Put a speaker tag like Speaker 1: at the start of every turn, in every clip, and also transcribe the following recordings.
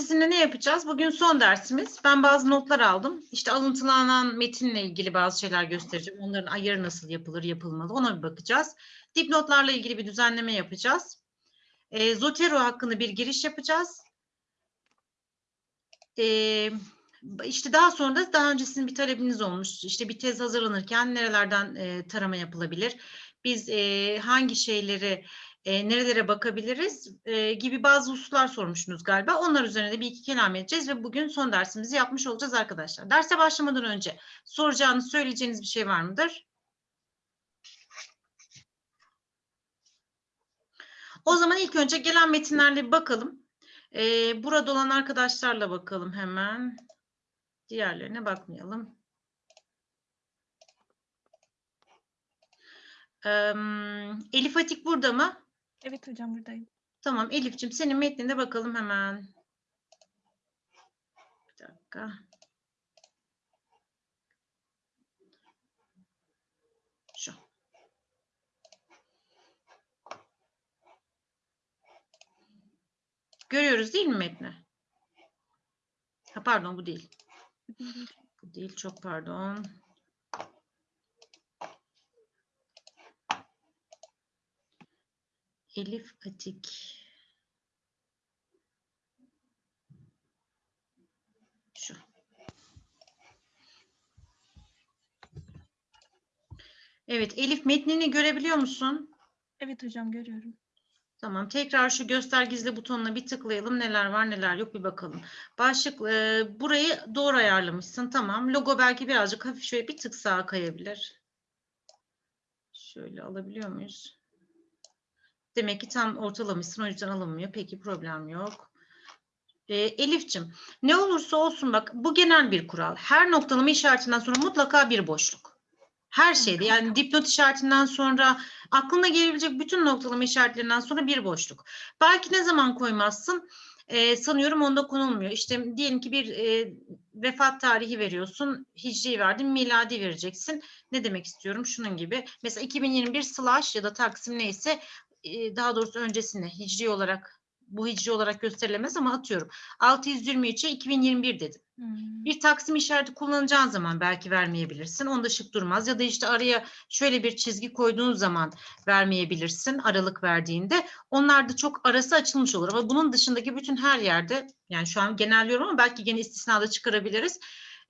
Speaker 1: sizinle ne yapacağız? Bugün son dersimiz. Ben bazı notlar aldım. İşte alıntılanan metinle ilgili bazı şeyler göstereceğim. Onların ayarı nasıl yapılır, yapılmalı ona bir bakacağız. Dipnotlarla ilgili bir düzenleme yapacağız. E, Zotero hakkında bir giriş yapacağız. E, işte daha sonra da daha öncesinde bir talebiniz olmuş. İşte bir tez hazırlanırken nerelerden e, tarama yapılabilir? Biz e, hangi şeyleri e, nerelere bakabiliriz e, gibi bazı hususlar sormuşsunuz galiba. Onlar üzerine de bir iki kelam edeceğiz ve bugün son dersimizi yapmış olacağız arkadaşlar. Derse başlamadan önce soracağınız, söyleyeceğiniz bir şey var mıdır? O zaman ilk önce gelen metinlerle bakalım. E, burada olan arkadaşlarla bakalım hemen. Diğerlerine bakmayalım. E, Elif Atik burada mı?
Speaker 2: Evet hocam buradayım.
Speaker 1: Tamam Elif'ciğim senin metnine bakalım hemen. Bir dakika. Şu. Görüyoruz değil mi metni? Ha, pardon bu değil. Bu değil çok pardon. Elif Atik. Şu. Evet Elif metnini görebiliyor musun?
Speaker 2: Evet hocam görüyorum.
Speaker 1: Tamam tekrar şu göster gizli butonuna bir tıklayalım neler var neler yok bir bakalım. Başlık e, burayı doğru ayarlamışsın tamam. Logo belki birazcık hafif şöyle bir tık sağa kayabilir. Şöyle alabiliyor muyuz? Demek ki tam ortalamışsın o yüzden alınmıyor. Peki problem yok. E, Elif'cim ne olursa olsun bak bu genel bir kural. Her noktalama işaretinden sonra mutlaka bir boşluk. Her şeyde yani dipnot işaretinden sonra aklına gelebilecek bütün noktalama işaretlerinden sonra bir boşluk. Belki ne zaman koymazsın? Ee, sanıyorum onda konulmuyor. İşte diyelim ki bir e, vefat tarihi veriyorsun. Hicri verdin, miladi vereceksin. Ne demek istiyorum? Şunun gibi. Mesela 2021 slash ya da taksim neyse e, daha doğrusu öncesine hicri olarak bu hicri olarak gösterilemez ama atıyorum. 623'e 2021 dedim.
Speaker 2: Hmm.
Speaker 1: Bir taksim işareti kullanacağın zaman belki vermeyebilirsin. Onda şık durmaz. Ya da işte araya şöyle bir çizgi koyduğun zaman vermeyebilirsin aralık verdiğinde. Onlar da çok arası açılmış olur. Ama bunun dışındaki bütün her yerde yani şu an genelliyorum ama belki gene istisnada çıkarabiliriz.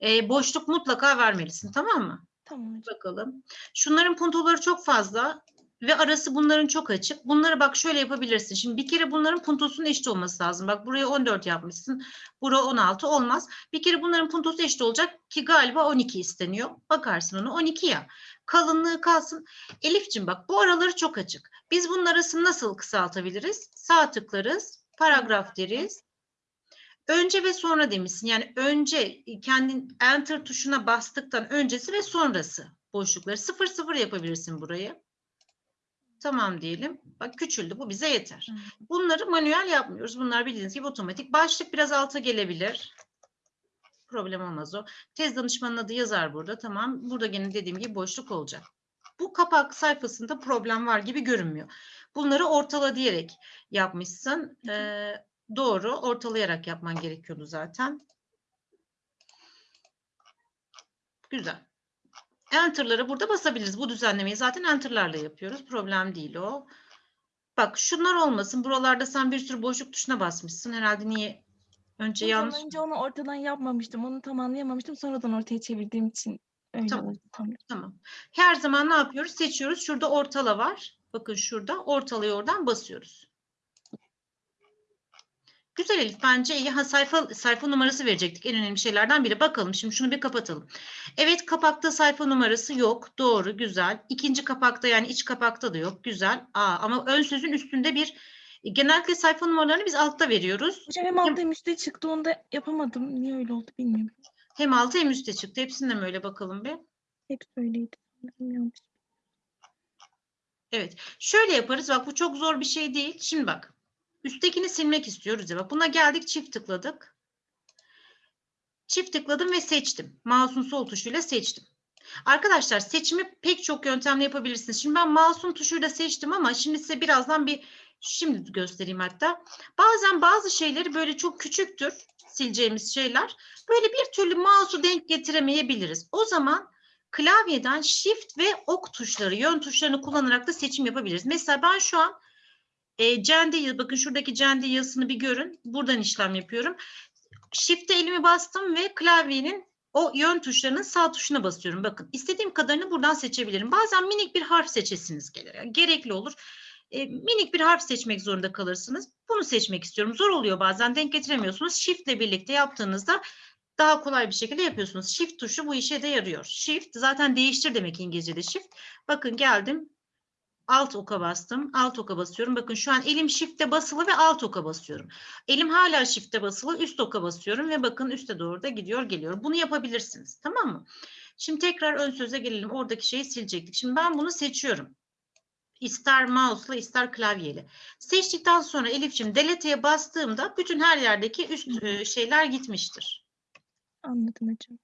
Speaker 1: E, boşluk mutlaka vermelisin tamam mı?
Speaker 2: Tamam.
Speaker 1: Bakalım. Şunların puntoları çok fazla ve arası bunların çok açık. Bunları bak şöyle yapabilirsin. Şimdi bir kere bunların puntosunun eşit olması lazım. Bak buraya 14 yapmışsın. Buraya 16 olmaz. Bir kere bunların puntosu eşit olacak ki galiba 12 isteniyor. Bakarsın onu 12 ya. Kalınlığı kalsın. Elif'cim bak bu araları çok açık. Biz bunun arasını nasıl kısaltabiliriz? Sağ tıklarız. Paragraf deriz. Önce ve sonra demişsin. Yani önce kendin enter tuşuna bastıktan öncesi ve sonrası boşlukları. Sıfır sıfır yapabilirsin burayı. Tamam diyelim. Bak küçüldü bu bize yeter. Bunları manuel yapmıyoruz. Bunlar bildiğiniz gibi otomatik. Başlık biraz alta gelebilir. Problem olmaz o. Tez danışmanın adı yazar burada. Tamam. Burada gene dediğim gibi boşluk olacak. Bu kapak sayfasında problem var gibi görünmüyor. Bunları ortala diyerek yapmışsın. Ee, doğru. Ortalayarak yapman gerekiyordu zaten. Güzel. Enter'ları burada basabiliriz. Bu düzenlemeyi zaten enter'larla yapıyoruz. Problem değil o. Bak şunlar olmasın. Buralarda sen bir sürü boşluk tuşuna basmışsın. Herhalde niye? Önce
Speaker 2: Hocam
Speaker 1: yanlış.
Speaker 2: önce onu ortadan yapmamıştım. Onu tam anlayamamıştım. Sonradan ortaya çevirdiğim için öyle
Speaker 1: Tamam.
Speaker 2: oldu. Tamam.
Speaker 1: Tamam. Her zaman ne yapıyoruz? Seçiyoruz. Şurada ortala var. Bakın şurada. Ortalayı oradan basıyoruz. Güzel Elif. Bence iyi. Ha, sayfa, sayfa numarası verecektik. En önemli şeylerden biri. Bakalım. Şimdi şunu bir kapatalım. Evet kapakta sayfa numarası yok. Doğru. Güzel. İkinci kapakta yani iç kapakta da yok. Güzel. Aa, ama ön sözün üstünde bir genellikle sayfa numaralarını biz altta veriyoruz.
Speaker 2: Hocam hem altta hem üstte çıktı. Onu da yapamadım. Niye öyle oldu bilmiyorum.
Speaker 1: Hem altta hem üstte çıktı. Hepsinde mi öyle bakalım bir?
Speaker 2: Hepsi öyleydi. Yanlış.
Speaker 1: Evet. Şöyle yaparız. Bak bu çok zor bir şey değil. Şimdi bak. Üsttekini silmek istiyoruz ya. Buna geldik çift tıkladık. Çift tıkladım ve seçtim. Mouse'un sol tuşuyla seçtim. Arkadaşlar seçimi pek çok yöntemle yapabilirsiniz. Şimdi ben mouse'un tuşuyla seçtim ama şimdi size birazdan bir Şimdi göstereyim hatta. Bazen bazı şeyleri böyle çok küçüktür sileceğimiz şeyler. Böyle bir türlü mouse'u denk getiremeyebiliriz. O zaman klavyeden shift ve ok tuşları, yön tuşlarını kullanarak da seçim yapabiliriz. Mesela ben şu an e, yazı, bakın şuradaki yazısını bir görün. Buradan işlem yapıyorum. Shift'e elimi bastım ve klavyenin o yön tuşlarının sağ tuşuna basıyorum. Bakın istediğim kadarını buradan seçebilirim. Bazen minik bir harf seçesiniz gelir. Yani gerekli olur. E, minik bir harf seçmek zorunda kalırsınız. Bunu seçmek istiyorum. Zor oluyor bazen denk getiremiyorsunuz. Shift ile birlikte yaptığınızda daha kolay bir şekilde yapıyorsunuz. Shift tuşu bu işe de yarıyor. Shift zaten değiştir demek İngilizce'de shift. Bakın geldim. Alt oka bastım. Alt oka basıyorum. Bakın şu an elim shift'e basılı ve alt oka basıyorum. Elim hala shift'e basılı. Üst oka basıyorum ve bakın üste doğru da gidiyor geliyor. Bunu yapabilirsiniz. Tamam mı? Şimdi tekrar ön söze gelelim. Oradaki şeyi silecektik. Şimdi ben bunu seçiyorum. İster mouse'la ister klavyeyle. Seçtikten sonra Elif'ciğim delete'ye bastığımda bütün her yerdeki üst e, şeyler gitmiştir.
Speaker 2: Anladım hocam.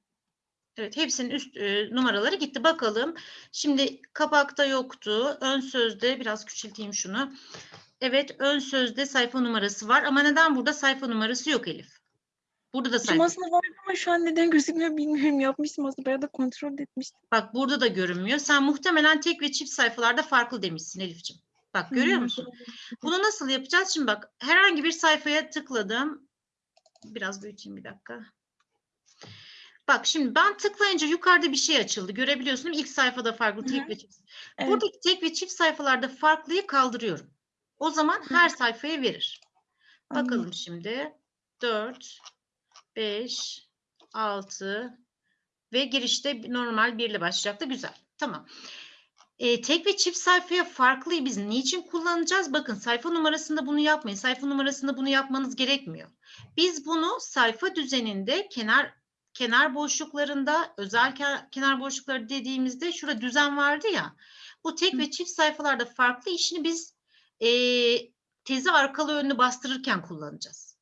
Speaker 1: Evet, hepsinin üst e, numaraları gitti. Bakalım. Şimdi kapakta yoktu. Ön sözde biraz küçülteyim şunu. Evet, ön sözde sayfa numarası var ama neden burada sayfa numarası yok Elif? Burada da sayfa.
Speaker 2: aslında vardı ama şu an neden gözükmüyor bilmiyorum. Yapmıştım aslında. Bayağı da kontrol etmiştim.
Speaker 1: Bak burada da görünmüyor. Sen muhtemelen tek ve çift sayfalarda farklı demişsin Elif'ciğim. Bak görüyor
Speaker 2: Hmm,
Speaker 1: musun? Bunu nasıl yapacağız? Şimdi bak herhangi bir sayfaya tıkladım. Biraz büyüteyim bir dakika. Bak şimdi ben tıklayınca yukarıda bir şey açıldı. Görebiliyorsun değil mi? İlk sayfada farklı
Speaker 2: Hı
Speaker 1: tek
Speaker 2: hı.
Speaker 1: ve çift.
Speaker 2: Evet.
Speaker 1: Buradaki tek ve çift sayfalarda farklıyı kaldırıyorum. O zaman
Speaker 2: Hı.
Speaker 1: her sayfaya verir.
Speaker 2: Anladım.
Speaker 1: Bakalım şimdi. 4, 5, 6 ve girişte normal 1 ile başlayacaktı. Güzel. Tamam. E, tek ve çift sayfaya farklıyı biz niçin kullanacağız? Bakın sayfa numarasında bunu yapmayın. Sayfa numarasında bunu yapmanız gerekmiyor. Biz bunu sayfa düzeninde kenar kenar boşluklarında özel ke- kenar boşlukları dediğimizde şurada düzen vardı ya. Bu tek
Speaker 2: Hı.
Speaker 1: ve çift sayfalarda farklı işini biz e, tezi arkalı önlü bastırırken kullanacağız.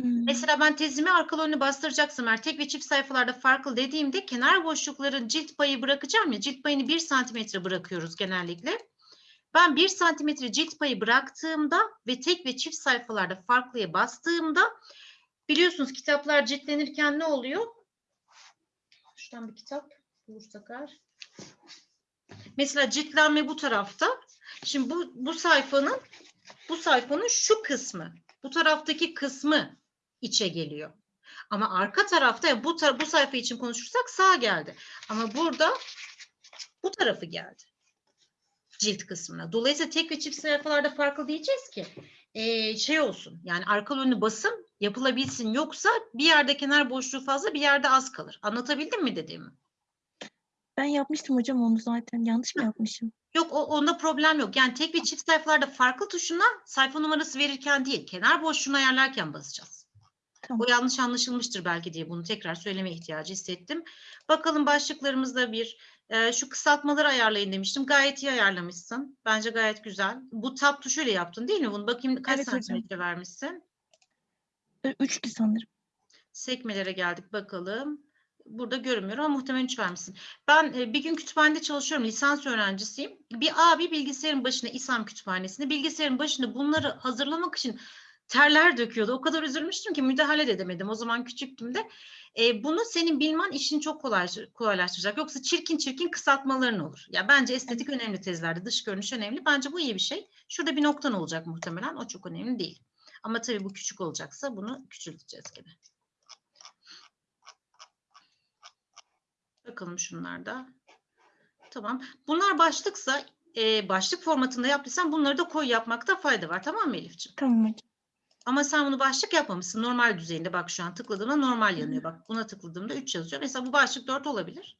Speaker 2: Hmm.
Speaker 1: Mesela ben tezimi arkalı önlü bastıracaksam eğer tek ve çift sayfalarda farklı dediğimde kenar boşlukların cilt payı bırakacağım ya cilt payını 1 santimetre bırakıyoruz genellikle. Ben 1 santimetre cilt payı bıraktığımda ve tek ve çift sayfalarda farklıya bastığımda biliyorsunuz kitaplar ciltlenirken ne oluyor? Şuradan bir kitap bulursak eğer. Mesela ciltlenme bu tarafta. Şimdi bu, bu sayfanın bu sayfanın şu kısmı, bu taraftaki kısmı içe geliyor. Ama arka tarafta yani bu tar- bu sayfa için konuşursak sağ geldi. Ama burada bu tarafı geldi. Cilt kısmına. Dolayısıyla tek ve çift sayfalarda farklı diyeceğiz ki eee, şey olsun. Yani arka önlü basım yapılabilsin. Yoksa bir yerde kenar boşluğu fazla bir yerde az kalır. Anlatabildim mi dediğimi?
Speaker 2: Ben yapmıştım hocam onu zaten. Yanlış mı yapmışım?
Speaker 1: Yok o, onda problem yok. Yani tek ve çift sayfalarda farklı tuşuna sayfa numarası verirken değil, kenar boşluğunu ayarlarken basacağız.
Speaker 2: Tamam.
Speaker 1: O yanlış anlaşılmıştır belki diye bunu tekrar söyleme ihtiyacı hissettim. Bakalım başlıklarımızda bir e, şu kısaltmaları ayarlayın demiştim. Gayet iyi ayarlamışsın. Bence gayet güzel. Bu tab tuşuyla yaptın değil mi? Bunu bakayım kaç
Speaker 2: Evet hocam.
Speaker 1: santimetre vermişsin?
Speaker 2: Ö- Üçtü sanırım.
Speaker 1: Sekmelere geldik bakalım. Burada görünmüyor ama muhtemelen üç vermişsin. Ben e, bir gün kütüphanede çalışıyorum. Lisans öğrencisiyim. Bir abi bilgisayarın başına İSAM kütüphanesinde bilgisayarın başında bunları hazırlamak için terler döküyordu. O kadar üzülmüştüm ki müdahale de edemedim. O zaman küçüktüm de. E, bunu senin bilmen işini çok kolay, kolaylaştıracak. Yoksa çirkin çirkin kısaltmaların olur. Ya bence estetik önemli tezlerde. Dış görünüş önemli. Bence bu iyi bir şey. Şurada bir noktan olacak muhtemelen. O çok önemli değil. Ama tabii bu küçük olacaksa bunu küçülteceğiz gene. Bakalım şunlarda. Tamam. Bunlar başlıksa e, başlık formatında yaptıysan bunları da koy yapmakta fayda var. Tamam mı Elifciğim?
Speaker 2: Tamam hocam.
Speaker 1: Ama sen bunu başlık yapmamışsın. Normal düzeyinde bak şu an tıkladığımda normal yanıyor. Bak buna tıkladığımda 3 yazıyor. Mesela bu başlık 4 olabilir.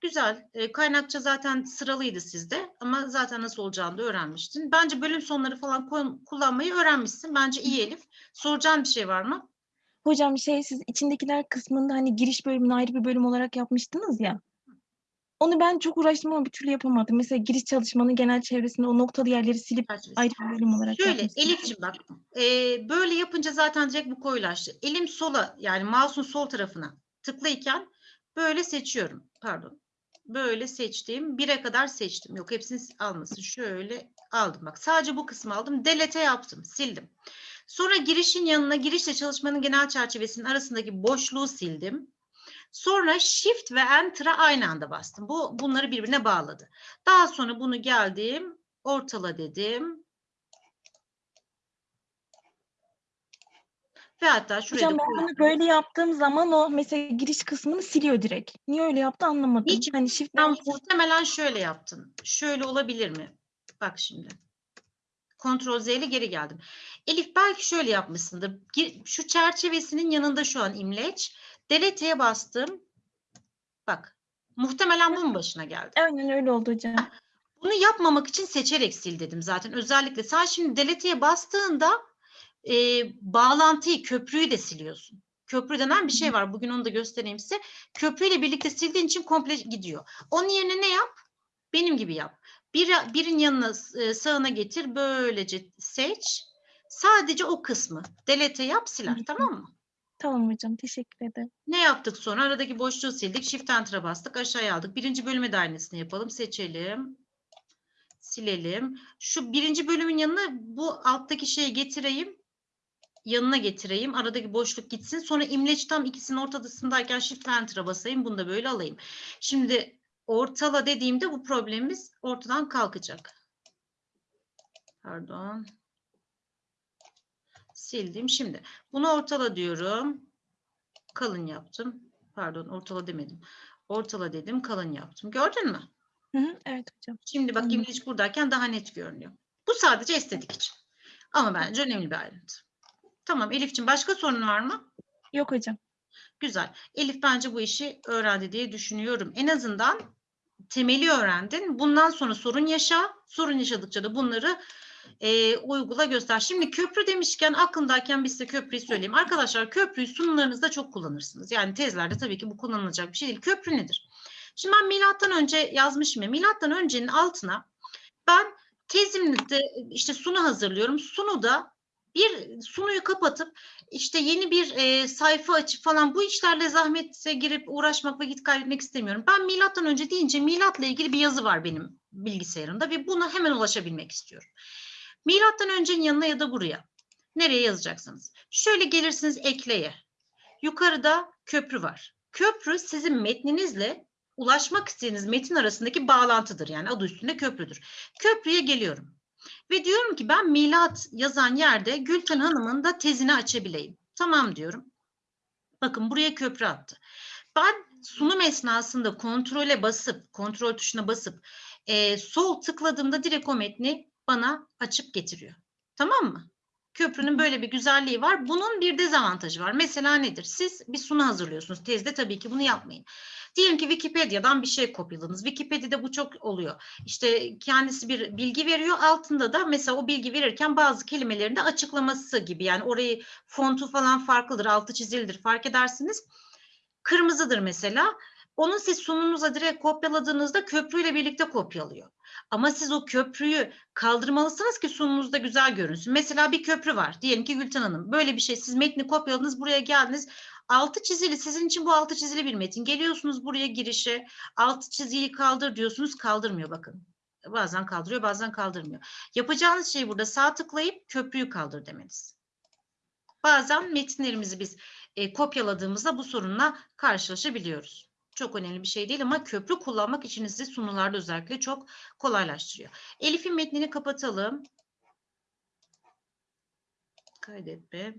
Speaker 1: Güzel. E, kaynakça zaten sıralıydı sizde ama zaten nasıl olacağını da öğrenmiştin. Bence bölüm sonları falan kullanmayı öğrenmişsin. Bence iyi Elif. Soracağın bir şey var mı?
Speaker 2: Hocam şey siz içindekiler kısmında hani giriş bölümünü ayrı bir bölüm olarak yapmıştınız ya. Onu ben çok uğraştım ama bir türlü yapamadım. Mesela giriş çalışmanın genel çevresinde o noktalı yerleri silip ayrı bir bölüm olarak
Speaker 1: Şöyle. Elif'ciğim bak e, böyle yapınca zaten direkt bu koyulaştı. Elim sola yani mouse'un sol tarafına tıklayken böyle seçiyorum. Pardon. Böyle seçtim. Bire kadar seçtim. Yok hepsini almasın. Şöyle Aldım bak sadece bu kısmı aldım. Delete yaptım. Sildim. Sonra girişin yanına girişle çalışmanın genel çerçevesinin arasındaki boşluğu sildim. Sonra Shift ve Enter'a aynı anda bastım. Bu bunları birbirine bağladı. Daha sonra bunu geldim, ortala dedim. Ve hatta şuraya
Speaker 2: Hocam ben bunu böyle yaptığım zaman o mesela giriş kısmını siliyor direkt. Niye öyle yaptı anlamadım.
Speaker 1: Hiç-
Speaker 2: Hani shift
Speaker 1: Sen muhtemelen şöyle yaptın. Şöyle olabilir mi? Bak şimdi. Ctrl Z ile geri geldim. Elif belki şöyle yapmışsındır. Şu çerçevesinin yanında şu an imleç. Delete'ye bastım. Bak. Muhtemelen bunun başına geldi.
Speaker 2: Aynen öyle oldu hocam.
Speaker 1: Bunu yapmamak için seçerek sil dedim zaten. Özellikle sen şimdi delete'ye bastığında e, bağlantıyı, köprüyü de siliyorsun. Köprü denen bir şey var. Bugün onu da göstereyim size. Köprüyle birlikte sildiğin için komple gidiyor. Onun yerine ne yap? Benim gibi yap. Bir, birin yanına e, sağına getir. Böylece seç. Sadece o kısmı delete yap siler. Tamam mı?
Speaker 2: Tamam hocam teşekkür ederim.
Speaker 1: Ne yaptık sonra? Aradaki boşluğu sildik. Shift Enter'a bastık. Aşağıya aldık. Birinci bölüme de aynısını yapalım. Seçelim. Silelim. Şu birinci bölümün yanına bu alttaki şeyi getireyim. Yanına getireyim. Aradaki boşluk gitsin. Sonra imleç tam ikisinin ortasındayken Shift Enter'a basayım. Bunu da böyle alayım. Şimdi ortala dediğimde bu problemimiz ortadan kalkacak. Pardon. Sildim. Şimdi bunu ortala diyorum kalın yaptım. Pardon ortala demedim. Ortala dedim kalın yaptım. Gördün mü?
Speaker 2: Hı hı, evet hocam.
Speaker 1: Şimdi bak
Speaker 2: Anladım.
Speaker 1: imleç buradayken daha net görünüyor. Bu sadece estetik için. Ama bence önemli bir ayrıntı. Tamam Elif'ciğim başka sorun var mı?
Speaker 2: Yok hocam.
Speaker 1: Güzel. Elif bence bu işi öğrendi diye düşünüyorum. En azından temeli öğrendin. Bundan sonra sorun yaşa. Sorun yaşadıkça da bunları e, uygula göster. Şimdi köprü demişken aklındayken biz size köprüyü söyleyeyim. Arkadaşlar köprüyü sunumlarınızda çok kullanırsınız. Yani tezlerde tabii ki bu kullanılacak bir şey değil. Köprü nedir? Şimdi ben milattan önce yazmışım ya. Milattan öncenin altına ben tezimde işte sunu hazırlıyorum. Sunuda bir sunuyu kapatıp işte yeni bir e, sayfa açıp falan bu işlerle zahmete girip uğraşmak vakit kaybetmek istemiyorum. Ben milattan önce deyince milatla ilgili bir yazı var benim bilgisayarımda ve buna hemen ulaşabilmek istiyorum. Milattan öncenin yanına ya da buraya. Nereye yazacaksınız? Şöyle gelirsiniz ekleye. Yukarıda köprü var. Köprü sizin metninizle ulaşmak istediğiniz metin arasındaki bağlantıdır. Yani adı üstünde köprüdür. Köprüye geliyorum. Ve diyorum ki ben milat yazan yerde Gülten Hanım'ın da tezini açabileyim. Tamam diyorum. Bakın buraya köprü attı. Ben sunum esnasında kontrole basıp, kontrol tuşuna basıp e, sol tıkladığımda direkt o metni bana açıp getiriyor. Tamam mı? Köprünün böyle bir güzelliği var. Bunun bir dezavantajı var. Mesela nedir? Siz bir sunu hazırlıyorsunuz. Tezde tabii ki bunu yapmayın. Diyelim ki Wikipedia'dan bir şey kopyaladınız. Wikipedia'da bu çok oluyor. İşte kendisi bir bilgi veriyor. Altında da mesela o bilgi verirken bazı kelimelerin de açıklaması gibi. Yani orayı fontu falan farklıdır. Altı çizilidir. Fark edersiniz. Kırmızıdır mesela. Onu siz sununuza direkt kopyaladığınızda köprüyle birlikte kopyalıyor. Ama siz o köprüyü kaldırmalısınız ki sununuzda güzel görünsün. Mesela bir köprü var. Diyelim ki Gülten Hanım. Böyle bir şey. Siz metni kopyaladınız, buraya geldiniz. Altı çizili, sizin için bu altı çizili bir metin. Geliyorsunuz buraya girişe, altı çizgiyi kaldır diyorsunuz, kaldırmıyor bakın. Bazen kaldırıyor, bazen kaldırmıyor. Yapacağınız şey burada sağ tıklayıp köprüyü kaldır demeniz. Bazen metinlerimizi biz e, kopyaladığımızda bu sorunla karşılaşabiliyoruz. Çok önemli bir şey değil ama köprü kullanmak işinizi sunularda özellikle çok kolaylaştırıyor. Elif'in metnini kapatalım. Kaydetme.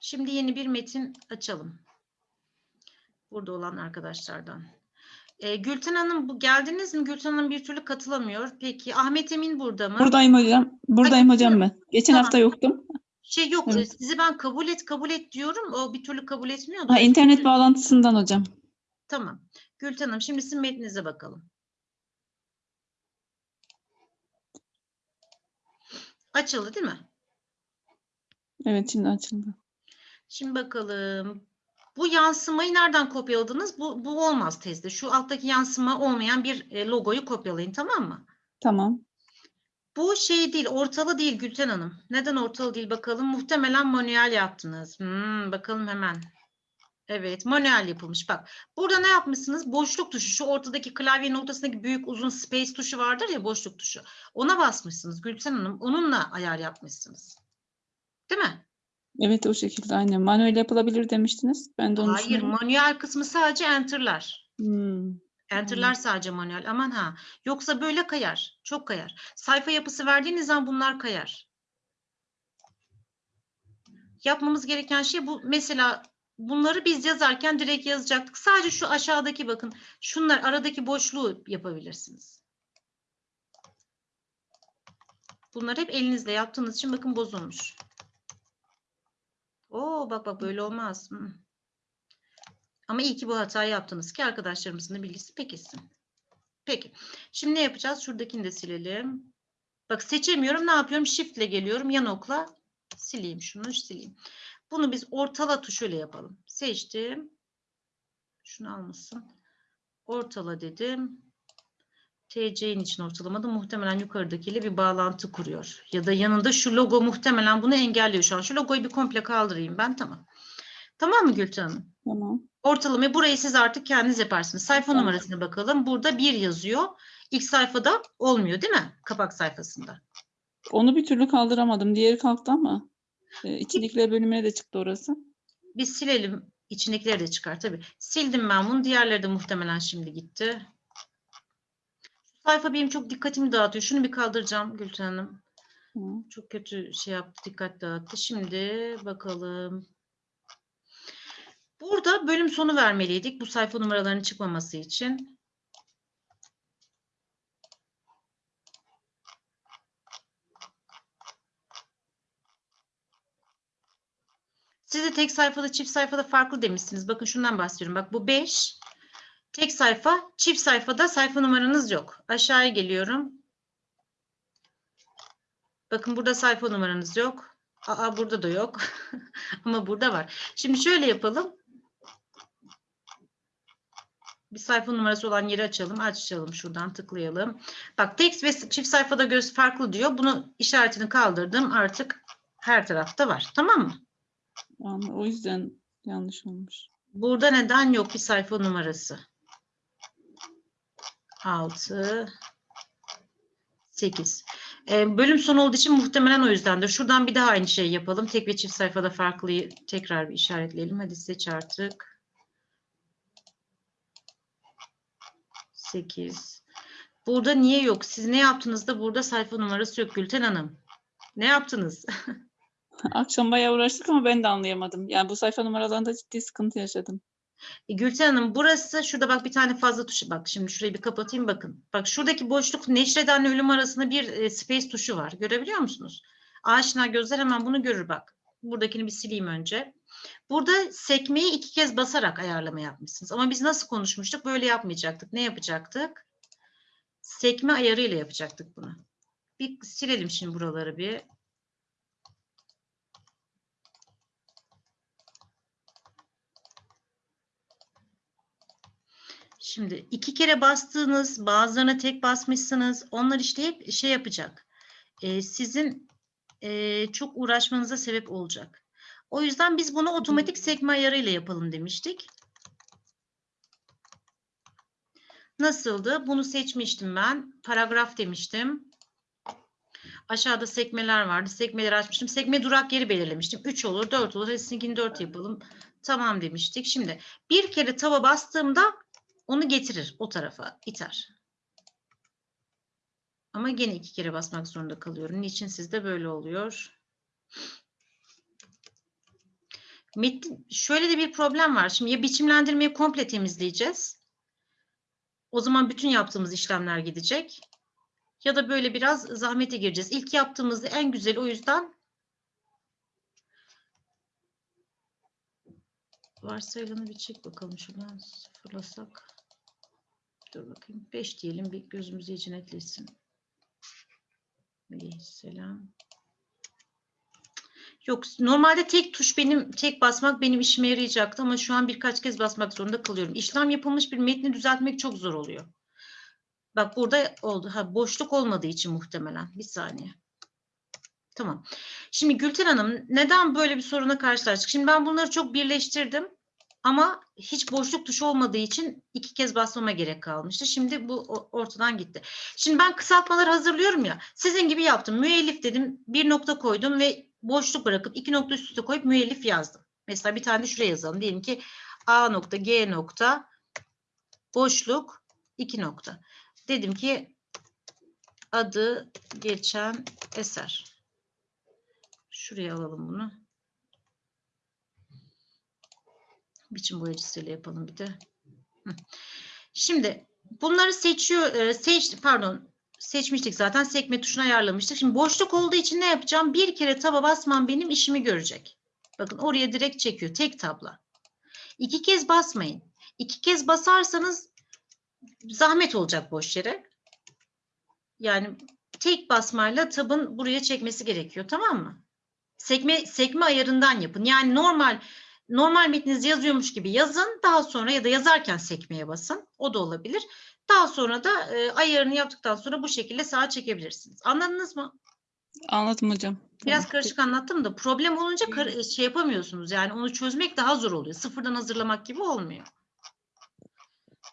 Speaker 1: Şimdi yeni bir metin açalım. Burada olan arkadaşlardan. Ee, Gülten Hanım bu geldiniz mi? Gülten Hanım bir türlü katılamıyor. Peki Ahmet Emin burada mı?
Speaker 3: Buradayım hocam. Buradayım hocam ben. Geçen
Speaker 1: Tamam.
Speaker 3: hafta yoktum.
Speaker 1: Şey yok.
Speaker 3: Evet.
Speaker 1: e, Sizi ben kabul et kabul et diyorum. O bir türlü kabul etmiyordu.
Speaker 3: Ha, internet bağlantısından hocam.
Speaker 1: Tamam. Gülten Hanım şimdi sizin metninize bakalım. Açıldı değil mi?
Speaker 3: Evet şimdi açıldı.
Speaker 1: Şimdi bakalım. Bu yansımayı nereden kopyaladınız? Bu, bu olmaz tezde. Şu alttaki yansıma olmayan bir e, logoyu kopyalayın tamam mı?
Speaker 3: Tamam.
Speaker 1: Bu şey değil, ortalı değil Gülten Hanım. Neden ortalı değil bakalım? Muhtemelen manuel yaptınız. Hmm, bakalım hemen. Evet, manuel yapılmış. Bak, burada ne yapmışsınız? Boşluk tuşu, şu ortadaki klavyenin ortasındaki büyük uzun space tuşu vardır ya, boşluk tuşu. Ona basmışsınız Gülsen Hanım. Onunla ayar yapmışsınız. Değil mi?
Speaker 3: Evet o şekilde aynen. Manuel yapılabilir demiştiniz. Ben de onu
Speaker 1: Hayır, manuel kısmı sadece enter'lar.
Speaker 3: Hmm.
Speaker 1: Enter'lar sadece manuel. Aman ha. Yoksa böyle kayar. Çok kayar. Sayfa yapısı verdiğiniz zaman bunlar kayar. Yapmamız gereken şey bu. Mesela bunları biz yazarken direkt yazacaktık. Sadece şu aşağıdaki bakın. Şunlar aradaki boşluğu yapabilirsiniz. Bunları hep elinizle yaptığınız için bakın bozulmuş. Oo bak bak böyle olmaz. Ama iyi ki bu hatayı yaptınız ki arkadaşlarımızın da bilgisi pekilsin. Peki. Şimdi ne yapacağız? Şuradakini de silelim. Bak seçemiyorum. Ne yapıyorum? Shift ile geliyorum. Yan okla sileyim şunu. Sileyim. Bunu biz ortala tuşuyla yapalım. Seçtim. Şunu almışsın. Ortala dedim. TC'nin için ortalamadı. Muhtemelen yukarıdakiyle bir bağlantı kuruyor. Ya da yanında şu logo muhtemelen bunu engelliyor şu an. Şu logoyu bir komple kaldırayım ben. Tamam. Tamam mı Gülten Hanım?
Speaker 3: Tamam.
Speaker 1: Ortalamayı burayı siz artık kendiniz yaparsınız. Sayfa
Speaker 3: Tamam.
Speaker 1: numarasına bakalım. Burada bir yazıyor. İlk sayfada olmuyor değil mi? Kapak sayfasında.
Speaker 3: Onu bir türlü kaldıramadım. Diğeri kalktı ama e, içindekiler bölümüne de çıktı orası.
Speaker 1: Biz silelim. İçindekileri de çıkar tabii. Sildim ben bunu. Diğerleri de muhtemelen şimdi gitti. Şu sayfa benim çok dikkatimi dağıtıyor. Şunu bir kaldıracağım Gülten Hanım.
Speaker 3: Tamam.
Speaker 1: Çok kötü şey yaptı, dikkat dağıttı. Şimdi bakalım. Burada bölüm sonu vermeliydik bu sayfa numaralarının çıkmaması için. Siz de tek sayfada, çift sayfada farklı demişsiniz. Bakın şundan bahsediyorum. Bak bu 5. Tek sayfa, çift sayfada sayfa numaranız yok. Aşağıya geliyorum. Bakın burada sayfa numaranız yok. Aa burada da yok. Ama burada var. Şimdi şöyle yapalım. Bir sayfa numarası olan yeri açalım. Açalım şuradan tıklayalım. Bak tek ve çift sayfada göz farklı diyor. Bunu işaretini kaldırdım. Artık her tarafta var. Tamam mı?
Speaker 3: Yani o yüzden yanlış olmuş.
Speaker 1: Burada neden yok bir sayfa numarası? 6 8. Ee, bölüm sonu olduğu için muhtemelen o yüzdendir. Şuradan bir daha aynı şeyi yapalım. Tek ve çift sayfada farklıyı tekrar bir işaretleyelim. Hadi seç artık. 8. Burada niye yok? Siz ne yaptınız da burada sayfa numarası yok Gülten Hanım? Ne yaptınız?
Speaker 3: Akşam bayağı uğraştık ama ben de anlayamadım. Yani bu sayfa numaralarında ciddi sıkıntı yaşadım.
Speaker 1: E, Gülten Hanım burası şurada bak bir tane fazla tuşu bak şimdi şurayı bir kapatayım bakın. Bak şuradaki boşluk neşredenle ölüm arasında bir e, space tuşu var. Görebiliyor musunuz? Aşina gözler hemen bunu görür bak. Buradakini bir sileyim önce. Burada sekmeyi iki kez basarak ayarlama yapmışsınız. Ama biz nasıl konuşmuştuk? Böyle yapmayacaktık. Ne yapacaktık? Sekme ayarıyla yapacaktık bunu. Bir silelim şimdi buraları bir. Şimdi iki kere bastığınız, bazılarına tek basmışsınız. Onlar işte hep şey yapacak. Ee, sizin e, çok uğraşmanıza sebep olacak. O yüzden biz bunu otomatik sekme ayarıyla yapalım demiştik. Nasıldı? Bunu seçmiştim ben. Paragraf demiştim. Aşağıda sekmeler vardı. Sekmeleri açmıştım. Sekme durak yeri belirlemiştim. 3 olur, 4 olur. Hadi sizinkini 4 yapalım. Tamam demiştik. Şimdi bir kere tava bastığımda onu getirir o tarafa, iter. Ama gene iki kere basmak zorunda kalıyorum. Niçin sizde böyle oluyor? Metin, şöyle de bir problem var. Şimdi ya biçimlendirmeyi komple temizleyeceğiz. O zaman bütün yaptığımız işlemler gidecek. Ya da böyle biraz zahmete gireceğiz. İlk yaptığımızda en güzel o yüzden varsayılanı bir çek bakalım şuradan sıfırlasak. Dur bakayım. 5 diyelim bir gözümüz iyice netleşsin. Aleyhisselam. Yok normalde tek tuş benim tek basmak benim işime yarayacaktı ama şu an birkaç kez basmak zorunda kalıyorum. İşlem yapılmış bir metni düzeltmek çok zor oluyor. Bak burada oldu. Ha boşluk olmadığı için muhtemelen. Bir saniye. Tamam. Şimdi Gülten Hanım neden böyle bir soruna karşılaştık? Şimdi ben bunları çok birleştirdim. Ama hiç boşluk tuşu olmadığı için iki kez basmama gerek kalmıştı. Şimdi bu ortadan gitti. Şimdi ben kısaltmaları hazırlıyorum ya. Sizin gibi yaptım. Müellif dedim. Bir nokta koydum ve boşluk bırakıp iki nokta üst üste koyup müellif yazdım. Mesela bir tane de şuraya yazalım. Diyelim ki A nokta G nokta boşluk iki nokta. Dedim ki adı geçen eser. Şuraya alalım bunu. Biçim boyacısıyla yapalım bir de. Şimdi bunları seçiyor, e, seç, pardon seçmiştik zaten sekme tuşuna ayarlamıştık. Şimdi boşluk olduğu için ne yapacağım? Bir kere taba basmam benim işimi görecek. Bakın oraya direkt çekiyor. Tek tabla. İki kez basmayın. İki kez basarsanız zahmet olacak boş yere. Yani tek basmayla tabın buraya çekmesi gerekiyor. Tamam mı? Sekme sekme ayarından yapın. Yani normal normal metninizi yazıyormuş gibi yazın. Daha sonra ya da yazarken sekmeye basın. O da olabilir. Daha sonra da e, ayarını yaptıktan sonra bu şekilde sağa çekebilirsiniz. Anladınız mı?
Speaker 3: Anladım hocam.
Speaker 1: Biraz
Speaker 3: Tamam.
Speaker 1: karışık anlattım da problem olunca şey yapamıyorsunuz. Yani onu çözmek daha zor oluyor. Sıfırdan hazırlamak gibi olmuyor.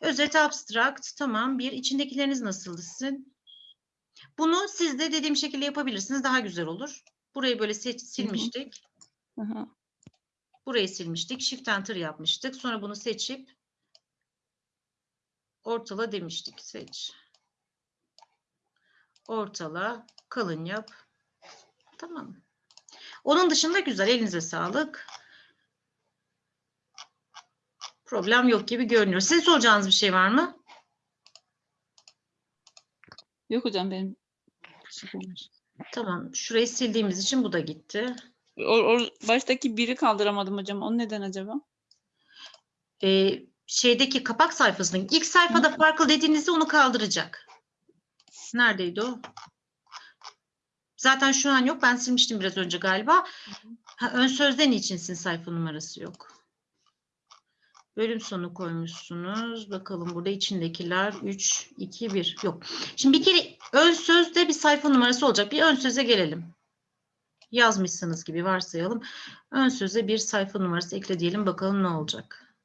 Speaker 1: Özet abstract tamam. Bir içindekileriniz nasıldı sizin? Bunu siz de dediğim şekilde yapabilirsiniz. Daha güzel olur. Burayı böyle seç, silmiştik.
Speaker 3: Aha.
Speaker 1: Burayı silmiştik. Shift enter yapmıştık. Sonra bunu seçip ortala demiştik. Seç. Ortala. Kalın yap. Tamam. Onun dışında güzel. Elinize sağlık. Problem yok gibi görünüyor. Sizin soracağınız bir şey var mı?
Speaker 3: Yok hocam benim.
Speaker 1: Tamam. Şurayı sildiğimiz için bu da gitti.
Speaker 3: O, o baştaki biri kaldıramadım hocam. O neden acaba?
Speaker 1: Ee, şeydeki kapak sayfasının ilk sayfada farklı dediğinizde onu kaldıracak. Neredeydi o? Zaten şu an yok. Ben silmiştim biraz önce galiba. Ha, ön sözden içinsin sayfa numarası yok. Bölüm sonu koymuşsunuz. Bakalım burada içindekiler 3, 2, 1. Yok. Şimdi bir kere ön sözde bir sayfa numarası olacak. Bir ön söze gelelim. Yazmışsınız gibi varsayalım. Ön söze bir sayfa numarası ekle diyelim. Bakalım ne olacak.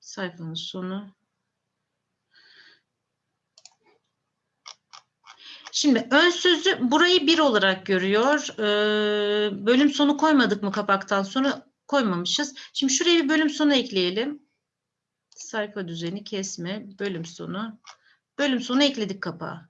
Speaker 1: Sayfanın sonu. Şimdi ön sözü burayı bir olarak görüyor. Ee, bölüm sonu koymadık mı kapaktan sonra? Koymamışız. Şimdi şuraya bir bölüm sonu ekleyelim. Sayfa düzeni kesme, bölüm sonu. Bölüm sonu ekledik kapağa.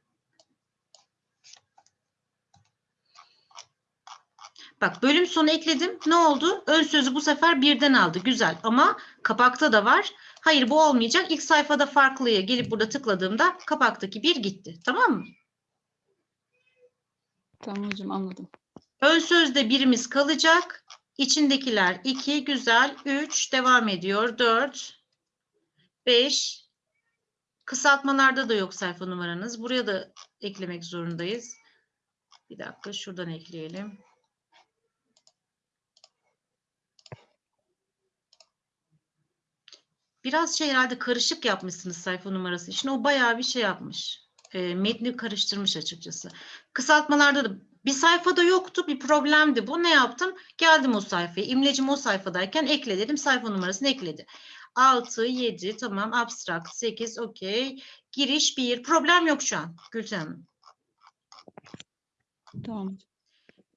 Speaker 1: Bak bölüm sonu ekledim. Ne oldu? Ön sözü bu sefer birden aldı. Güzel ama kapakta da var. Hayır bu olmayacak. İlk sayfada farklıya gelip burada tıkladığımda kapaktaki bir gitti. Tamam mı?
Speaker 3: Tamam hocam anladım.
Speaker 1: Ön sözde birimiz kalacak. İçindekiler 2, güzel. 3, devam ediyor. 4, 5. Kısaltmalarda da yok sayfa numaranız. Buraya da eklemek zorundayız. Bir dakika şuradan ekleyelim. Biraz şey herhalde karışık yapmışsınız sayfa numarası için. O bayağı bir şey yapmış. E, metni karıştırmış açıkçası. Kısaltmalarda da bir sayfada yoktu, bir problemdi bu. Ne yaptım? Geldim o sayfaya. İmlecim o sayfadayken ekle dedim. Sayfa numarasını ekledi. 6, 7, tamam. Abstract, 8, okey. Giriş 1. Problem yok şu an Gülten Hanım.
Speaker 3: Tamam.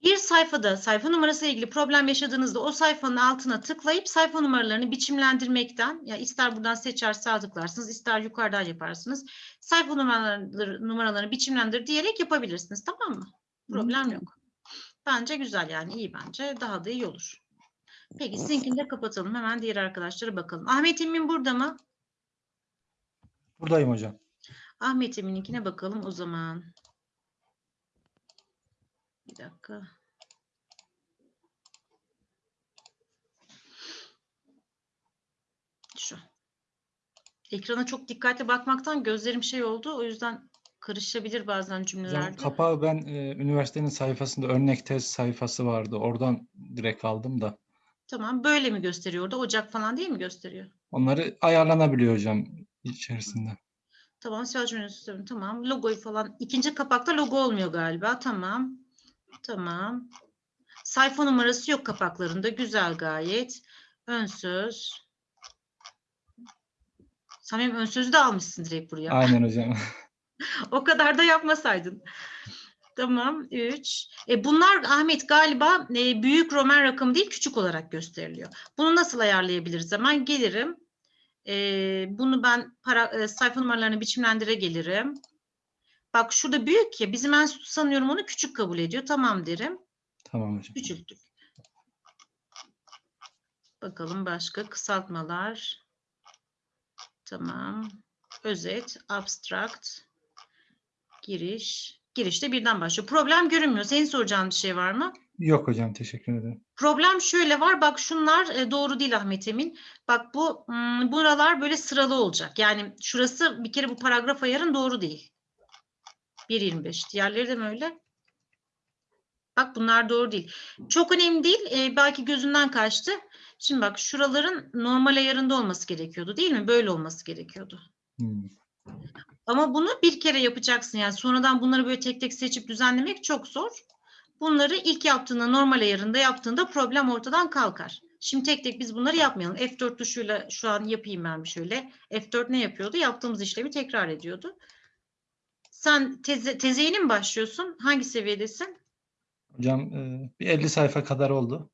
Speaker 1: Bir sayfada sayfa numarası ile ilgili problem yaşadığınızda o sayfanın altına tıklayıp sayfa numaralarını biçimlendirmekten ya ister buradan seçer sağ tıklarsınız ister yukarıdan yaparsınız. Sayfa numaraları, numaralarını biçimlendir diyerek yapabilirsiniz tamam mı? Problem yok. Bence güzel yani iyi bence daha da iyi olur. Peki sizinkini de kapatalım hemen diğer arkadaşlara bakalım. Ahmet Emin burada mı?
Speaker 4: Buradayım hocam.
Speaker 1: Ahmet Emin'inkine bakalım o zaman. Bir dakika. Şu. Ekrana çok dikkatli bakmaktan gözlerim şey oldu. O yüzden karışabilir bazen cümlelerde.
Speaker 4: kapağı ben e, üniversitenin sayfasında örnek tez sayfası vardı. Oradan direkt aldım da.
Speaker 1: Tamam. Böyle mi gösteriyor orada? Ocak falan değil mi gösteriyor?
Speaker 4: Onları ayarlanabiliyor hocam içerisinde.
Speaker 1: Tamam. Selçuk Üniversitesi. Tamam. Logoyu falan. İkinci kapakta logo olmuyor galiba. Tamam. Tamam. Sayfa numarası yok kapaklarında. Güzel gayet. Ön söz. Benim ön sözü de almışsın direkt buraya.
Speaker 4: Aynen hocam.
Speaker 1: O kadar da yapmasaydın. Tamam. 3. E bunlar Ahmet galiba e, büyük Roman rakamı değil küçük olarak gösteriliyor. Bunu nasıl ayarlayabiliriz? Hemen gelirim. E, bunu ben para, e, sayfa numaralarını biçimlendire gelirim. Bak şurada büyük ya bizim enstitü sanıyorum onu küçük kabul ediyor. Tamam derim.
Speaker 4: Tamam hocam.
Speaker 1: Küçülttük. Bakalım başka kısaltmalar. Tamam. Özet, abstract, giriş. Girişte birden başlıyor. Problem görünmüyor. Senin soracağın bir şey var mı?
Speaker 4: Yok hocam teşekkür ederim.
Speaker 1: Problem şöyle var. Bak şunlar e, doğru değil Ahmet Emin. Bak bu hmm, buralar böyle sıralı olacak. Yani şurası bir kere bu paragraf ayarın doğru değil. 1.25. Diğerleri de mi öyle? Bak bunlar doğru değil. Çok önemli değil. e, belki gözünden kaçtı. Şimdi bak şuraların normal ayarında olması gerekiyordu değil mi? Böyle olması gerekiyordu.
Speaker 4: Hmm.
Speaker 1: Ama bunu bir kere yapacaksın. Yani sonradan bunları böyle tek tek seçip düzenlemek çok zor. Bunları ilk yaptığında normal ayarında yaptığında problem ortadan kalkar. Şimdi tek tek biz bunları yapmayalım. F4 tuşuyla şu an yapayım ben şöyle. F4 ne yapıyordu? Yaptığımız işlemi tekrar ediyordu. Sen teze, teze yeni mi başlıyorsun? Hangi seviyedesin?
Speaker 4: Hocam e, bir 50 sayfa kadar oldu.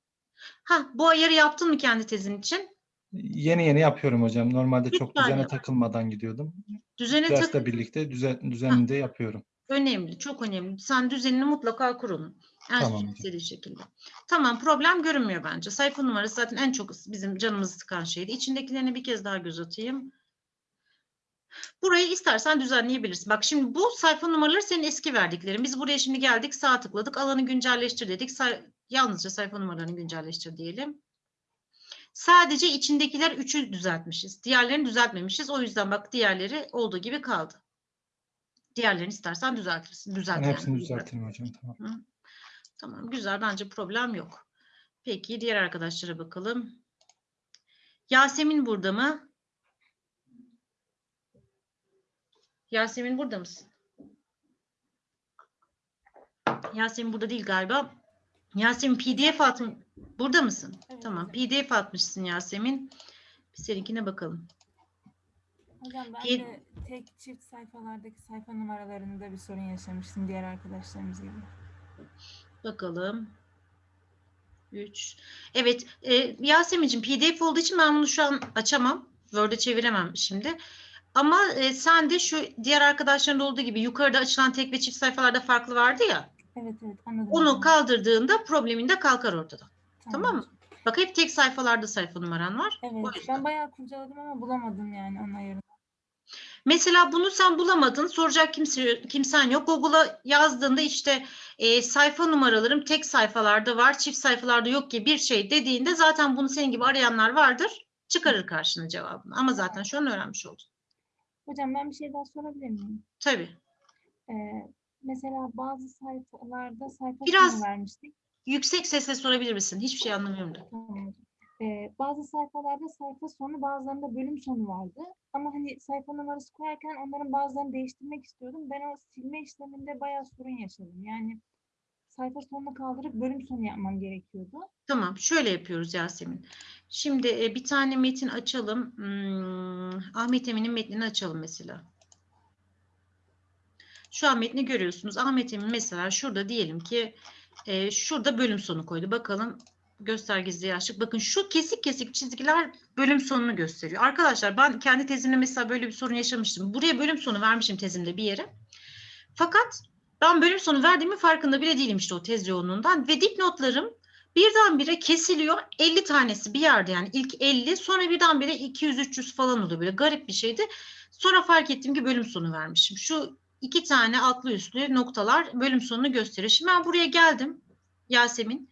Speaker 1: Ha, bu ayarı yaptın mı kendi tezin için?
Speaker 4: Yeni yeni yapıyorum hocam. Normalde çok
Speaker 1: Lütfen
Speaker 4: düzene
Speaker 1: yap.
Speaker 4: takılmadan gidiyordum.
Speaker 1: Düzene
Speaker 4: Dersle birlikte düzen, düzenini de yapıyorum.
Speaker 1: önemli, çok önemli. Sen düzenini mutlaka kur onun. En
Speaker 4: Tamam
Speaker 1: istediği şekilde. Tamam, problem görünmüyor bence. Sayfa numarası zaten en çok bizim canımızı sıkan şeydi. İçindekilerine bir kez daha göz atayım. Burayı istersen düzenleyebilirsin. Bak şimdi bu sayfa numaraları senin eski verdiklerin. Biz buraya şimdi geldik, sağ tıkladık, alanı güncelleştir dedik. Say- yalnızca sayfa numaralarını güncelleştir diyelim. Sadece içindekiler üçü düzeltmişiz. Diğerlerini düzeltmemişiz. O yüzden bak diğerleri olduğu gibi kaldı. Diğerlerini istersen düzeltirsin. Düzelt
Speaker 4: Ben
Speaker 1: yani,
Speaker 4: hepsini
Speaker 1: düzelt.
Speaker 4: düzeltirim hocam. Tamam.
Speaker 1: Tamam güzel bence problem yok. Peki diğer arkadaşlara bakalım. Yasemin burada mı? Yasemin burada mısın? Yasemin burada değil galiba. Yasemin PDF atmış. Burada mısın?
Speaker 5: Evet,
Speaker 1: tamam. PDF atmışsın Yasemin. Bir seninkine bakalım.
Speaker 5: Hocam ben de tek çift sayfalardaki sayfa numaralarında bir sorun yaşamıştım diğer arkadaşlarımız gibi.
Speaker 1: Bakalım. 3. Evet. E, Yasemin'cim PDF olduğu için ben bunu şu an açamam. Word'e çeviremem şimdi. Ama e, sen de şu diğer arkadaşların olduğu gibi yukarıda açılan tek ve çift sayfalarda farklı vardı ya.
Speaker 5: Evet evet anladım.
Speaker 1: Onu kaldırdığında problemin de kalkar ortadan. tamam mı?
Speaker 5: hocam.
Speaker 1: Bak hep tek sayfalarda sayfa numaran var.
Speaker 5: Evet ben bayağı kurcaladım ama bulamadım yani onun ayarını.
Speaker 1: Mesela bunu sen bulamadın, soracak kimse, kimsen yok. Google'a yazdığında işte e, sayfa numaralarım tek sayfalarda var, çift sayfalarda yok gibi bir şey dediğinde zaten bunu senin gibi arayanlar vardır. Çıkarır karşına cevabını. Ama zaten şu an öğrenmiş oldun.
Speaker 5: Hocam ben bir şey daha sorabilir miyim?
Speaker 1: Tabii.
Speaker 5: Ee, mesela bazı sayfalarda sayfa
Speaker 1: Biraz-
Speaker 5: sonu vermiştik.
Speaker 1: Yüksek sesle sorabilir misin? Hiçbir şey anlamıyorum da.
Speaker 5: Tamam. Ee, bazı sayfalarda sayfa sonu bazılarında bölüm sonu vardı. Ama hani sayfa numarası koyarken onların bazılarını değiştirmek istiyordum. Ben o silme işleminde bayağı sorun yaşadım. Yani sayfa sonunu kaldırıp bölüm sonu yapmam gerekiyordu.
Speaker 1: Tamam, şöyle yapıyoruz Yasemin. Şimdi e, bir tane metin açalım. Hmm, Ahmet Emin'in metnini açalım mesela. Şu an metni görüyorsunuz. Ahmet Emin mesela şurada diyelim ki e, şurada bölüm sonu koydu. Bakalım göstergesi yaşlık. Bakın şu kesik kesik çizgiler bölüm sonunu gösteriyor. Arkadaşlar ben kendi tezimde mesela böyle bir sorun yaşamıştım. Buraya bölüm sonu vermişim tezimde bir yere. Fakat ben bölüm sonu verdiğimin farkında bile değilim işte o tez yoğunluğundan ve dipnotlarım birdenbire kesiliyor. 50 tanesi bir yerde yani ilk 50 sonra birdenbire 200-300 falan oluyor böyle garip bir şeydi. Sonra fark ettim ki bölüm sonu vermişim. Şu iki tane altlı üstlü noktalar bölüm sonunu gösteriyor. Şimdi ben buraya geldim Yasemin.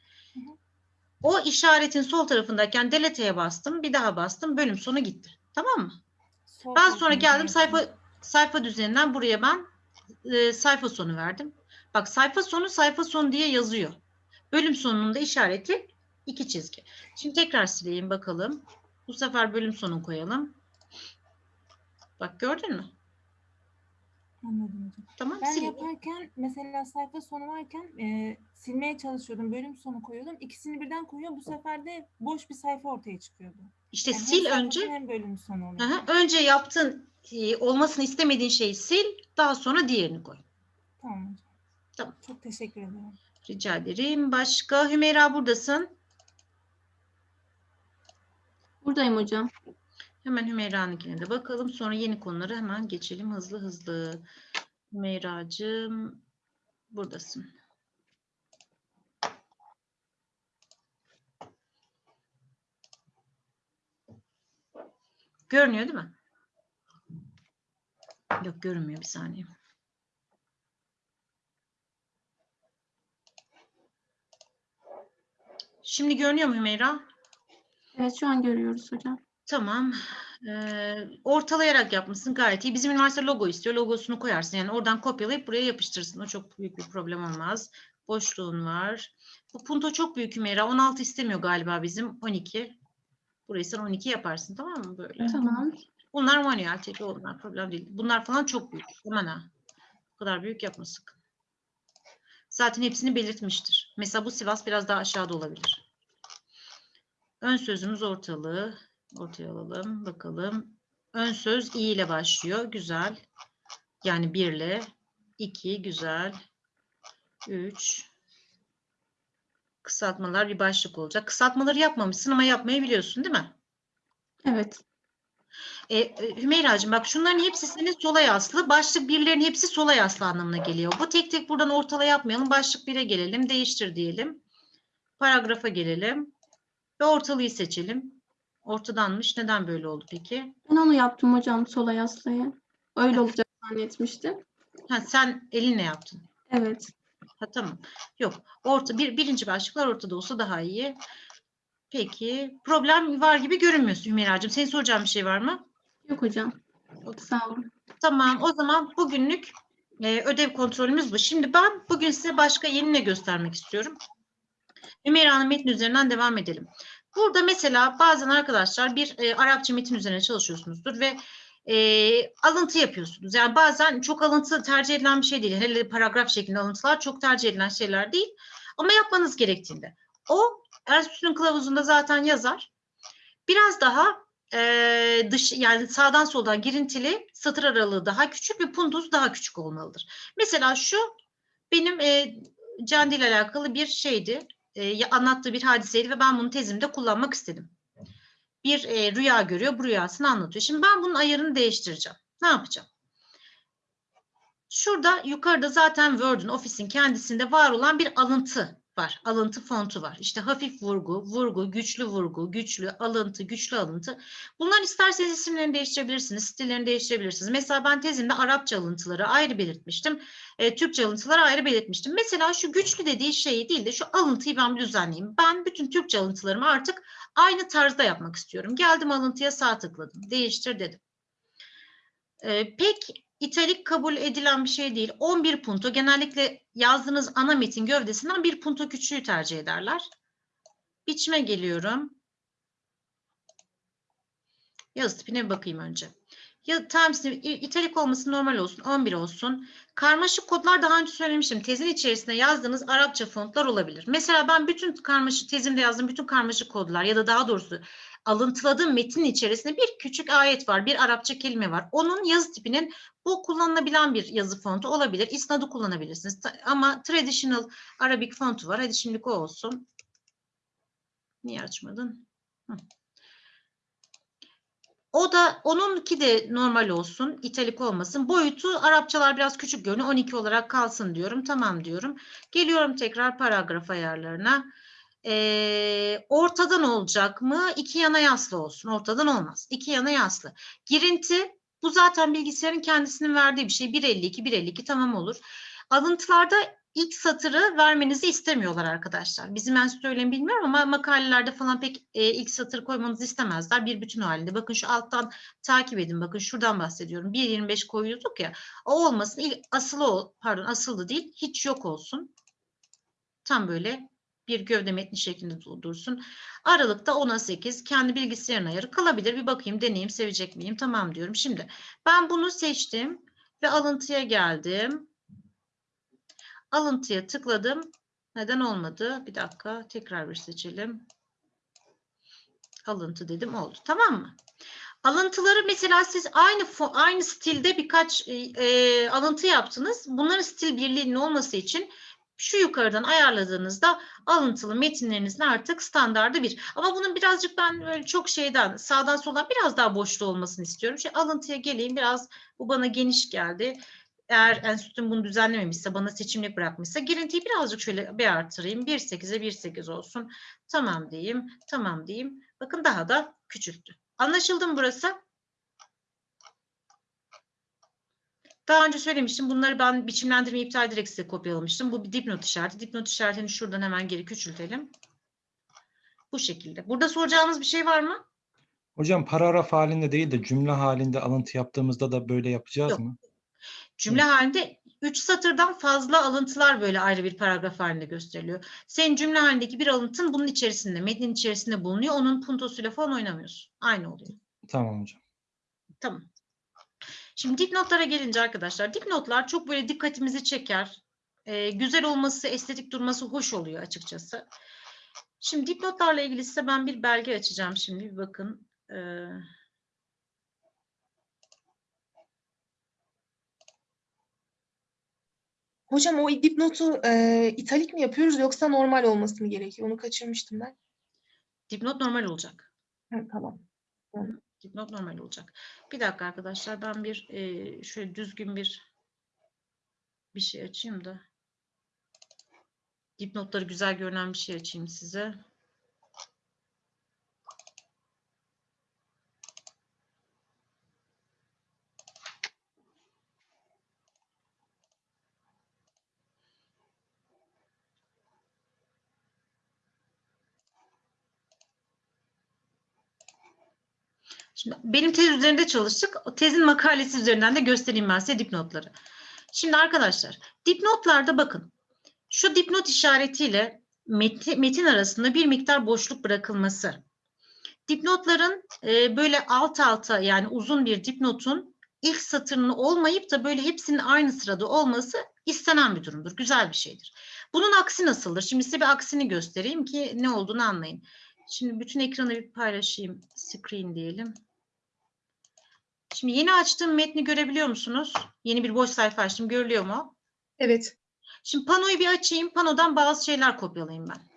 Speaker 1: O işaretin sol tarafındayken delete'ye bastım. Bir daha bastım. Bölüm sonu gitti. Tamam mı?
Speaker 5: Sol
Speaker 1: Ben sonra geldim sayfa sayfa düzeninden buraya ben e, sayfa sonu verdim. Bak sayfa sonu sayfa sonu diye yazıyor. Bölüm sonunun da işareti iki çizgi. Şimdi tekrar sileyim bakalım. Bu sefer bölüm sonu koyalım. Bak gördün mü?
Speaker 5: Anladım.
Speaker 1: Tamam
Speaker 5: Ben
Speaker 1: sil.
Speaker 5: yaparken mesela sayfa sonu varken e, silmeye çalışıyordum. Bölüm sonu koyuyordum. İkisini birden koyuyor. Bu sefer de boş bir sayfa ortaya çıkıyordu.
Speaker 1: İşte
Speaker 5: Yani
Speaker 1: sil önce.
Speaker 5: hem bölüm sonu oluyor.
Speaker 1: Aha, önce yaptığın e, olmasını istemediğin şeyi sil, daha sonra diğerini koy.
Speaker 5: Tamam.
Speaker 1: Tamam.
Speaker 5: Çok teşekkür ederim.
Speaker 1: Rica ederim. Başka Hümeyra buradasın.
Speaker 6: Buradayım hocam.
Speaker 1: Hemen Hümeyra'nınkine de bakalım. Sonra yeni konulara hemen geçelim hızlı hızlı. Hümeyra'cığım buradasın. Görünüyor değil mi? Yok görünmüyor bir saniye. Şimdi görünüyor mu Hümeyra?
Speaker 6: Evet şu an görüyoruz hocam.
Speaker 1: Tamam. Ee, ortalayarak yapmışsın gayet iyi. Bizim üniversite logo istiyor. Logosunu koyarsın. Yani oradan kopyalayıp buraya yapıştırırsın. O çok büyük bir problem olmaz. Boşluğun var. Bu punto çok büyük Hümeyra. 16 istemiyor galiba bizim. 12. Burayı sen 12 yaparsın tamam mı böyle?
Speaker 6: Tamam.
Speaker 1: Bunlar manuel tabii onlar problem değil. Bunlar falan çok büyük. Aman ha. Bu kadar büyük yapma sakın. Zaten hepsini belirtmiştir. Mesela bu Sivas biraz daha aşağıda olabilir. Ön sözümüz ortalığı. Ortaya alalım. Bakalım. Ön söz i ile başlıyor. Güzel. Yani 1 ile. 2 güzel. 3 Kısaltmalar bir başlık olacak. Kısaltmaları yapmamışsın ama yapmayı biliyorsun değil mi?
Speaker 6: Evet.
Speaker 1: E, e, Hümeyra'cığım bak şunların hepsi senin sola yaslı. Başlık birlerin hepsi sola yaslı anlamına geliyor. Bu tek tek buradan ortala yapmayalım. Başlık bire gelelim. Değiştir diyelim. Paragrafa gelelim. Ve ortalıyı seçelim. Ortadanmış. Neden böyle oldu peki?
Speaker 6: Ben onu yaptım hocam sola yaslayı. Öyle olacak zannetmiştim.
Speaker 1: Ha, sen elinle yaptın.
Speaker 6: Evet.
Speaker 1: Ha, tamam. Yok. Orta, bir, birinci başlıklar ortada olsa daha iyi. Peki. Problem var gibi görünmüyorsun Hümeyra'cığım. Senin soracağın bir şey var mı?
Speaker 6: Yok hocam. Sağ olun.
Speaker 1: Tamam, o zaman bugünlük e, ödev kontrolümüz bu. Şimdi ben bugün size başka yeni ne göstermek istiyorum. Ümeyra'nın metni üzerinden devam edelim. Burada mesela bazen arkadaşlar bir e, Arapça metin üzerine çalışıyorsunuzdur ve e, alıntı yapıyorsunuz. Yani bazen çok alıntı tercih edilen bir şey değil. Hele paragraf şeklinde alıntılar çok tercih edilen şeyler değil. Ama yapmanız gerektiğinde. O Ersu'nun kılavuzunda zaten yazar. Biraz daha e, dış yani sağdan soldan girintili satır aralığı daha küçük ve puntosu daha küçük olmalıdır. Mesela şu benim e, Candi ile alakalı bir şeydi. E, anlattığı bir hadiseydi ve ben bunu tezimde kullanmak istedim. Bir e, rüya görüyor, bu rüyasını anlatıyor. Şimdi ben bunun ayarını değiştireceğim. Ne yapacağım? Şurada yukarıda zaten Word'ün, Office'in kendisinde var olan bir alıntı var. Alıntı fontu var. İşte hafif vurgu, vurgu, güçlü vurgu, güçlü alıntı, güçlü alıntı. Bunların isterseniz isimlerini değiştirebilirsiniz, stillerini değiştirebilirsiniz. Mesela ben tezimde Arapça alıntıları ayrı belirtmiştim. E, Türkçe alıntıları ayrı belirtmiştim. Mesela şu güçlü dediği şeyi değil de şu alıntıyı ben düzenleyeyim. Ben bütün Türkçe alıntılarımı artık aynı tarzda yapmak istiyorum. Geldim alıntıya sağ tıkladım. Değiştir dedim. E, pek italik kabul edilen bir şey değil. 11 punto genellikle yazdığınız ana metin gövdesinden bir punto küçüğü tercih ederler. Biçime geliyorum. Yazı tipine bakayım önce. Ya temsil italik olması normal olsun, 11 olsun. Karmaşık kodlar daha önce söylemiştim. Tezin içerisinde yazdığınız Arapça fontlar olabilir. Mesela ben bütün karmaşık tezimde yazdığım bütün karmaşık kodlar ya da daha doğrusu alıntıladığım metnin içerisinde bir küçük ayet var, bir Arapça kelime var. Onun yazı tipinin bu kullanılabilen bir yazı fontu olabilir. İsnad'ı kullanabilirsiniz. Ama traditional Arabic fontu var. Hadi şimdilik o olsun. Niye açmadın? Hı. O da onunki de normal olsun, italik olmasın. Boyutu Arapçalar biraz küçük görünüyor. 12 olarak kalsın diyorum. Tamam diyorum. Geliyorum tekrar paragraf ayarlarına. Ee, ortadan olacak mı? İki yana yaslı olsun. Ortadan olmaz. İki yana yaslı. Girinti bu zaten bilgisayarın kendisinin verdiği bir şey. 1.52, 1.52 tamam olur. Alıntılarda ilk satırı vermenizi istemiyorlar arkadaşlar. Bizim ben söyleyeyim bilmiyorum ama makalelerde falan pek e, ilk satır koymanızı istemezler. Bir bütün halinde. Bakın şu alttan takip edin. Bakın şuradan bahsediyorum. 1.25 koyuyorduk ya. O olmasın. İlk asılı pardon asıldı değil. Hiç yok olsun. Tam böyle bir gövde metni şeklinde dur- dursun. Aralıkta 10'a 8 kendi bilgisayarın ayarı kalabilir. Bir bakayım deneyeyim sevecek miyim? Tamam diyorum. Şimdi ben bunu seçtim ve alıntıya geldim. Alıntıya tıkladım. Neden olmadı? Bir dakika tekrar bir seçelim. Alıntı dedim oldu. Tamam mı? Alıntıları mesela siz aynı aynı stilde birkaç e, e, alıntı yaptınız. Bunların stil birliğinin olması için şu yukarıdan ayarladığınızda alıntılı metinlerinizin artık standardı bir. Ama bunun birazcık ben böyle çok şeyden sağdan soldan biraz daha boşluğu olmasını istiyorum. Şey, alıntıya geleyim biraz bu bana geniş geldi. Eğer enstitüm bunu düzenlememişse bana seçimlik bırakmışsa girintiyi birazcık şöyle bir artırayım. 1.8'e 1.8 olsun. Tamam diyeyim. Tamam diyeyim. Bakın daha da küçülttü. Anlaşıldı mı burası? Daha önce söylemiştim. Bunları ben biçimlendirme iptal direkt size kopyalamıştım. Bu bir dipnot işareti. Dipnot işaretini şuradan hemen geri küçültelim. Bu şekilde. Burada soracağınız bir şey var mı?
Speaker 4: Hocam paragraf halinde değil de cümle halinde alıntı yaptığımızda da böyle yapacağız
Speaker 1: Yok.
Speaker 4: mı?
Speaker 1: Cümle halinde 3 satırdan fazla alıntılar böyle ayrı bir paragraf halinde gösteriliyor. Senin cümle halindeki bir alıntın bunun içerisinde, metnin içerisinde bulunuyor. Onun puntosuyla falan oynamıyorsun. Aynı oluyor.
Speaker 4: Tamam hocam.
Speaker 1: Tamam. Şimdi dipnotlara gelince arkadaşlar, dipnotlar çok böyle dikkatimizi çeker. Ee, güzel olması, estetik durması hoş oluyor açıkçası. Şimdi dipnotlarla ilgili size ben bir belge açacağım şimdi. Bir bakın. Ee,
Speaker 7: Hocam o dipnotu e, italik mi yapıyoruz yoksa normal olması mı gerekiyor? Onu kaçırmıştım ben.
Speaker 1: dipnot normal olacak.
Speaker 7: Ha, tamam.
Speaker 1: Dipnot normal olacak. Bir dakika arkadaşlar ben bir e, şöyle düzgün bir bir şey açayım da. Dipnotları güzel görünen bir şey açayım size. Şimdi benim tez üzerinde çalıştık. O tezin makalesi üzerinden de göstereyim ben size dipnotları. Şimdi arkadaşlar dipnotlarda bakın. Şu dipnot işaretiyle meti- metin arasında bir miktar boşluk bırakılması. Dipnotların e, böyle alt alta yani uzun bir dipnotun ilk satırının olmayıp da böyle hepsinin aynı sırada olması istenen bir durumdur. Güzel bir şeydir. Bunun aksi nasıldır? Şimdi size bir aksini göstereyim ki ne olduğunu anlayın. Şimdi bütün ekranı bir paylaşayım. Screen diyelim. Şimdi yeni açtığım metni görebiliyor musunuz? Yeni bir boş sayfa açtım. Görülüyor mu?
Speaker 7: Evet.
Speaker 1: Şimdi panoyu bir açayım. Panodan bazı şeyler kopyalayayım ben.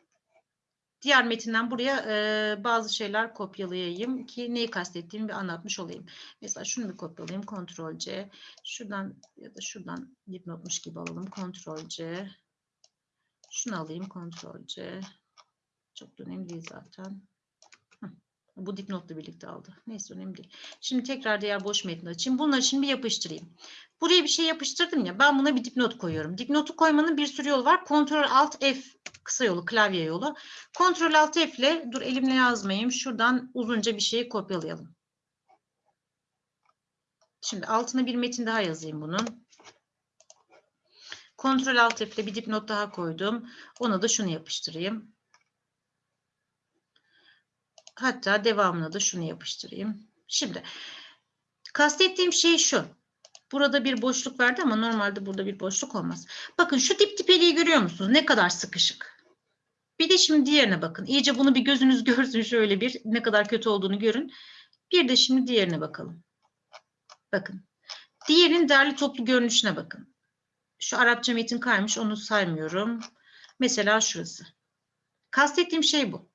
Speaker 1: Diğer metinden buraya e, bazı şeyler kopyalayayım ki neyi kastettiğimi bir anlatmış olayım. Mesela şunu bir kopyalayayım. Ctrl C. Şuradan ya da şuradan dipnotmuş gibi alalım. Ctrl C. Şunu alayım. Ctrl C. Çok da önemli değil zaten. Bu dipnotla birlikte aldı. Neyse önemli değil. Şimdi tekrar diğer boş metni açayım. Bunları şimdi yapıştırayım. Buraya bir şey yapıştırdım ya. Ben buna bir dipnot koyuyorum. Dipnotu koymanın bir sürü yolu var. Ctrl Alt F kısa yolu, klavye yolu. Ctrl Alt F ile dur elimle yazmayayım. Şuradan uzunca bir şeyi kopyalayalım. Şimdi altına bir metin daha yazayım bunun. Ctrl Alt F ile bir dipnot daha koydum. Ona da şunu yapıştırayım. Hatta devamına da şunu yapıştırayım. Şimdi kastettiğim şey şu. Burada bir boşluk verdi ama normalde burada bir boşluk olmaz. Bakın şu dip dipeliği görüyor musunuz? Ne kadar sıkışık. Bir de şimdi diğerine bakın. İyice bunu bir gözünüz görsün şöyle bir ne kadar kötü olduğunu görün. Bir de şimdi diğerine bakalım. Bakın. Diğerinin derli toplu görünüşüne bakın. Şu Arapça metin kaymış onu saymıyorum. Mesela şurası. Kastettiğim şey bu.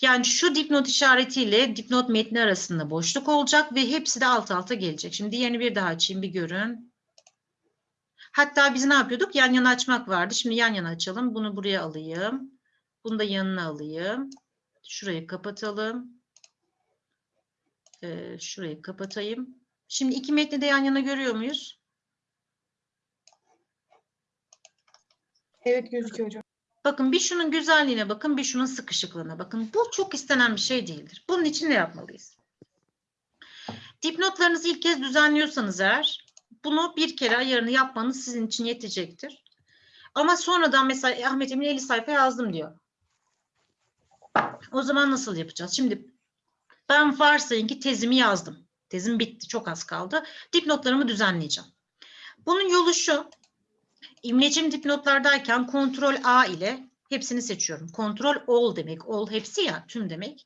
Speaker 1: Yani şu dipnot işaretiyle dipnot metni arasında boşluk olacak ve hepsi de alt alta gelecek. Şimdi diğerini bir daha açayım bir görün. Hatta biz ne yapıyorduk? Yan yana açmak vardı. Şimdi yan yana açalım. Bunu buraya alayım. Bunu da yanına alayım. Şurayı kapatalım. Ee, şurayı kapatayım. Şimdi iki metni de yan yana görüyor muyuz?
Speaker 7: Evet gözüküyor hocam.
Speaker 1: Bakın bir şunun güzelliğine bakın, bir şunun sıkışıklığına bakın. Bu çok istenen bir şey değildir. Bunun için ne yapmalıyız? Dipnotlarınızı ilk kez düzenliyorsanız eğer, bunu bir kere ayarını yapmanız sizin için yetecektir. Ama sonradan mesela Ahmet Emin 50 sayfa yazdım diyor. O zaman nasıl yapacağız? Şimdi ben varsayın ki tezimi yazdım. Tezim bitti, çok az kaldı. Dipnotlarımı düzenleyeceğim. Bunun yolu şu. İmlecim dipnotlardayken kontrol A ile hepsini seçiyorum. Kontrol all demek. All hepsi ya tüm demek.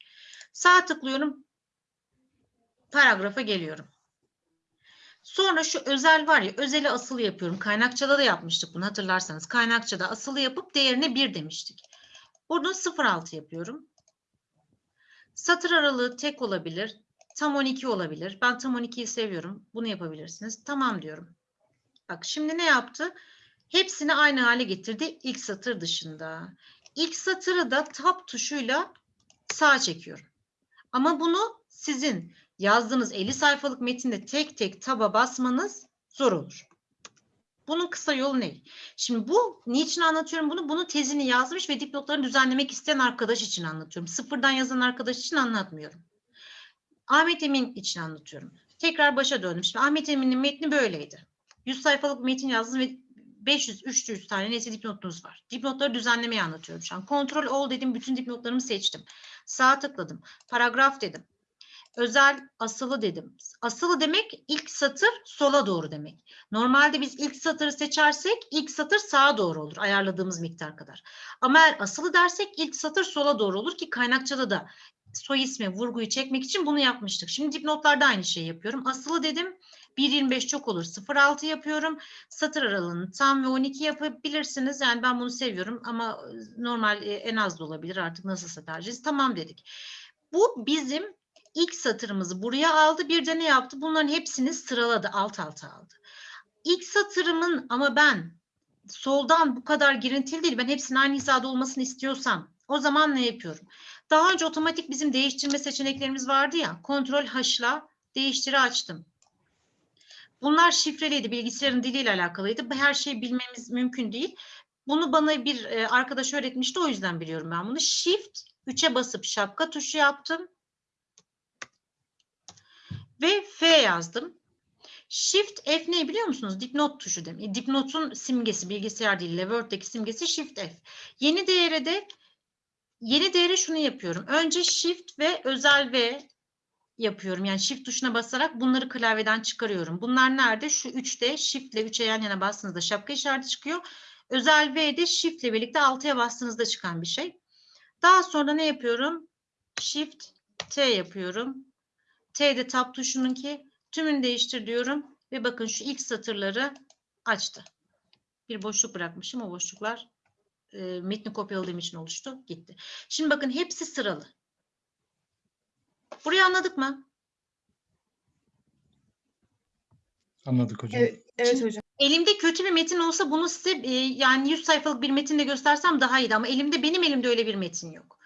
Speaker 1: Sağ tıklıyorum. Paragrafa geliyorum. Sonra şu özel var ya özeli asılı yapıyorum. Kaynakçada da yapmıştık bunu hatırlarsanız. Kaynakçada asılı yapıp değerine 1 demiştik. Bunu 0.6 yapıyorum. Satır aralığı tek olabilir. Tam 12 olabilir. Ben tam 12'yi seviyorum. Bunu yapabilirsiniz. Tamam diyorum. Bak şimdi ne yaptı? Hepsini aynı hale getirdi ilk satır dışında. İlk satırı da tab tuşuyla sağa çekiyorum. Ama bunu sizin yazdığınız 50 sayfalık metinde tek tek taba basmanız zor olur. Bunun kısa yolu ne? Şimdi bu niçin anlatıyorum bunu? Bunu tezini yazmış ve dipnotlarını düzenlemek isteyen arkadaş için anlatıyorum. Sıfırdan yazan arkadaş için anlatmıyorum. Ahmet Emin için anlatıyorum. Tekrar başa döndüm. Şimdi Ahmet Emin'in metni böyleydi. 100 sayfalık metin yazdınız ve 500 300 tane neyse dipnotunuz var. Dipnotları düzenlemeyi anlatıyorum şu an. Kontrol all dedim. Bütün dipnotlarımı seçtim. Sağ tıkladım. Paragraf dedim. Özel asılı dedim. Asılı demek ilk satır sola doğru demek. Normalde biz ilk satırı seçersek ilk satır sağa doğru olur ayarladığımız miktar kadar. Ama eğer asılı dersek ilk satır sola doğru olur ki kaynakçada da soy ismi vurguyu çekmek için bunu yapmıştık. Şimdi dipnotlarda aynı şeyi yapıyorum. Asılı dedim 1.25 çok olur 0.6 yapıyorum. Satır aralığını tam ve 12 yapabilirsiniz. Yani ben bunu seviyorum ama normal e, en az da olabilir artık nasılsa tercihiniz. Tamam dedik. Bu bizim ilk satırımızı buraya aldı. Bir de ne yaptı? Bunların hepsini sıraladı. Alt alta aldı. İlk satırımın ama ben soldan bu kadar girintili değil. Ben hepsinin aynı hizada olmasını istiyorsam o zaman ne yapıyorum? Daha önce otomatik bizim değiştirme seçeneklerimiz vardı ya. Kontrol H'la değiştiri açtım. Bunlar şifreliydi. Bilgisayarın diliyle alakalıydı. Her şeyi bilmemiz mümkün değil. Bunu bana bir e, arkadaş öğretmişti. O yüzden biliyorum ben bunu. Shift 3'e basıp şapka tuşu yaptım. Ve F yazdım. Shift F ne biliyor musunuz? Dipnot tuşu demek. Dipnotun simgesi bilgisayar diliyle Word'deki simgesi Shift F. Yeni değere de yeni değere şunu yapıyorum. Önce Shift ve özel V yapıyorum. Yani Shift tuşuna basarak bunları klavyeden çıkarıyorum. Bunlar nerede? Şu 3'te Shift ile 3'e yan yana bastığınızda şapka işareti çıkıyor. Özel V'de Shift ile birlikte 6'ya bastığınızda çıkan bir şey. Daha sonra ne yapıyorum? Shift T yapıyorum. T'de tab tuşunun ki tümünü değiştir diyorum ve bakın şu ilk satırları açtı. Bir boşluk bırakmışım. O boşluklar e, metni kopyaladığım için oluştu. Gitti. Şimdi bakın hepsi sıralı. Burayı anladık mı?
Speaker 4: Anladık hocam.
Speaker 7: Evet, evet hocam.
Speaker 1: Elimde kötü bir metin olsa bunu size e, yani 100 sayfalık bir metinle göstersem daha iyiydi ama elimde benim elimde öyle bir metin yok.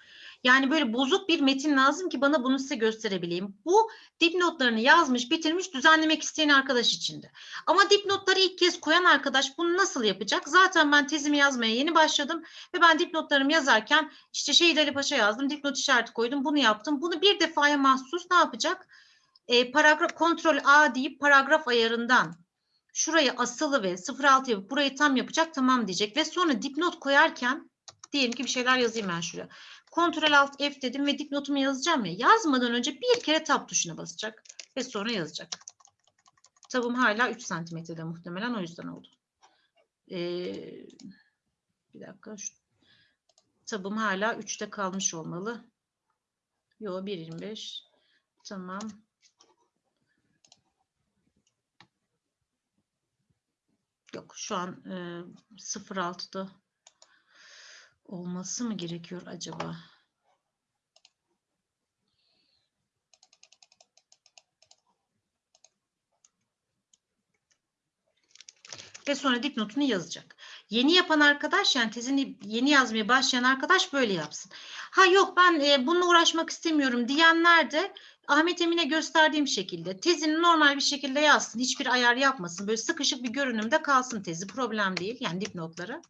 Speaker 1: Yani böyle bozuk bir metin lazım ki bana bunu size gösterebileyim. Bu dipnotlarını yazmış, bitirmiş, düzenlemek isteyen arkadaş içindi. Ama dipnotları ilk kez koyan arkadaş bunu nasıl yapacak? Zaten ben tezimi yazmaya yeni başladım ve ben dipnotlarımı yazarken işte Şehit Ali Paşa yazdım, dipnot işareti koydum, bunu yaptım. Bunu bir defaya mahsus ne yapacak? E, paragraf kontrol A deyip paragraf ayarından şurayı asılı ve 06 yapıp burayı tam yapacak tamam diyecek ve sonra dipnot koyarken diyelim ki bir şeyler yazayım ben şuraya. Ctrl Alt F dedim ve dipnotumu yazacağım ya. Yazmadan önce bir kere tab tuşuna basacak ve sonra yazacak. Tabım hala 3 santimetrede muhtemelen o yüzden oldu. Ee, bir dakika. Tabım hala 3'te kalmış olmalı. Yo 1.25. Tamam. Yok şu an e, 0.6'da olması mı gerekiyor acaba? Ve sonra dipnotunu yazacak. Yeni yapan arkadaş yani tezini yeni yazmaya başlayan arkadaş böyle yapsın. Ha yok ben e, bununla uğraşmak istemiyorum diyenler de Ahmet Emin'e gösterdiğim şekilde tezini normal bir şekilde yazsın. Hiçbir ayar yapmasın. Böyle sıkışık bir görünümde kalsın tezi. Problem değil. Yani dipnotları.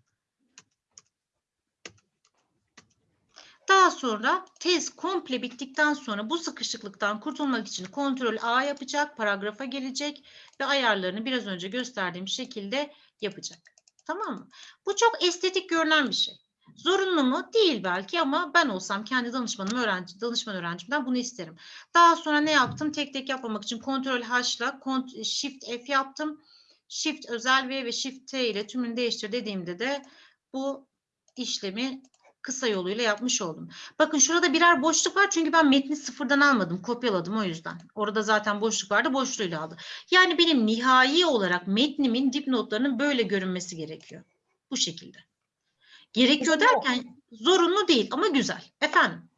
Speaker 1: Daha sonra tez komple bittikten sonra bu sıkışıklıktan kurtulmak için kontrol A yapacak, paragrafa gelecek ve ayarlarını biraz önce gösterdiğim şekilde yapacak. Tamam mı? Bu çok estetik görünen bir şey. Zorunlu mu? Değil belki ama ben olsam kendi danışmanım öğrenci, danışman öğrencimden bunu isterim. Daha sonra ne yaptım? Tek tek yapmamak için kontrol H'la Shift F yaptım. Shift özel V ve Shift T ile tümünü değiştir dediğimde de bu işlemi kısa yoluyla yapmış oldum. Bakın şurada birer boşluk var çünkü ben metni sıfırdan almadım, kopyaladım o yüzden. Orada zaten boşluk vardı, boşluğuyla aldı. Yani benim nihai olarak metnimin dipnotlarının böyle görünmesi gerekiyor. Bu şekilde. Gerekiyor derken zorunlu değil ama güzel. Efendim?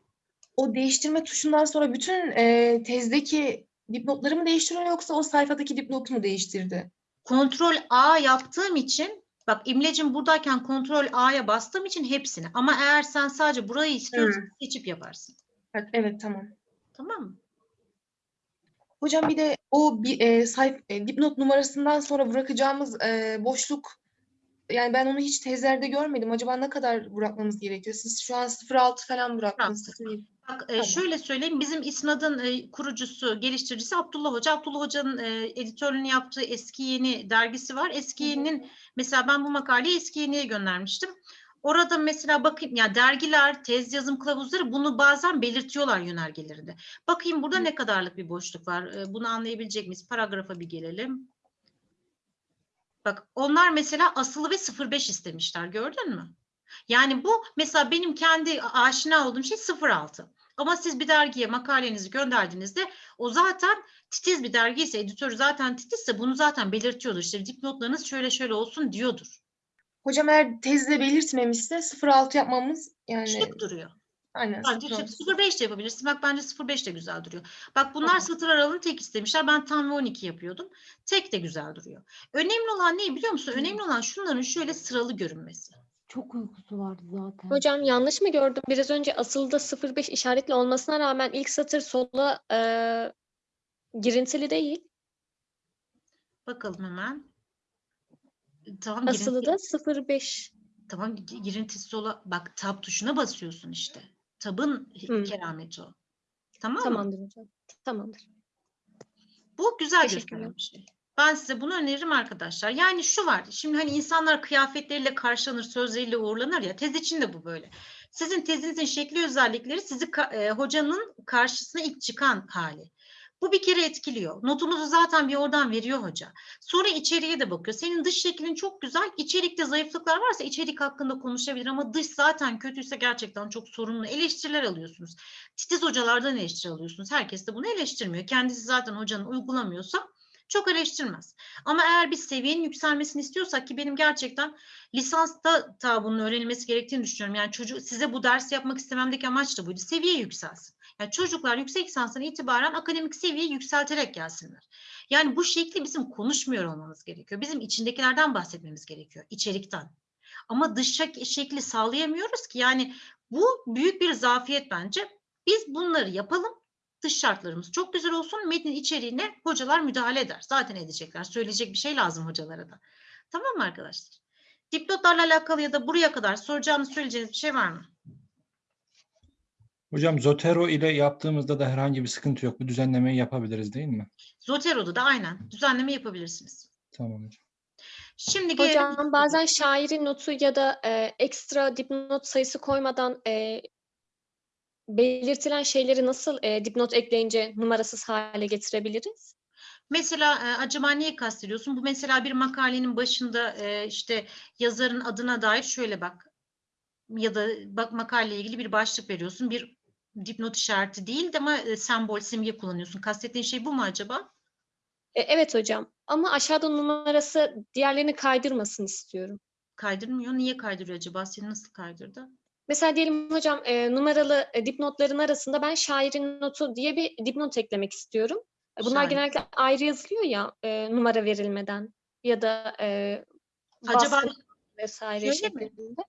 Speaker 7: O değiştirme tuşundan sonra bütün e, tezdeki dipnotları mı değiştiriyor yoksa o sayfadaki dipnotu mu değiştirdi?
Speaker 1: Kontrol A yaptığım için bak İmlecim buradayken kontrol A'ya bastığım için hepsini. Ama eğer sen sadece burayı istiyorsan seçip yaparsın.
Speaker 7: Evet, evet tamam.
Speaker 1: Tamam mı?
Speaker 7: Hocam bir de o bir e, sayf e, dipnot numarasından sonra bırakacağımız e, boşluk yani ben onu hiç tezlerde görmedim. Acaba ne kadar bırakmamız gerekiyor? Siz şu an 06 falan bıraktınız. 07.
Speaker 1: Bak e, şöyle söyleyeyim bizim İSNAD'ın e, kurucusu, geliştiricisi Abdullah Hoca. Abdullah Hoca'nın e, editörlüğünü yaptığı Eski Yeni dergisi var. Eski. Yeni'nin mesela ben bu makaleyi Eski Yeni'ye göndermiştim. Orada mesela bakayım ya dergiler, tez yazım kılavuzları bunu bazen belirtiyorlar yönergelerinde. Bakayım burada
Speaker 7: Hı.
Speaker 1: ne kadarlık bir boşluk var. E, bunu anlayabilecek miyiz? Paragrafa bir gelelim. Bak onlar mesela asılı ve 05 istemişler gördün mü? Yani bu mesela benim kendi aşina olduğum şey 06. Ama siz bir dergiye makalenizi gönderdiğinizde o zaten titiz bir dergi ise editörü zaten titizse bunu zaten belirtiyordur. İşte dipnotlarınız şöyle şöyle olsun diyordur.
Speaker 7: Hocam eğer tezde belirtmemişse 06 yapmamız yani
Speaker 1: Şık duruyor.
Speaker 7: Aynen
Speaker 1: Bence
Speaker 7: 06.
Speaker 1: şık. 05 de yapabilirsin. Bak bence 05 de güzel duruyor. Bak bunlar
Speaker 7: Tamam.
Speaker 1: satır aralığını tek istemişler. Ben tam ve 12 yapıyordum. Tek de güzel duruyor. Önemli olan ne biliyor musun? Önemli olan şunların şöyle sıralı görünmesi.
Speaker 8: Çok uykusu vardı zaten.
Speaker 9: Hocam yanlış mı gördüm? Biraz önce asılda 05 işaretli olmasına rağmen ilk satır sola e, girintili değil.
Speaker 1: Bakalım hemen. Tamam
Speaker 9: Asılı
Speaker 1: girinti-
Speaker 9: da 05.
Speaker 1: Tamam gi- girintisi sola bak tab tuşuna basıyorsun işte. Tabın
Speaker 9: Hı.
Speaker 1: kerameti o. Tamam mı?
Speaker 9: Tamamdır hocam. Tamamdır.
Speaker 1: Bu güzel
Speaker 9: Teşekkürler.
Speaker 1: gösteren bir şey. Ben size bunu öneririm arkadaşlar. Yani şu var. Şimdi hani insanlar kıyafetleriyle karşılanır, sözleriyle uğurlanır ya. Tez için de bu böyle. Sizin tezinizin şekli özellikleri sizi ka- e, hocanın karşısına ilk çıkan hali. Bu bir kere etkiliyor. Notunuzu zaten bir oradan veriyor hoca. Sonra içeriye de bakıyor. Senin dış şeklin çok güzel. İçerikte zayıflıklar varsa içerik hakkında konuşabilir ama dış zaten kötüyse gerçekten çok sorunlu eleştiriler alıyorsunuz. Titiz hocalardan eleştiri alıyorsunuz. Herkes de bunu eleştirmiyor. Kendisi zaten hocanın uygulamıyorsa çok eleştirmez. Ama eğer biz seviyenin yükselmesini istiyorsak ki benim gerçekten lisansta ta bunun öğrenilmesi gerektiğini düşünüyorum. Yani çocuk size bu dersi yapmak istememdeki amaç da buydu. Seviye yükselsin. Yani çocuklar yüksek lisanstan itibaren akademik seviyeyi yükselterek gelsinler. Yani bu şekli bizim konuşmuyor olmamız gerekiyor. Bizim içindekilerden bahsetmemiz gerekiyor, içerikten. Ama dış şek- şekli sağlayamıyoruz ki. Yani bu büyük bir zafiyet bence. Biz bunları yapalım. Dış şartlarımız çok güzel olsun. Metnin içeriğine hocalar müdahale eder. Zaten edecekler. Söyleyecek bir şey lazım hocalara da. Tamam mı arkadaşlar? Dipnotlarla alakalı ya da buraya kadar soracağınız söyleyeceğiniz bir şey var mı?
Speaker 4: Hocam Zotero ile yaptığımızda da herhangi bir sıkıntı yok. Bu düzenlemeyi yapabiliriz değil mi?
Speaker 1: Zotero'da da aynen düzenleme yapabilirsiniz.
Speaker 4: Tamam hocam.
Speaker 1: Şimdi
Speaker 9: Hocam bazen şairin notu ya da e, ekstra dipnot sayısı koymadan e, belirtilen şeyleri nasıl e, dipnot ekleyince numarasız hale getirebiliriz?
Speaker 1: Mesela e, acaba neyi kastediyorsun? Bu mesela bir makalenin başında e, işte yazarın adına dair şöyle bak ya da bak makaleyle ilgili bir başlık veriyorsun. Bir dipnot işareti değil de ama e, sembol, simge kullanıyorsun. Kastettiğin şey bu mu acaba?
Speaker 9: E, evet hocam ama aşağıda numarası diğerlerini kaydırmasın istiyorum.
Speaker 1: Kaydırmıyor. Niye kaydırıyor acaba? Seni nasıl kaydırdı?
Speaker 9: Mesela diyelim hocam e, numaralı e, dipnotların arasında ben şairin notu diye bir dipnot eklemek istiyorum. E, Bunlar
Speaker 1: Şair.
Speaker 9: genellikle ayrı yazılıyor ya e, numara verilmeden ya da e,
Speaker 1: Acaba
Speaker 9: vesaire
Speaker 1: şöyle mi?
Speaker 9: şeklinde.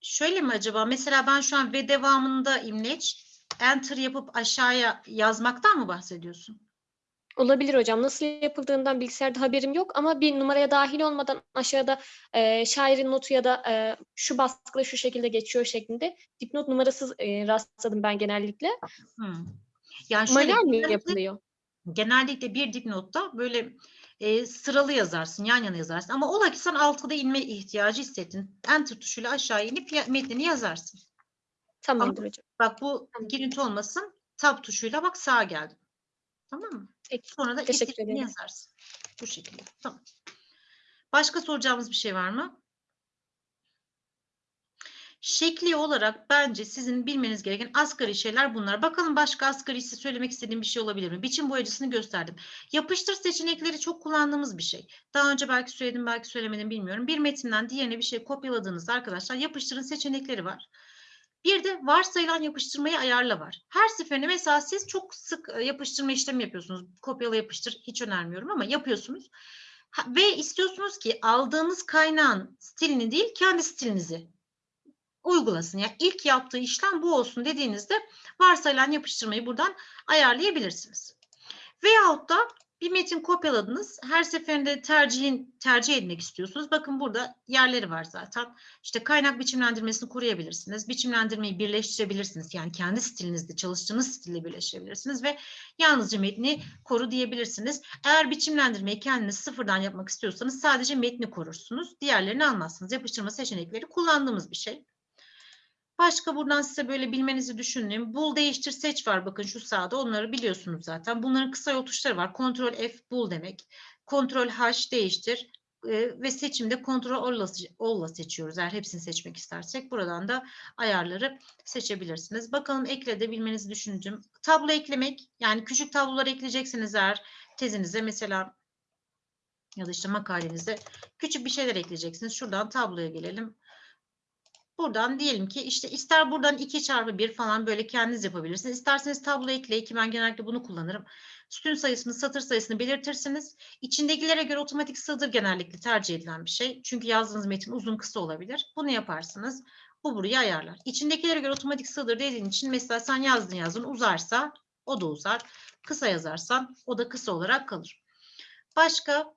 Speaker 1: Şöyle mi acaba? Mesela ben şu an ve devamında imleç enter yapıp aşağıya yazmaktan mı bahsediyorsun?
Speaker 9: Olabilir hocam. Nasıl yapıldığından bilgisayarda haberim yok ama bir numaraya dahil olmadan aşağıda e, şairin notu ya da e, şu baskıda şu şekilde geçiyor şeklinde dipnot numarasız e, rastladım ben genellikle.
Speaker 1: Hmm. Yani şöyle
Speaker 9: Manuel mi
Speaker 1: genellikle-
Speaker 9: yapılıyor?
Speaker 1: genellikle bir dipnotta böyle e, sıralı yazarsın, yan yana yazarsın. Ama ola ki sen altıda inme ihtiyacı hissettin. Enter tuşuyla aşağı inip metnini yazarsın.
Speaker 9: Tamamdır hocam.
Speaker 1: Bak bu girinti olmasın. Tab tuşuyla bak sağa geldim. Tamam mı?
Speaker 9: Peki.
Speaker 1: Sonra da
Speaker 9: Teşekkür ederim.
Speaker 1: yazarsın. Bu şekilde. Tamam. Başka soracağımız bir şey var mı? Şekli olarak bence sizin bilmeniz gereken asgari şeyler bunlar. Bakalım başka asgari size söylemek istediğim bir şey olabilir mi? Biçim boyacısını gösterdim. Yapıştır seçenekleri çok kullandığımız bir şey. Daha önce belki söyledim belki söylemedim bilmiyorum. Bir metinden diğerine bir şey kopyaladığınızda arkadaşlar yapıştırın seçenekleri var. Bir de varsayılan yapıştırmayı ayarla var. Her seferinde mesela siz çok sık e, yapıştırma işlemi yapıyorsunuz. Kopyala yapıştır hiç önermiyorum ama yapıyorsunuz. Ve istiyorsunuz ki aldığınız kaynağın stilini değil kendi stilinizi uygulasın. Yani ilk yaptığı işlem bu olsun dediğinizde varsayılan yapıştırmayı buradan ayarlayabilirsiniz. Veyahut da bir metin kopyaladınız. Her seferinde tercihin tercih etmek istiyorsunuz. Bakın burada yerleri var zaten. İşte kaynak biçimlendirmesini koruyabilirsiniz. Biçimlendirmeyi birleştirebilirsiniz. Yani kendi stilinizde çalıştığınız stille birleştirebilirsiniz ve yalnızca metni koru diyebilirsiniz. Eğer biçimlendirmeyi kendiniz sıfırdan yapmak istiyorsanız sadece metni korursunuz. Diğerlerini almazsınız. Yapıştırma seçenekleri kullandığımız bir şey. Başka buradan size böyle bilmenizi düşündüğüm bul değiştir seç var bakın şu sağda onları biliyorsunuz zaten. Bunların kısa yol tuşları var. Ctrl F bul demek. Ctrl H değiştir e, ve seçimde Ctrl All'la seçiyoruz eğer hepsini seçmek istersek. Buradan da ayarları seçebilirsiniz. Bakalım eklede bilmenizi düşündüğüm tablo eklemek yani küçük tablolar ekleyeceksiniz eğer tezinize mesela ya da işte makalenize küçük bir şeyler ekleyeceksiniz. Şuradan tabloya gelelim. Buradan diyelim ki işte ister buradan 2 çarpı 1 falan böyle kendiniz yapabilirsiniz. İsterseniz tablo ekleyin ki ben genellikle bunu kullanırım. Sütun sayısını, satır sayısını belirtirsiniz. İçindekilere göre otomatik sığdır genellikle tercih edilen bir şey. Çünkü yazdığınız metin uzun kısa olabilir. Bunu yaparsınız. Bu burayı ayarlar. İçindekilere göre otomatik sığdır dediğin için mesela sen yazdın yazdın uzarsa o da uzar. Kısa yazarsan o da kısa olarak kalır. Başka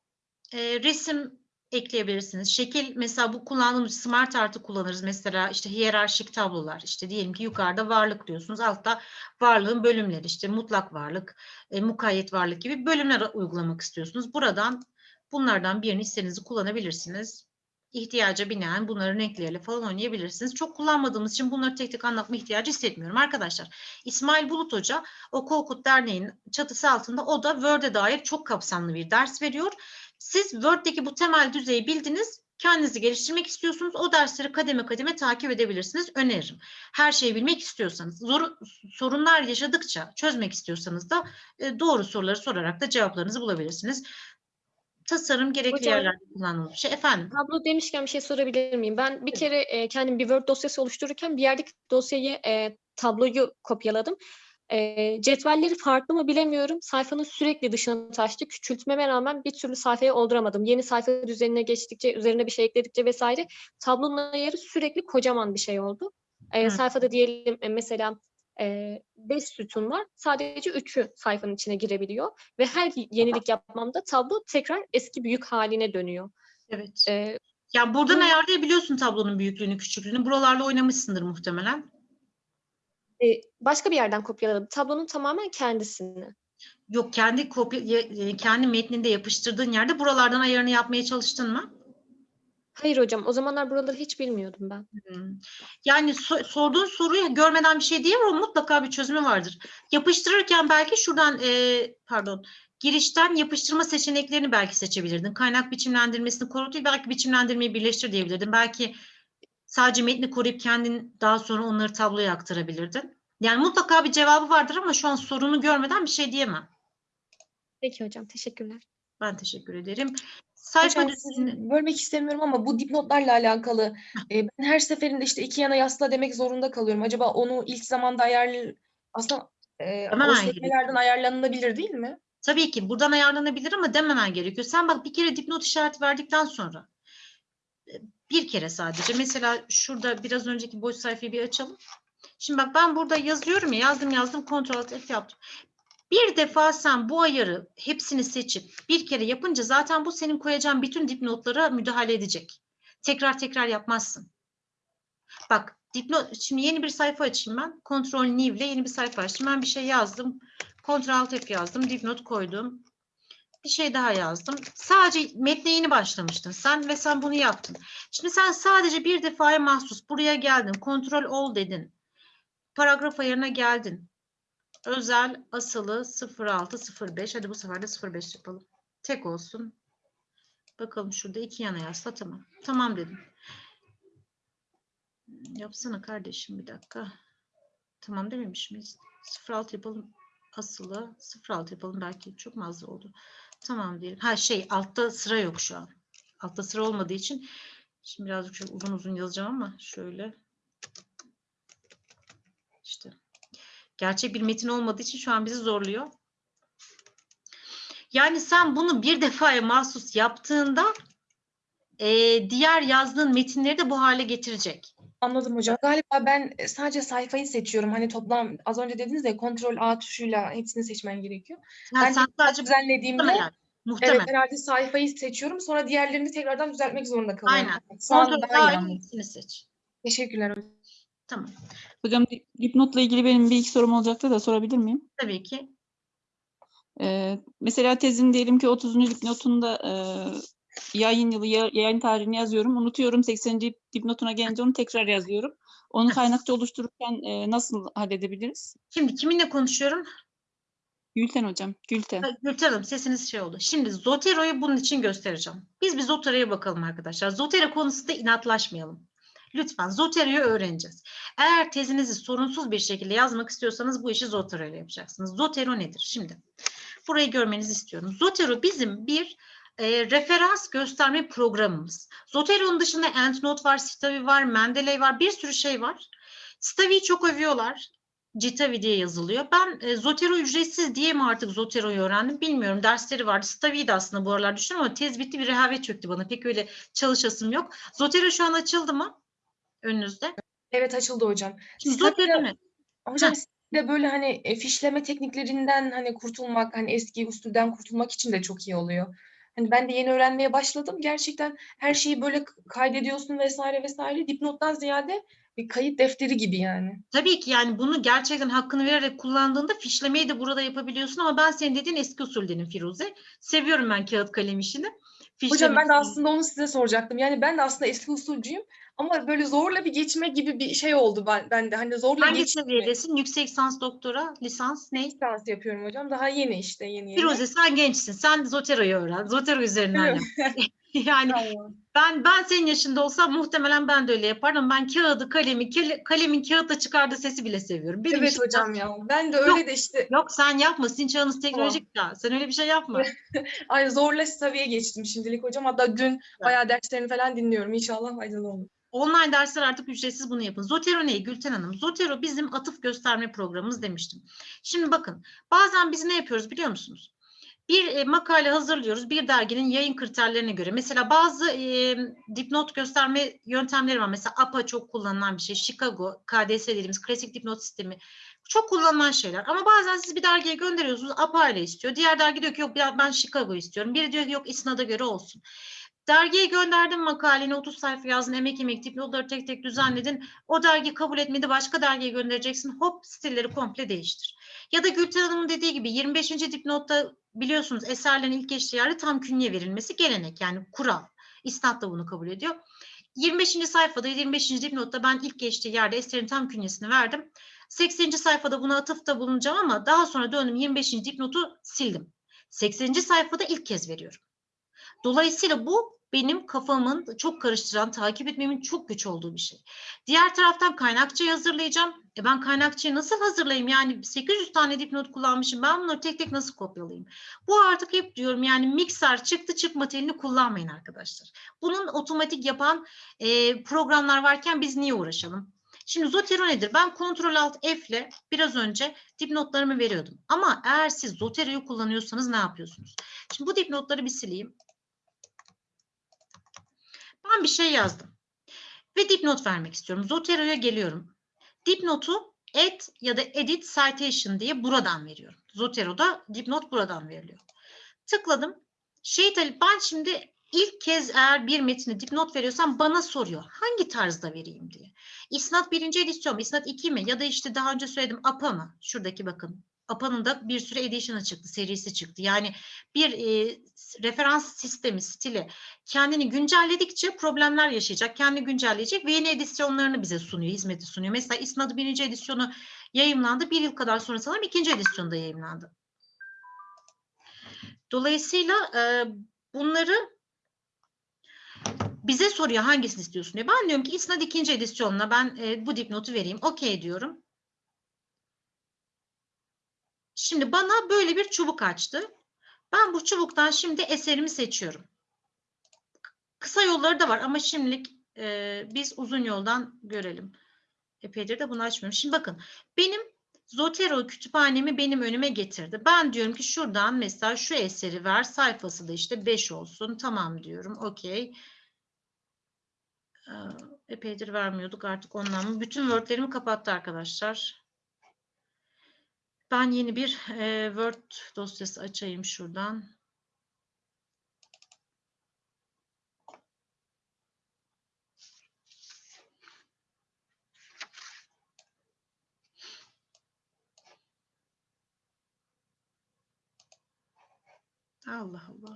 Speaker 1: e, resim ekleyebilirsiniz. Şekil mesela bu kullandığımız smart artı kullanırız. Mesela işte hiyerarşik tablolar. İşte diyelim ki yukarıda varlık diyorsunuz. Altta varlığın bölümleri işte mutlak varlık, e, mukayyet varlık gibi bölümler uygulamak istiyorsunuz. Buradan bunlardan birini istediğinizi kullanabilirsiniz. İhtiyaca binaen bunların renkleriyle falan oynayabilirsiniz. Çok kullanmadığımız için bunları tek tek anlatma ihtiyacı hissetmiyorum arkadaşlar. İsmail Bulut Hoca o Korkut Derneği'nin çatısı altında o da Word'e dair çok kapsamlı bir ders veriyor. Siz Word'deki bu temel düzeyi bildiniz, kendinizi geliştirmek istiyorsunuz. O dersleri kademe kademe takip edebilirsiniz. Öneririm. Her şeyi bilmek istiyorsanız, zor, sorunlar yaşadıkça çözmek istiyorsanız da e, doğru soruları sorarak da cevaplarınızı bulabilirsiniz. Tasarım gerekli
Speaker 9: Hocam-
Speaker 1: yerlerde kullanılmış şey. Efendim?
Speaker 9: Tablo demişken bir şey sorabilir miyim? Ben bir kere e, kendim bir Word dosyası oluştururken bir yerdeki dosyayı e, tabloyu kopyaladım. E, cetvelleri farklı mı bilemiyorum. Sayfanın sürekli dışına taştı. Küçültmeme rağmen bir türlü sayfayı olduramadım. Yeni sayfa düzenine geçtikçe, üzerine bir şey ekledikçe vesaire tablonun ayarı sürekli kocaman bir şey oldu. E,
Speaker 1: Hı.
Speaker 9: sayfada diyelim e, mesela 5 sütun var. Sadece 3'ü sayfanın içine girebiliyor ve her yenilik yapmamda tablo tekrar eski büyük haline dönüyor.
Speaker 1: Evet.
Speaker 9: E,
Speaker 1: Ya buradan
Speaker 9: bu-
Speaker 1: ayarlayabiliyorsun tablonun büyüklüğünü, küçüklüğünü. Buralarla oynamışsındır muhtemelen.
Speaker 9: E, başka bir yerden kopyaladım. Tablonun tamamen kendisini.
Speaker 1: Yok kendi kopya ya- e, kendi metninde yapıştırdığın yerde buralardan ayarını yapmaya çalıştın mı?
Speaker 9: Hayır hocam, o zamanlar buraları hiç bilmiyordum ben.
Speaker 1: Hmm. Yani so- sorduğun soruyu görmeden bir şey diyemem mutlaka bir çözümü vardır. Yapıştırırken belki şuradan e, pardon girişten yapıştırma seçeneklerini belki seçebilirdin. Kaynak biçimlendirmesini koru değil, belki biçimlendirmeyi birleştir diyebilirdin. Belki sadece metni koruyup kendin daha sonra onları tabloya aktarabilirdin. Yani mutlaka bir cevabı vardır ama şu an sorunu görmeden bir şey diyemem.
Speaker 9: Peki hocam, teşekkürler.
Speaker 1: Ben teşekkür ederim. Sayfa düzenini-
Speaker 7: bölmek istemiyorum ama bu dipnotlarla alakalı e, ben her seferinde işte iki yana yasla demek zorunda kalıyorum. Acaba onu ilk zamanda ayarlı aslında e,
Speaker 1: Hemen
Speaker 7: o sekmelerden ayarlanılabilir değil mi?
Speaker 1: Tabii ki buradan ayarlanabilir ama dememen gerekiyor. Sen bak bir kere dipnot işareti verdikten sonra bir kere sadece mesela şurada biraz önceki boş sayfayı bir açalım. Şimdi bak ben burada yazıyorum ya yazdım yazdım kontrol F yaptım. Bir defa sen bu ayarı hepsini seçip bir kere yapınca zaten bu senin koyacağın bütün dipnotlara müdahale edecek. Tekrar tekrar yapmazsın. Bak dipnot şimdi yeni bir sayfa açayım ben. Kontrol New ile yeni bir sayfa açtım. Ben bir şey yazdım. Ctrl F yazdım, dipnot koydum. Bir şey daha yazdım. Sadece metne yeni başlamıştın sen ve sen bunu yaptın. Şimdi sen sadece bir defaya mahsus buraya geldin, Ctrl All dedin. Paragraf ayarına geldin. Özel asılı 0605. Hadi bu sefer de 05 yapalım. Tek olsun. Bakalım şurada iki yana yazsa tamam. Tamam dedim. Yapsana kardeşim bir dakika. Tamam dememiş miyiz? 06 yapalım. Asılı 06 yapalım belki çok az oldu. Tamam diyelim. Ha şey altta sıra yok şu an. Altta sıra olmadığı için şimdi birazcık şöyle uzun uzun yazacağım ama şöyle işte gerçek bir metin olmadığı için şu an bizi zorluyor. Yani sen bunu bir defaya mahsus yaptığında eee, diğer yazdığın metinleri de bu hale getirecek.
Speaker 7: Anladım hocam. Galiba ben e, sadece sayfayı seçiyorum. Hani toplam az önce dediniz ya kontrol A tuşuyla hepsini seçmen gerekiyor.
Speaker 1: Ha,
Speaker 7: Ben
Speaker 1: sen sadece
Speaker 7: düzenlediğimde
Speaker 1: muhtemelen, muhtemelen.
Speaker 7: evet herhalde sayfayı seçiyorum. Sonra diğerlerini tekrardan düzeltmek zorunda kalıyorum.
Speaker 1: Aynen.
Speaker 7: An
Speaker 1: Kontrol
Speaker 7: anladım.
Speaker 1: hepsini seç.
Speaker 7: Teşekkürler hocam.
Speaker 1: Tamam.
Speaker 3: Hocam dip- dipnotla ilgili benim bir iki sorum olacaktı da sorabilir miyim?
Speaker 1: Tabii ki.
Speaker 3: Ee, mesela tezin diyelim ki 30. dipnotunda e, yayın yılı, ya- yayın tarihini yazıyorum. Unutuyorum 80. dipnotuna gelince onu tekrar yazıyorum. Onu kaynakça oluştururken e, nasıl halledebiliriz?
Speaker 1: Şimdi kiminle konuşuyorum?
Speaker 3: Gülten hocam, Gülten.
Speaker 1: Gülten Hanım sesiniz şey oldu. Şimdi Zotero'yu bunun için göstereceğim. Biz bir Zotero'ya bakalım arkadaşlar. Zotero konusunda inatlaşmayalım. Lütfen Zotero'yu öğreneceğiz. Eğer tezinizi sorunsuz bir şekilde yazmak istiyorsanız bu işi Zotero ile yapacaksınız. Zotero nedir? Şimdi burayı görmenizi istiyorum. Zotero bizim bir e, referans gösterme programımız. Zotero'nun dışında EndNote var, Stavi var, Mendeley var, bir sürü şey var. Stavi'yi çok övüyorlar. Citavi diye yazılıyor. Ben e, Zotero ücretsiz diye mi artık Zotero'yu öğrendim bilmiyorum. Dersleri vardı. Stavi'yi de aslında bu aralar düşünüyorum ama tez bitti bir rehavet çöktü bana. Pek öyle çalışasım yok. Zotero şu an açıldı mı? Önünüzde.
Speaker 7: Evet açıldı hocam.
Speaker 1: Şimdi Zotero ne?
Speaker 7: Hocam de böyle hani e, fişleme tekniklerinden hani kurtulmak, hani eski usulden kurtulmak için de çok iyi oluyor. Hani ben de yeni öğrenmeye başladım. Gerçekten her şeyi böyle kaydediyorsun vesaire vesaire. Dipnottan ziyade bir kayıt defteri gibi yani.
Speaker 1: Tabii ki yani bunu gerçekten hakkını vererek kullandığında fişlemeyi de burada yapabiliyorsun ama ben senin dediğin eski usuldenim Firuze. Seviyorum ben kağıt kalem işini.
Speaker 7: Hocam ben de aslında onu size soracaktım. Yani ben de aslında eski usulcuyum ama böyle zorla bir geçme gibi bir şey oldu ben, ben de. Hani zorla
Speaker 1: Hangi
Speaker 7: geçme
Speaker 1: seviyedesin? Yüksek lisans, doktora, lisans ne?
Speaker 7: lisans yapıyorum hocam. Daha yeni işte yeni yeni.
Speaker 1: Firuze sen gençsin. Sen Zotero'yu öğren. Zotero üzerinden yap. yani
Speaker 7: Tamam.
Speaker 1: ben ben senin yaşında olsam muhtemelen ben de öyle yapardım. Ben kağıdı, kalemi, kale- kalemin kağıtla çıkardığı sesi bile seviyorum. Benim
Speaker 7: Evet hocam ya. Ben de öyle de işte
Speaker 1: Yok sen yapma. Sizin çağınız teknolojik ya. Sen öyle bir şey yapma.
Speaker 7: ay zorla seviye geçtim şimdilik hocam. Hatta dün bayağı derslerini falan dinliyorum. İnşallah faydalı olur.
Speaker 1: Online dersler artık ücretsiz bunu yapın. Zotero ne Gülten Hanım? Zotero bizim atıf gösterme programımız demiştim. Şimdi bakın bazen biz ne yapıyoruz biliyor musunuz? Bir e, makale hazırlıyoruz bir derginin yayın kriterlerine göre. Mesela bazı e, dipnot gösterme yöntemleri var. Mesela APA çok kullanılan bir şey. Chicago, KDS dediğimiz klasik dipnot sistemi. Çok kullanılan şeyler. Ama bazen siz bir dergiye gönderiyorsunuz. APA ile istiyor. Diğer dergi diyor ki yok ben Chicago istiyorum. Biri diyor ki yok İSNAD'a göre olsun. Dergiye gönderdim makaleni 30 sayfa yazdın emek emek dipnotları tek tek düzenledin. O dergi kabul etmedi başka dergiye göndereceksin. Hop stilleri komple değiştir. Ya da Gülten Hanım'ın dediği gibi 25. dipnotta biliyorsunuz eserlerin ilk geçtiği yerde tam künye verilmesi gelenek yani kural. İstat da bunu kabul ediyor. 25. sayfada 25. dipnotta ben ilk geçtiği yerde eserin tam künyesini verdim. 80. sayfada buna atıfta bulunacağım ama daha sonra döndüm 25. dipnotu sildim. 80. sayfada ilk kez veriyorum. Dolayısıyla bu benim kafamın çok karıştıran, takip etmemin çok güç olduğu bir şey. Diğer taraftan kaynakçayı hazırlayacağım. E ben kaynakçayı nasıl hazırlayayım? Yani 800 tane dipnot kullanmışım. Ben bunları tek tek nasıl kopyalayayım? Bu artık hep diyorum yani mikser çıktı çıkma telini kullanmayın arkadaşlar. Bunun otomatik yapan e, programlar varken biz niye uğraşalım? Şimdi Zotero nedir? Ben Ctrl Alt F ile biraz önce dipnotlarımı veriyordum. Ama eğer siz Zotero'yu kullanıyorsanız ne yapıyorsunuz? Şimdi bu dipnotları bir sileyim. Ben bir şey yazdım. Ve dipnot vermek istiyorum. Zotero'ya geliyorum. Dipnotu add ya da edit citation diye buradan veriyorum. Zotero'da dipnot buradan veriliyor. Tıkladım. Şey ben şimdi ilk kez eğer bir metni dipnot veriyorsam bana soruyor. Hangi tarzda vereyim diye. İsnat birinci edisyon mu? İsnat 2 mi? Ya da işte daha önce söyledim APA mı? Şuradaki bakın. APA'nın da bir sürü edition'ı çıktı, serisi çıktı. Yani bir e, referans sistemi, stili kendini güncelledikçe problemler yaşayacak, kendini güncelleyecek ve yeni edisyonlarını bize sunuyor, hizmeti sunuyor. Mesela İsnad'ı birinci edisyonu yayımlandı, bir yıl kadar sonra sanırım ikinci edisyonda yayımlandı. Dolayısıyla e, bunları bize soruyor hangisini istiyorsun diyor. Ben diyorum ki İsnad ikinci edisyonuna ben e, bu dipnotu vereyim. Okey diyorum. Şimdi bana böyle bir çubuk açtı. Ben bu çubuktan şimdi eserimi seçiyorum. Kısa yolları da var ama şimdilik e, biz uzun yoldan görelim. Epeydir de bunu açmıyorum. Şimdi bakın benim Zotero kütüphanemi benim önüme getirdi. Ben diyorum ki şuradan mesela şu eseri ver. Sayfası da işte 5 olsun. Tamam diyorum. Okey. Ee, Epeydir vermiyorduk artık ondan? Bütün Word'lerimi kapattı arkadaşlar. Ben yeni bir e, Word dosyası açayım şuradan. Allah Allah.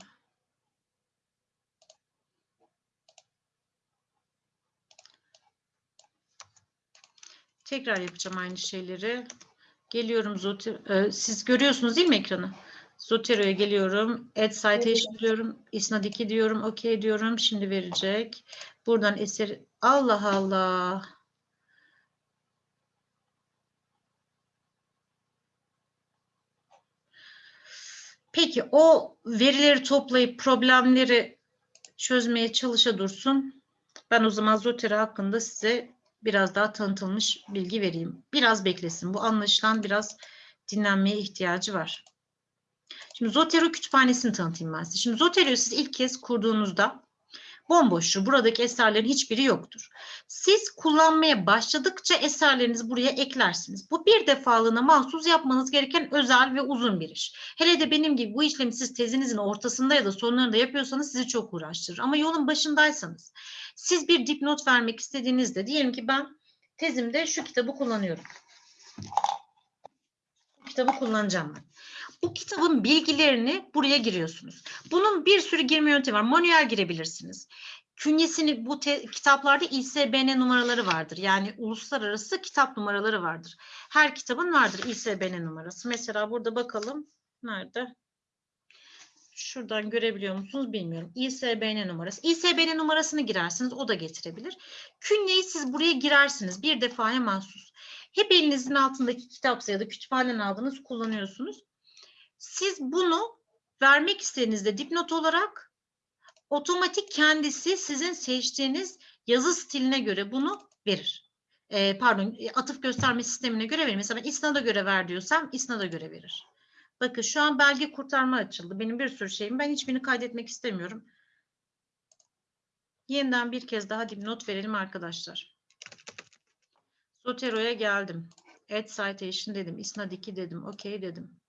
Speaker 1: Tekrar yapacağım aynı şeyleri. Geliyorum Zotero. siz görüyorsunuz değil mi ekranı? Zotero'ya geliyorum. Add citation diyorum. İsnad 2 diyorum. OK diyorum. Şimdi verecek. Buradan eser. Allah Allah. Peki o verileri toplayıp problemleri çözmeye çalışa dursun. Ben o zaman Zotero hakkında size biraz daha tanıtılmış bilgi vereyim. Biraz beklesin. Bu anlaşılan biraz dinlenmeye ihtiyacı var. Şimdi Zotero kütüphanesini tanıtayım ben size. Şimdi Zotero'yu siz ilk kez kurduğunuzda bomboştur. Buradaki eserlerin hiçbiri yoktur. Siz kullanmaya başladıkça eserlerinizi buraya eklersiniz. Bu bir defalığına mahsus yapmanız gereken özel ve uzun bir iş. Hele de benim gibi bu işlemi siz tezinizin ortasında ya da sonlarında yapıyorsanız sizi çok uğraştırır. Ama yolun başındaysanız siz bir dipnot vermek istediğinizde diyelim ki ben tezimde şu kitabı kullanıyorum. Bu kitabı kullanacağım ben. Bu kitabın bilgilerini buraya giriyorsunuz. Bunun bir sürü girme yöntemi var. Manuel girebilirsiniz. Künyesini bu te- kitaplarda ISBN numaraları vardır. Yani uluslararası kitap numaraları vardır. Her kitabın vardır ISBN numarası. Mesela burada bakalım. Nerede? Şuradan görebiliyor musunuz bilmiyorum. ISBN numarası. ISBN numarasını girersiniz. O da getirebilir. Künyeyi siz buraya girersiniz. Bir defaya mahsus. Hep elinizin altındaki kitapsa ya da kütüphaneden aldığınız kullanıyorsunuz. Siz bunu vermek istediğinizde dipnot olarak otomatik kendisi sizin seçtiğiniz yazı stiline göre bunu verir. Ee, pardon atıf gösterme sistemine göre verir. Mesela İsnad'a göre ver diyorsam İsnad'a göre verir. Bakın şu an belge kurtarma açıldı. Benim bir sürü şeyim. Ben hiçbirini kaydetmek istemiyorum. Yeniden bir kez daha dipnot verelim arkadaşlar. Zotero'ya geldim. Add citation dedim. İsnad 2 dedim. OK dedim.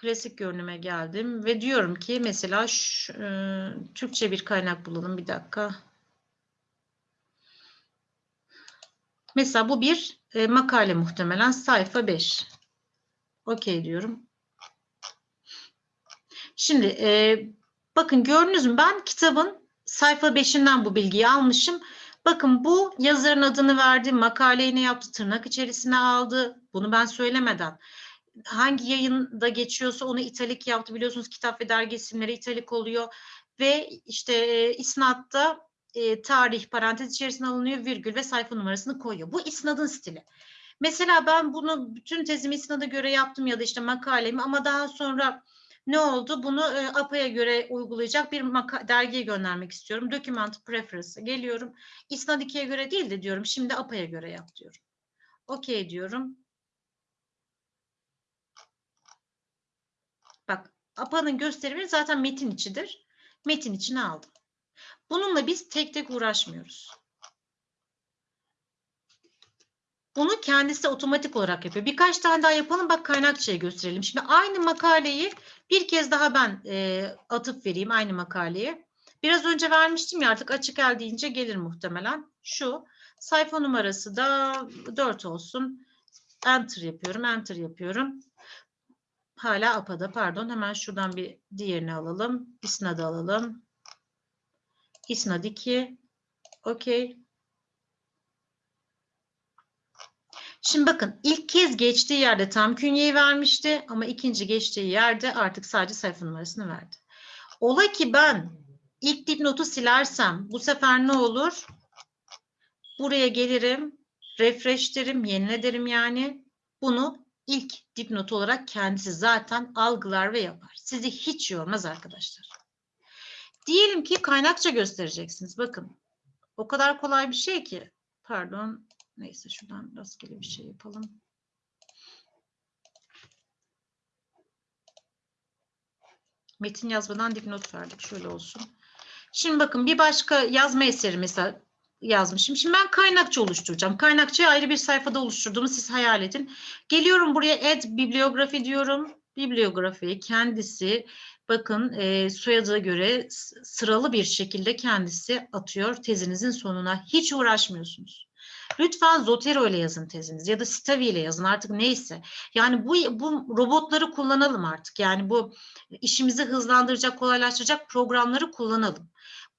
Speaker 1: Klasik görünüme geldim ve diyorum ki mesela şu, e, Türkçe bir kaynak bulalım. Bir dakika. Mesela bu bir e, makale muhtemelen sayfa 5. Okey diyorum. Şimdi e, bakın gördünüz mü ben kitabın sayfa 5'inden bu bilgiyi almışım. Bakın bu yazarın adını verdi, makaleyi ne yaptı, tırnak içerisine aldı. Bunu ben söylemeden. Hangi yayında geçiyorsa onu italik yaptı. Biliyorsunuz kitap ve dergi isimleri italik oluyor. Ve işte e, isnatta e, tarih parantez içerisine alınıyor, virgül ve sayfa numarasını koyuyor. Bu isnadın stili. Mesela ben bunu bütün tezimi isnada göre yaptım ya da işte makalemi ama daha sonra ne oldu? Bunu e, APA'ya göre uygulayacak bir dergiye göndermek istiyorum. Document Preference'a geliyorum. İsnad 2'ye göre değil de diyorum şimdi APA'ya göre yap diyorum. Okey diyorum. Bak APA'nın gösterimi zaten metin içidir. Metin içine aldım. Bununla biz tek tek uğraşmıyoruz. Bunu kendisi otomatik olarak yapıyor. Birkaç tane daha yapalım. Bak kaynakçaya gösterelim. Şimdi aynı makaleyi bir kez daha ben e, atıp vereyim aynı makaleye. Biraz önce vermiştim ya artık açık el deyince gelir muhtemelen. Şu sayfa numarası da 4 olsun. Enter yapıyorum. Enter yapıyorum. Hala APA'da pardon. Hemen şuradan bir diğerini alalım. İsnad'ı alalım. İsnad 2. Okey. Şimdi bakın ilk kez geçtiği yerde tam künyeyi vermişti ama ikinci geçtiği yerde artık sadece sayfa numarasını verdi. Ola ki ben ilk dipnotu silersem bu sefer ne olur? Buraya gelirim, refresh derim, yenile derim yani. Bunu ilk dipnot olarak kendisi zaten algılar ve yapar. Sizi hiç yormaz arkadaşlar. Diyelim ki kaynakça göstereceksiniz. Bakın. O kadar kolay bir şey ki. Pardon. Neyse şuradan rastgele bir şey yapalım. Metin yazmadan dipnot verdik. Şöyle olsun. Şimdi bakın bir başka yazma eseri mesela yazmışım. Şimdi ben kaynakça oluşturacağım. Kaynakçayı ayrı bir sayfada oluşturduğumu siz hayal edin. Geliyorum buraya add bibliografi diyorum. Bibliografiyi kendisi bakın e, soyadına göre sıralı bir şekilde kendisi atıyor tezinizin sonuna. Hiç uğraşmıyorsunuz. Lütfen Zotero ile yazın teziniz ya da Stavi ile yazın artık neyse. Yani bu, bu robotları kullanalım artık. Yani bu işimizi hızlandıracak, kolaylaştıracak programları kullanalım.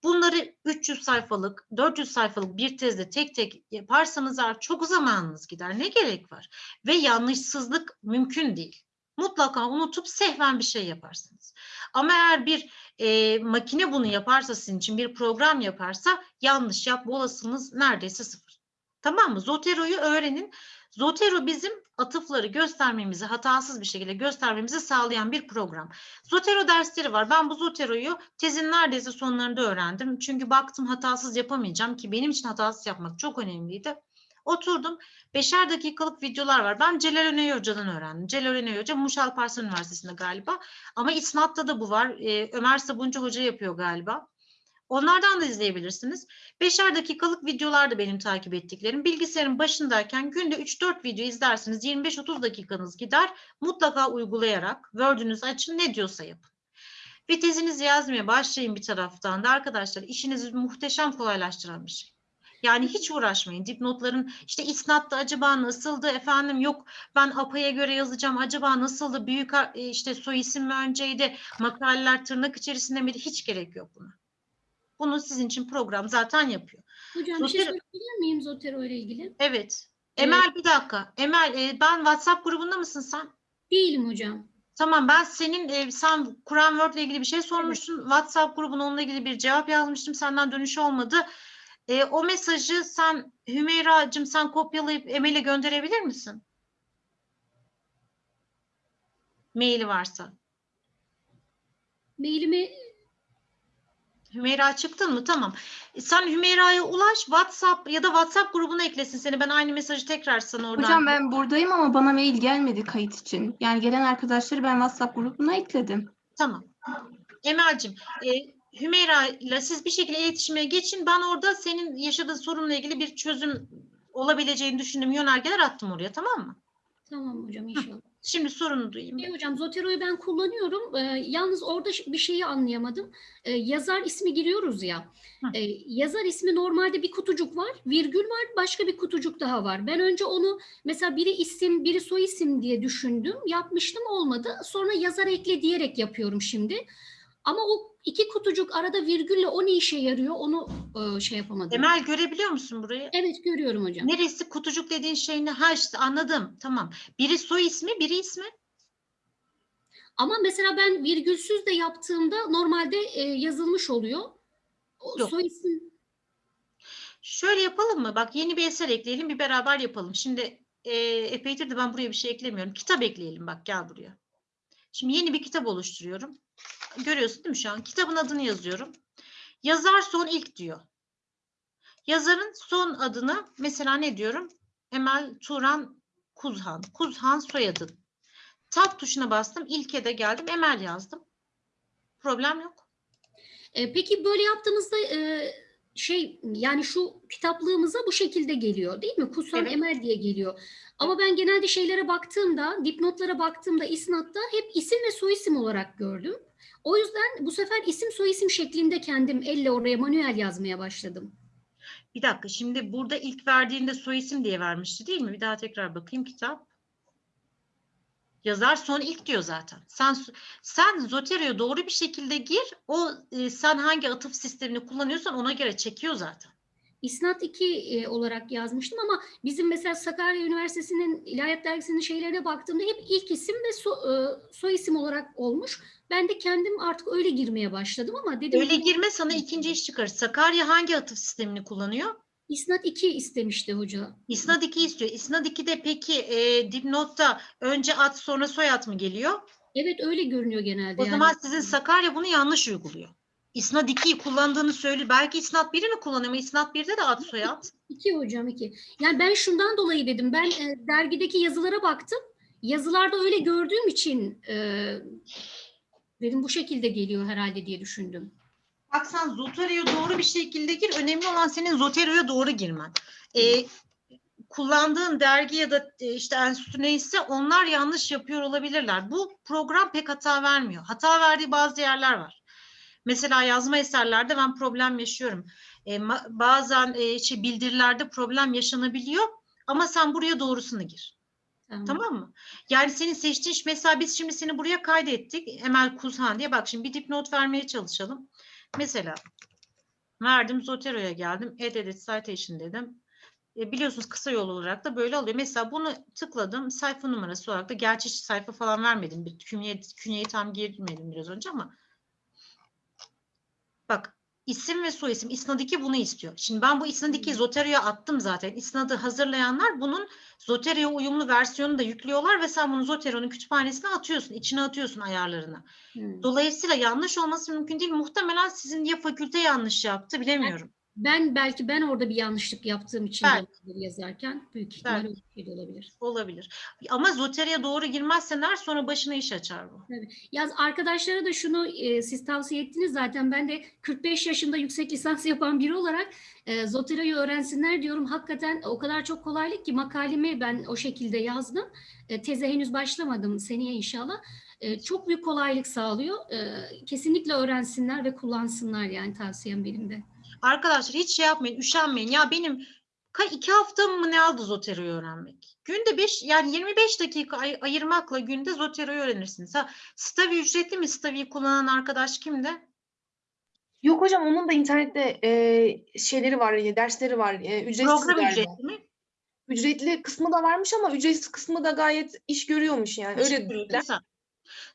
Speaker 1: Bunları 300 sayfalık, 400 sayfalık bir tezde tek tek yaparsanız eğer çok zamanınız gider. Ne gerek var? Ve yanlışsızlık mümkün değil. Mutlaka unutup sehven bir şey yaparsınız. Ama eğer bir e, makine bunu yaparsa sizin için bir program yaparsa yanlış yapma olasılığınız neredeyse sıfır. Tamam mı? Zotero'yu öğrenin. Zotero bizim atıfları göstermemizi, hatasız bir şekilde göstermemizi sağlayan bir program. Zotero dersleri var. Ben bu Zotero'yu tezin neredeyse sonlarında öğrendim. Çünkü baktım hatasız yapamayacağım ki benim için hatasız yapmak çok önemliydi. Oturdum. Beşer dakikalık videolar var. Ben Celal Öney Hoca'dan öğrendim. Celal Öney Hoca Muş Alparslan Üniversitesi'nde galiba. Ama İsnat'ta da bu var. Ee, Ömer Sabuncu Hoca yapıyor galiba. Onlardan da izleyebilirsiniz. Beşer dakikalık videolar da benim takip ettiklerim. Bilgisayarın başındayken günde 3-4 video izlersiniz. 25-30 dakikanız gider. Mutlaka uygulayarak Word'ünüzü açın ne diyorsa yapın. Ve tezinizi yazmaya başlayın bir taraftan da arkadaşlar işinizi muhteşem kolaylaştıran bir şey. Yani hiç uğraşmayın. Dipnotların işte isnatta acaba nasıldı efendim yok ben APA'ya göre yazacağım acaba nasıldı büyük e, işte soy isim mi önceydi makaleler tırnak içerisinde miydi hiç gerek yok buna. Bunu sizin için program zaten yapıyor.
Speaker 10: Hocam bir şey
Speaker 1: Zotero-
Speaker 10: söyleyebilir miyim Zotero ile ilgili?
Speaker 1: Evet. Emel bir dakika. Emel e, ben WhatsApp grubunda mısın sen?
Speaker 10: Değilim hocam.
Speaker 1: Tamam ben senin e, sen Kur'an Word ile ilgili bir şey sormuştun. WhatsApp grubuna onunla ilgili bir cevap yazmıştım. Senden dönüş olmadı. E, o mesajı sen Hümeyra'cığım sen kopyalayıp Emel'e gönderebilir misin? Maili varsa.
Speaker 10: Mailimi
Speaker 1: Hümeyra çıktın mı? Tamam. E, Sen Hümeyra'ya ulaş WhatsApp ya da WhatsApp grubuna eklesin seni. Ben aynı mesajı tekrar sana oradan.
Speaker 6: Hocam ben buradayım ama bana mail gelmedi kayıt için. Yani gelen arkadaşları ben WhatsApp grubuna ekledim.
Speaker 1: Tamam. Emel'cim, e, Hümeyra ile siz bir şekilde iletişime geçin. Ben orada senin yaşadığın sorunla ilgili bir çözüm olabileceğini düşündüğüm yönergeler attım oraya tamam mı?
Speaker 10: tamam hocam inşallah.
Speaker 1: Şimdi sorunu duyayım.
Speaker 10: Şey hocam Zotero'yu ben kullanıyorum. Ee, yalnız orada bir şeyi anlayamadım. Ee, yazar ismi giriyoruz ya.
Speaker 1: Hı.
Speaker 10: Ee, yazar ismi normalde bir kutucuk var, virgül var, başka bir kutucuk daha var. Ben önce onu mesela biri isim, biri soy isim diye düşündüm. Yapmıştım olmadı. Sonra yazar ekle diyerek yapıyorum şimdi. Ama o iki kutucuk arada virgülle o ne işe yarıyor onu e, şey yapamadım.
Speaker 1: Emel görebiliyor musun burayı?
Speaker 10: Evet görüyorum hocam.
Speaker 1: Neresi kutucuk dediğin şey ne? Ha işte anladım. Tamam. Biri soy ismi, biri ismi.
Speaker 10: Ama mesela ben virgülsüz de yaptığımda normalde e, yazılmış oluyor. O
Speaker 1: Yok.
Speaker 10: soy isim
Speaker 1: Şöyle yapalım mı? Bak yeni bir eser ekleyelim, bir beraber yapalım. Şimdi e, epeydir de ben buraya bir şey eklemiyorum. Kitap ekleyelim bak gel buraya. Şimdi yeni bir kitap oluşturuyorum. Görüyorsun değil mi şu an? Kitabın adını yazıyorum. Yazar son ilk diyor. Yazarın son adını mesela ne diyorum? Emel Turan Kuzhan. Kuzhan soyadın. Tab tuşuna bastım. İlke de geldim. Emel yazdım. Problem yok.
Speaker 10: E, peki böyle yaptığımızda e, şey yani şu kitaplığımıza bu şekilde geliyor değil mi? Kusan
Speaker 1: Evet.
Speaker 10: Emel diye geliyor. Ama ben genelde şeylere baktığımda, dipnotlara baktığımda isnatta hep isim ve soyisim olarak gördüm. O yüzden bu sefer isim soyisim şeklinde kendim elle oraya manuel yazmaya başladım.
Speaker 1: Bir dakika şimdi burada ilk verdiğinde soy isim diye vermişti değil mi? Bir daha tekrar bakayım kitap. Yazar son ilk diyor zaten. Sen sen Zotero'ya doğru bir şekilde gir. O e, sen hangi atıf sistemini kullanıyorsan ona göre çekiyor zaten.
Speaker 10: İsnat 2 e, olarak yazmıştım ama bizim mesela Sakarya Üniversitesi'nin İlahiyat Dergisi'nin şeylerine baktığımda hep ilk isim ve so, e, soy isim olarak olmuş. Ben de kendim artık öyle girmeye başladım ama dedim
Speaker 1: Öyle girme sana ikinci iş çıkarır. Sakarya hangi atıf sistemini kullanıyor?
Speaker 10: İsnat 2 istemişti hoca.
Speaker 1: İsnad 2 istiyor. İsnad 2'de peki e, dipnotta önce ad sonra soyad mı geliyor?
Speaker 10: Evet öyle görünüyor genelde.
Speaker 1: O
Speaker 10: yani.
Speaker 1: zaman sizin Sakarya bunu yanlış uyguluyor. İsnad 2'yi kullandığını söylüyor. Belki İsnad 1'i mi kullanıyor ama İsnad 1'de de ad soyad.
Speaker 10: İki hocam iki. Yani ben şundan dolayı dedim. Ben e, dergideki yazılara baktım. Yazılarda öyle gördüğüm için e, dedim bu şekilde geliyor herhalde diye düşündüm.
Speaker 1: Bak sen Zotero'ya doğru bir şekilde gir. Önemli olan senin Zotero'ya doğru girmen. Ee, kullandığın dergi ya da e, işte enstitü neyse onlar yanlış yapıyor olabilirler. Bu program pek hata vermiyor. Hata verdiği bazı yerler var. Mesela yazma eserlerde ben problem yaşıyorum. E, bazen e, şey, bildirilerde problem yaşanabiliyor ama sen buraya doğrusunu gir.
Speaker 10: Tamam.
Speaker 1: Tamam mı? Yani senin seçtiğin mesela biz şimdi seni buraya kaydettik. Emel Kuzhan diye bak şimdi bir dipnot vermeye çalışalım. Mesela verdim Zotero'ya geldim. Add edit citation dedim. E, biliyorsunuz kısa yol olarak da böyle alıyor. Mesela bunu tıkladım. Sayfa numarası olarak da gerçi hiç sayfa falan vermedim. Bir künye, künyeyi tam girmedim biraz önce ama bak isim ve soyisim İsnad 2 bunu istiyor. Şimdi ben bu İsnad 2'yi Zotero'ya attım zaten. İsnad'ı hazırlayanlar bunun Zotero'ya uyumlu versiyonunu da yüklüyorlar ve sen bunu Zotero'nun kütüphanesine atıyorsun. içine atıyorsun ayarlarını.
Speaker 10: Hmm.
Speaker 1: Dolayısıyla yanlış olması mümkün değil. Muhtemelen sizin ya fakülte yanlış yaptı bilemiyorum.
Speaker 10: Ben belki ben orada bir yanlışlık yaptığım için olabilir yazarken büyük ihtimal öyle bir şey de olabilir.
Speaker 1: Olabilir. Ama Zotero'ya doğru girmezseler sonra başına iş açar bu.
Speaker 10: Yaz arkadaşlara da şunu e, siz tavsiye ettiniz zaten ben de 45 yaşında yüksek lisans yapan biri olarak e, Zotero'yu öğrensinler diyorum. Hakikaten o kadar çok kolaylık ki makalemi ben o şekilde yazdım. E, teze henüz başlamadım seneye inşallah. E, çok büyük kolaylık sağlıyor. E, kesinlikle öğrensinler ve kullansınlar yani tavsiyem benim de.
Speaker 1: Arkadaşlar hiç şey yapmayın, üşenmeyin. Ya benim iki hafta mı ne aldı Zotero'yu öğrenmek? Günde 5 yani 25 dakika ay- ayırmakla günde Zotero'yu öğrenirsiniz. Ha, Stavi ücretli mi? Stavi'yi kullanan arkadaş kimde?
Speaker 7: Yok hocam onun da internette e, şeyleri var, e, dersleri var. E, ücretsiz
Speaker 1: Program
Speaker 7: galiba.
Speaker 1: ücretli mi?
Speaker 7: Ücretli kısmı da varmış ama ücretsiz kısmı da gayet iş görüyormuş yani. Öyle dediler.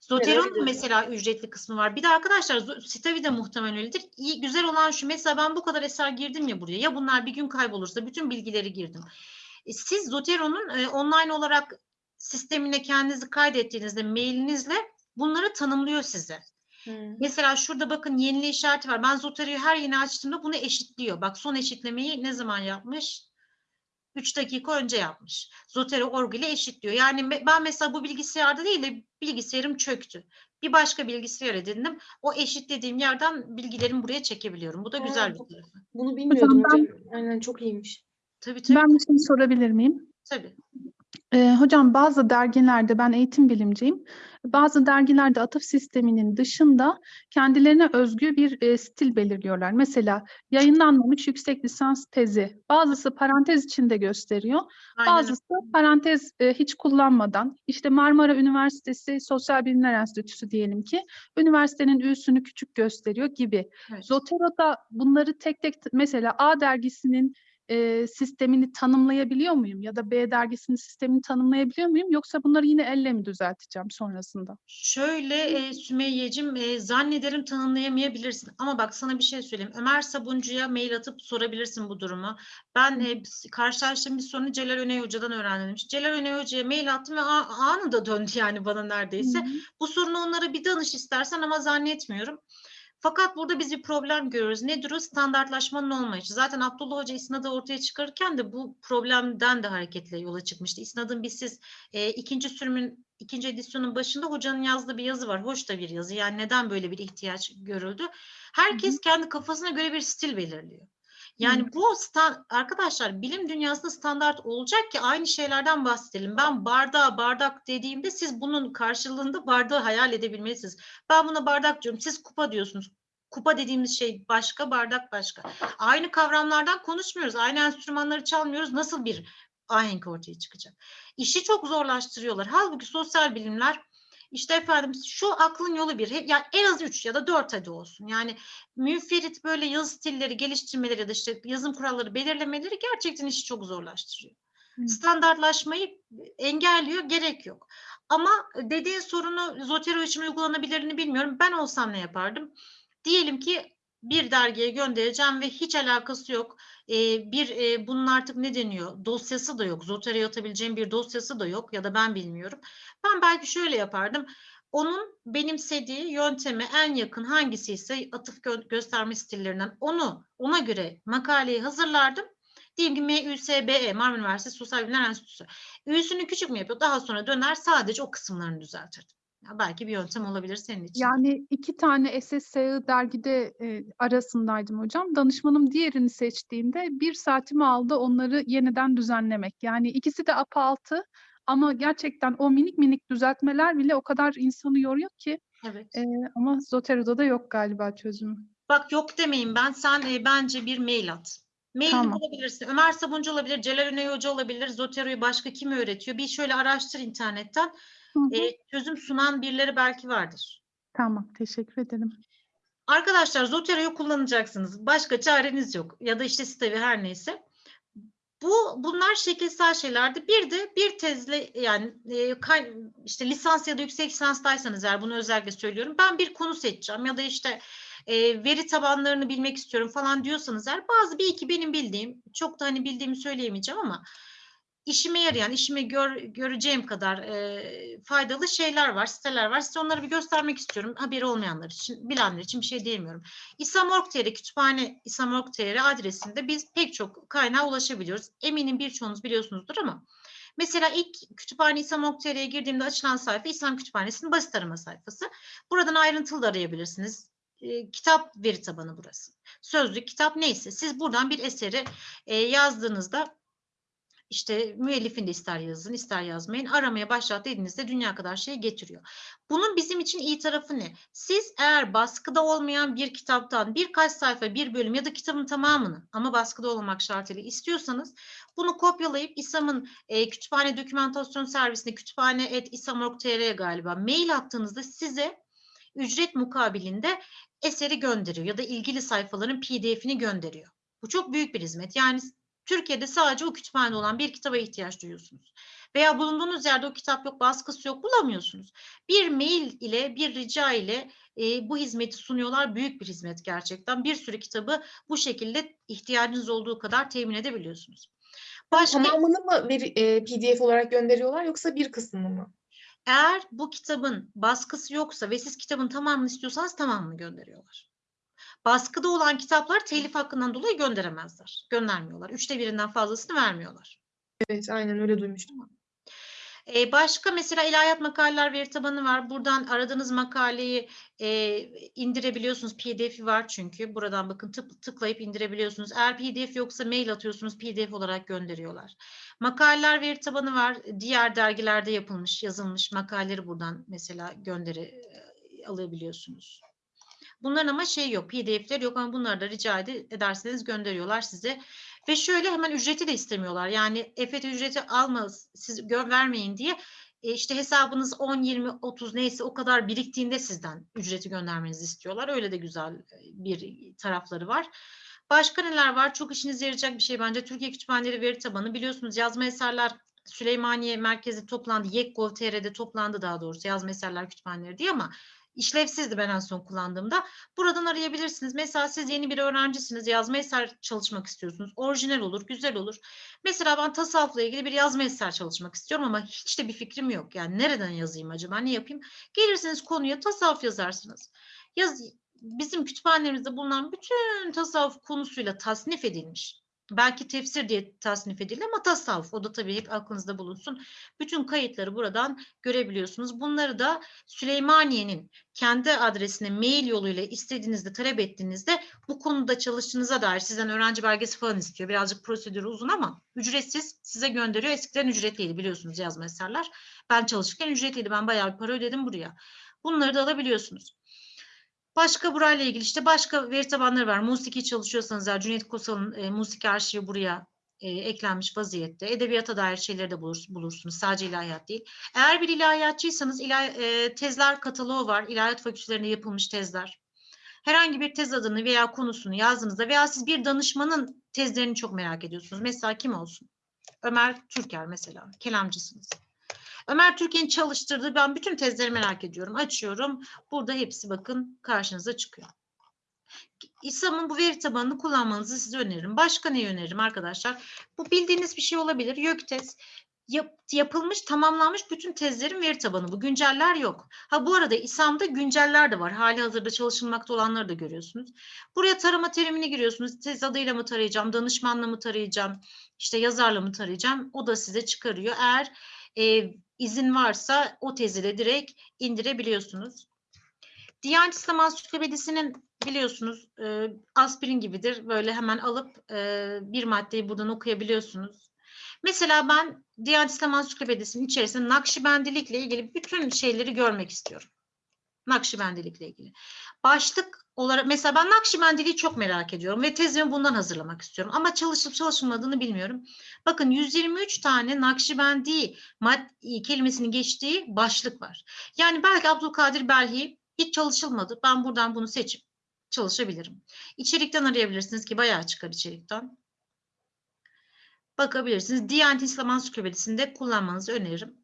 Speaker 1: Zotero'nun
Speaker 7: dediler.
Speaker 1: mesela ücretli kısmı var. Bir de arkadaşlar Stavi de muhtemelen öyledir. İyi, güzel olan şu mesela ben bu kadar eser girdim ya buraya. Ya bunlar bir gün kaybolursa bütün bilgileri girdim. E, Siz Zotero'nun e, online olarak sistemine kendinizi kaydettiğinizde mailinizle bunları tanımlıyor size.
Speaker 7: Hmm.
Speaker 1: Mesela şurada bakın yenile işareti var. Ben Zotero'yu her yeni açtığımda bunu eşitliyor. Bak son eşitlemeyi ne zaman yapmış? 3 dakika önce yapmış. Zotero org ile eşitliyor. Yani me- ben mesela bu bilgisayarda değil de bilgisayarım çöktü. Bir başka bilgisayar edindim. O eşitlediğim yerden bilgilerimi buraya çekebiliyorum. Bu da güzel bir tarafı.
Speaker 7: Bunu bilmiyordum
Speaker 11: ben-
Speaker 7: hocam. Aynen çok iyiymiş.
Speaker 1: Tabii tabii.
Speaker 11: Ben bir şey sorabilir miyim?
Speaker 1: tabii.
Speaker 11: Ee, hocam bazı dergilerde ben eğitim bilimciyim. Bazı dergilerde atıf sisteminin dışında kendilerine özgü bir e, stil belirliyorlar. Mesela yayınlanmamış yüksek lisans tezi. Bazısı parantez içinde gösteriyor.
Speaker 1: Aynen.
Speaker 11: Bazısı parantez e, hiç kullanmadan. İşte Marmara Üniversitesi Sosyal Bilimler Enstitüsü diyelim ki üniversitenin üssünü küçük gösteriyor gibi.
Speaker 1: Evet.
Speaker 11: Zotero'da bunları tek tek mesela A dergisinin e, sistemini tanımlayabiliyor muyum? Ya da B dergisinin sistemini tanımlayabiliyor muyum? Yoksa bunları yine elle mi düzelteceğim sonrasında?
Speaker 1: Şöyle e, Sümeyye'cim e, zannederim tanımlayamayabilirsin. Ama bak sana bir şey söyleyeyim. Ömer Sabuncu'ya mail atıp sorabilirsin bu durumu. Ben e, karşılaştığım bir sorunu Celal Öney Hoca'dan öğrendim. Celal Öney Hoca'ya mail attım ve anında döndü yani bana neredeyse. Bu sorunu onlara bir danış istersen ama zannetmiyorum. Fakat burada biz bir problem görüyoruz. Nedir o? Standartlaşmanın olmayışı. Zaten Abdullah Hoca İsnad'ı ortaya çıkarırken de bu problemden de hareketle yola çıkmıştı. İsnad'ın biz siz e, ikinci sürümün ikinci edisyonun başında hocanın yazdığı bir yazı var. Hoş da bir yazı. Yani neden böyle bir ihtiyaç görüldü? Herkes kendi kafasına göre bir stil belirliyor. Yani bu sta- arkadaşlar bilim dünyasında standart olacak ki aynı şeylerden bahsedelim. Ben bardağa bardak dediğimde siz bunun karşılığında bardağı hayal edebilmelisiniz. Ben buna bardak diyorum. Siz kupa diyorsunuz. Kupa dediğimiz şey başka, bardak başka. Aynı kavramlardan konuşmuyoruz. Aynı enstrümanları çalmıyoruz. Nasıl bir ahenk ortaya çıkacak? İşi çok zorlaştırıyorlar. Halbuki sosyal bilimler işte efendim şu aklın yolu bir. Yani en az üç ya da dört hadi olsun. Yani münferit böyle yazı stilleri geliştirmeleri ya da işte yazım kuralları belirlemeleri gerçekten işi çok zorlaştırıyor.
Speaker 11: Hı.
Speaker 1: Standartlaşmayı engelliyor, gerek yok. Ama dediğin sorunu Zotero için uygulanabilirini bilmiyorum. Ben olsam ne yapardım? Diyelim ki bir dergiye göndereceğim ve hiç alakası yok. Ee, bir e, bunun artık ne deniyor? Dosyası da yok. Zotero'ya atabileceğim bir dosyası da yok ya da ben bilmiyorum. Ben belki şöyle yapardım. Onun benimsediği yönteme en yakın hangisi ise atıf gö- gösterme stillerinden onu ona göre makaleyi hazırlardım. Diyelim ki MÜSBE, Marmara Üniversitesi Sosyal Bilimler Enstitüsü. Ü'sünü küçük mü yapıyor? Daha sonra döner sadece o kısımlarını düzeltirdim. Ya belki bir yöntem olabilir senin için.
Speaker 11: Yani iki tane SSSI dergide e, arasındaydım hocam. Danışmanım diğerini seçtiğinde bir saatimi aldı onları yeniden düzenlemek. Yani ikisi de APA 6 ama gerçekten o minik minik düzeltmeler bile o kadar insanı yoruyor ki.
Speaker 1: Evet.
Speaker 11: E, ama Zotero'da da yok galiba çözümü.
Speaker 1: Bak yok demeyin ben. Sen e, bence bir mail at. Mailini
Speaker 11: Tamam.
Speaker 1: bulabilirsin. Ömer Sabuncu olabilir, Celal Öney Hoca olabilir, Zotero'yu başka kim öğretiyor? Bir şöyle araştır internetten.
Speaker 11: Hı hı.
Speaker 1: E, çözüm sunan birileri belki vardır.
Speaker 11: Tamam, teşekkür ederim.
Speaker 1: Arkadaşlar Zotero'yu kullanacaksınız. Başka çareniz yok. Ya da işte Stavi her neyse. Bu bunlar şekilsel şeylerdi. Bir de bir tezle yani e, kay- işte lisans ya da yüksek lisanstaysanız eğer bunu özellikle söylüyorum. Ben bir konu seçeceğim ya da işte e, veri tabanlarını bilmek istiyorum falan diyorsanız eğer bazı bir iki benim bildiğim çok da hani bildiğimi söyleyemeyeceğim ama işime yarayan, işime gör, göreceğim kadar e, faydalı şeyler var, siteler var. Size onları bir göstermek istiyorum. Haberi olmayanlar için, bilenler için bir şey diyemiyorum. İSAM.org.tr kütüphane İSAM.org.tr adresinde biz pek çok kaynağa ulaşabiliyoruz. Eminim birçoğunuz biliyorsunuzdur ama mesela ilk kütüphane İSAM.org.tr'ye girdiğimde açılan sayfa İSAM Kütüphanesi'nin basit arama sayfası. Buradan ayrıntılı da arayabilirsiniz. E, kitap veri tabanı burası. Sözlük, kitap neyse siz buradan bir eseri e, yazdığınızda işte müellifin de ister yazın ister yazmayın aramaya başlat dediğinizde dünya kadar şey getiriyor. Bunun bizim için iyi tarafı ne? Siz eğer baskıda olmayan bir kitaptan birkaç sayfa bir bölüm ya da kitabın tamamını ama baskıda olmak şartıyla istiyorsanız bunu kopyalayıp İSAM'ın e, kütüphane dokümantasyon servisine kütüphane.isam.org.tr'ye galiba mail attığınızda size ücret mukabilinde eseri gönderiyor ya da ilgili sayfaların pdf'ini gönderiyor. Bu çok büyük bir hizmet. Yani Türkiye'de sadece o kütüphanede olan bir kitaba ihtiyaç duyuyorsunuz. Veya bulunduğunuz yerde o kitap yok, baskısı yok, bulamıyorsunuz. Bir mail ile, bir rica ile e, bu hizmeti sunuyorlar. Büyük bir hizmet gerçekten. Bir sürü kitabı bu şekilde ihtiyacınız olduğu kadar temin edebiliyorsunuz. Başka,
Speaker 7: Tamamını mı veri- e, PDF olarak gönderiyorlar yoksa bir kısmını mı?
Speaker 1: eğer bu kitabın baskısı yoksa ve siz kitabın tamamını istiyorsanız tamamını gönderiyorlar. Baskıda olan kitaplar telif hakkından dolayı gönderemezler. Göndermiyorlar. Üçte birinden fazlasını vermiyorlar.
Speaker 7: Evet, aynen öyle duymuştum.
Speaker 1: Ee, başka mesela ilahiyat makaleler veri tabanı var. Buradan aradığınız makaleyi e, indirebiliyorsunuz. PDF'i var çünkü. Buradan bakın tık, tıklayıp indirebiliyorsunuz. Eğer PDF yoksa mail atıyorsunuz. PDF olarak gönderiyorlar. Makaleler veri tabanı var. Diğer dergilerde yapılmış, yazılmış makaleleri buradan mesela gönderi alabiliyorsunuz. Bunların ama şey yok, PDF'ler yok ama bunları da rica ed- ederseniz gönderiyorlar size. Ve şöyle hemen ücreti de istemiyorlar. Yani EFET ücreti alma, siz vermeyin diye e, işte hesabınız 10, 20, 30 neyse o kadar biriktiğinde sizden ücreti göndermenizi istiyorlar. Öyle de güzel e, bir tarafları var. Başka neler var? Çok işinize yarayacak bir şey bence. Türkiye Kütüphaneleri Veri Tabanı. Biliyorsunuz yazma eserler Süleymaniye merkezi toplandı. YekGov.tr'de toplandı daha doğrusu yazma eserler kütüphaneleri diye ama işlevsizdi ben en son kullandığımda. Buradan arayabilirsiniz. Mesela siz yeni bir öğrencisiniz, yazma eser çalışmak istiyorsunuz. Orijinal olur, güzel olur. Mesela ben tasavvufla ilgili bir yazma eser çalışmak istiyorum ama hiç de bir fikrim yok. Yani nereden yazayım acaba, ne yapayım? Gelirsiniz konuya tasavvuf yazarsınız. Yaz, bizim kütüphanelerimizde bulunan bütün tasavvuf konusuyla tasnif edilmiş. Belki tefsir diye tasnif edildi ama tasavvuf. O da tabii hep aklınızda bulunsun. Bütün kayıtları buradan görebiliyorsunuz. Bunları da Süleymaniye'nin kendi adresine mail yoluyla istediğinizde talep ettiğinizde bu konuda çalıştığınıza dair sizden öğrenci belgesi falan istiyor. Birazcık prosedürü uzun ama ücretsiz size gönderiyor. Eskiden ücretliydi biliyorsunuz yazma eserler. Ben çalışırken ücretliydi. Ben bayağı bir para ödedim buraya. Bunları da alabiliyorsunuz. Başka burayla ilgili işte başka veri tabanları var. Musiki çalışıyorsanız eğer Cüneyt Kosal'ın e, musiki arşivi buraya e, eklenmiş vaziyette. Edebiyata dair şeyleri de bulur, bulursunuz. Sadece ilahiyat değil. Eğer bir ilahiyatçıysanız ilah, e, tezler kataloğu var. İlahiyat fakültelerinde yapılmış tezler. Herhangi bir tez adını veya konusunu yazdığınızda veya siz bir danışmanın tezlerini çok merak ediyorsunuz. Mesela kim olsun? Ömer Türker mesela. Kelamcısınız. Ömer Türkiye'nin çalıştırdığı ben bütün tezleri merak ediyorum. Açıyorum. Burada hepsi bakın karşınıza çıkıyor. İSAM'ın bu veri tabanını kullanmanızı size öneririm. Başka ne öneririm arkadaşlar? Bu bildiğiniz bir şey olabilir. YÖKTEZ yap- yapılmış, tamamlanmış bütün tezlerin veri tabanı bu. Günceller yok. Ha bu arada İSAM'da günceller de var. Hali hazırda çalışılmakta olanları da görüyorsunuz. Buraya tarama terimini giriyorsunuz. Tez adıyla mı tarayacağım, danışmanla mı tarayacağım, işte yazarla mı tarayacağım? O da size çıkarıyor. Eğer e, izin varsa o tezi de direkt indirebiliyorsunuz. Diyanet İslam Ansiklopedisi'nin biliyorsunuz e, aspirin gibidir. Böyle hemen alıp e, bir maddeyi buradan okuyabiliyorsunuz. Mesela ben Diyanet İslam Ansiklopedisi'nin içerisinde Nakşibendilikle ilgili bütün şeyleri görmek istiyorum. Nakşibendilikle ilgili. Başlık olarak mesela ben Nakşibendiliği çok merak ediyorum ve tezimi bundan hazırlamak istiyorum. Ama çalışıp çalışılmadığını bilmiyorum. Bakın 123 tane Nakşibendi mad- kelimesinin geçtiği başlık var. Yani belki Abdülkadir Belhi hiç çalışılmadı. Ben buradan bunu seçip çalışabilirim. İçerikten arayabilirsiniz ki bayağı çıkar içerikten. Bakabilirsiniz. Diyanet İslam Ansiklopedisi'nde kullanmanızı öneririm.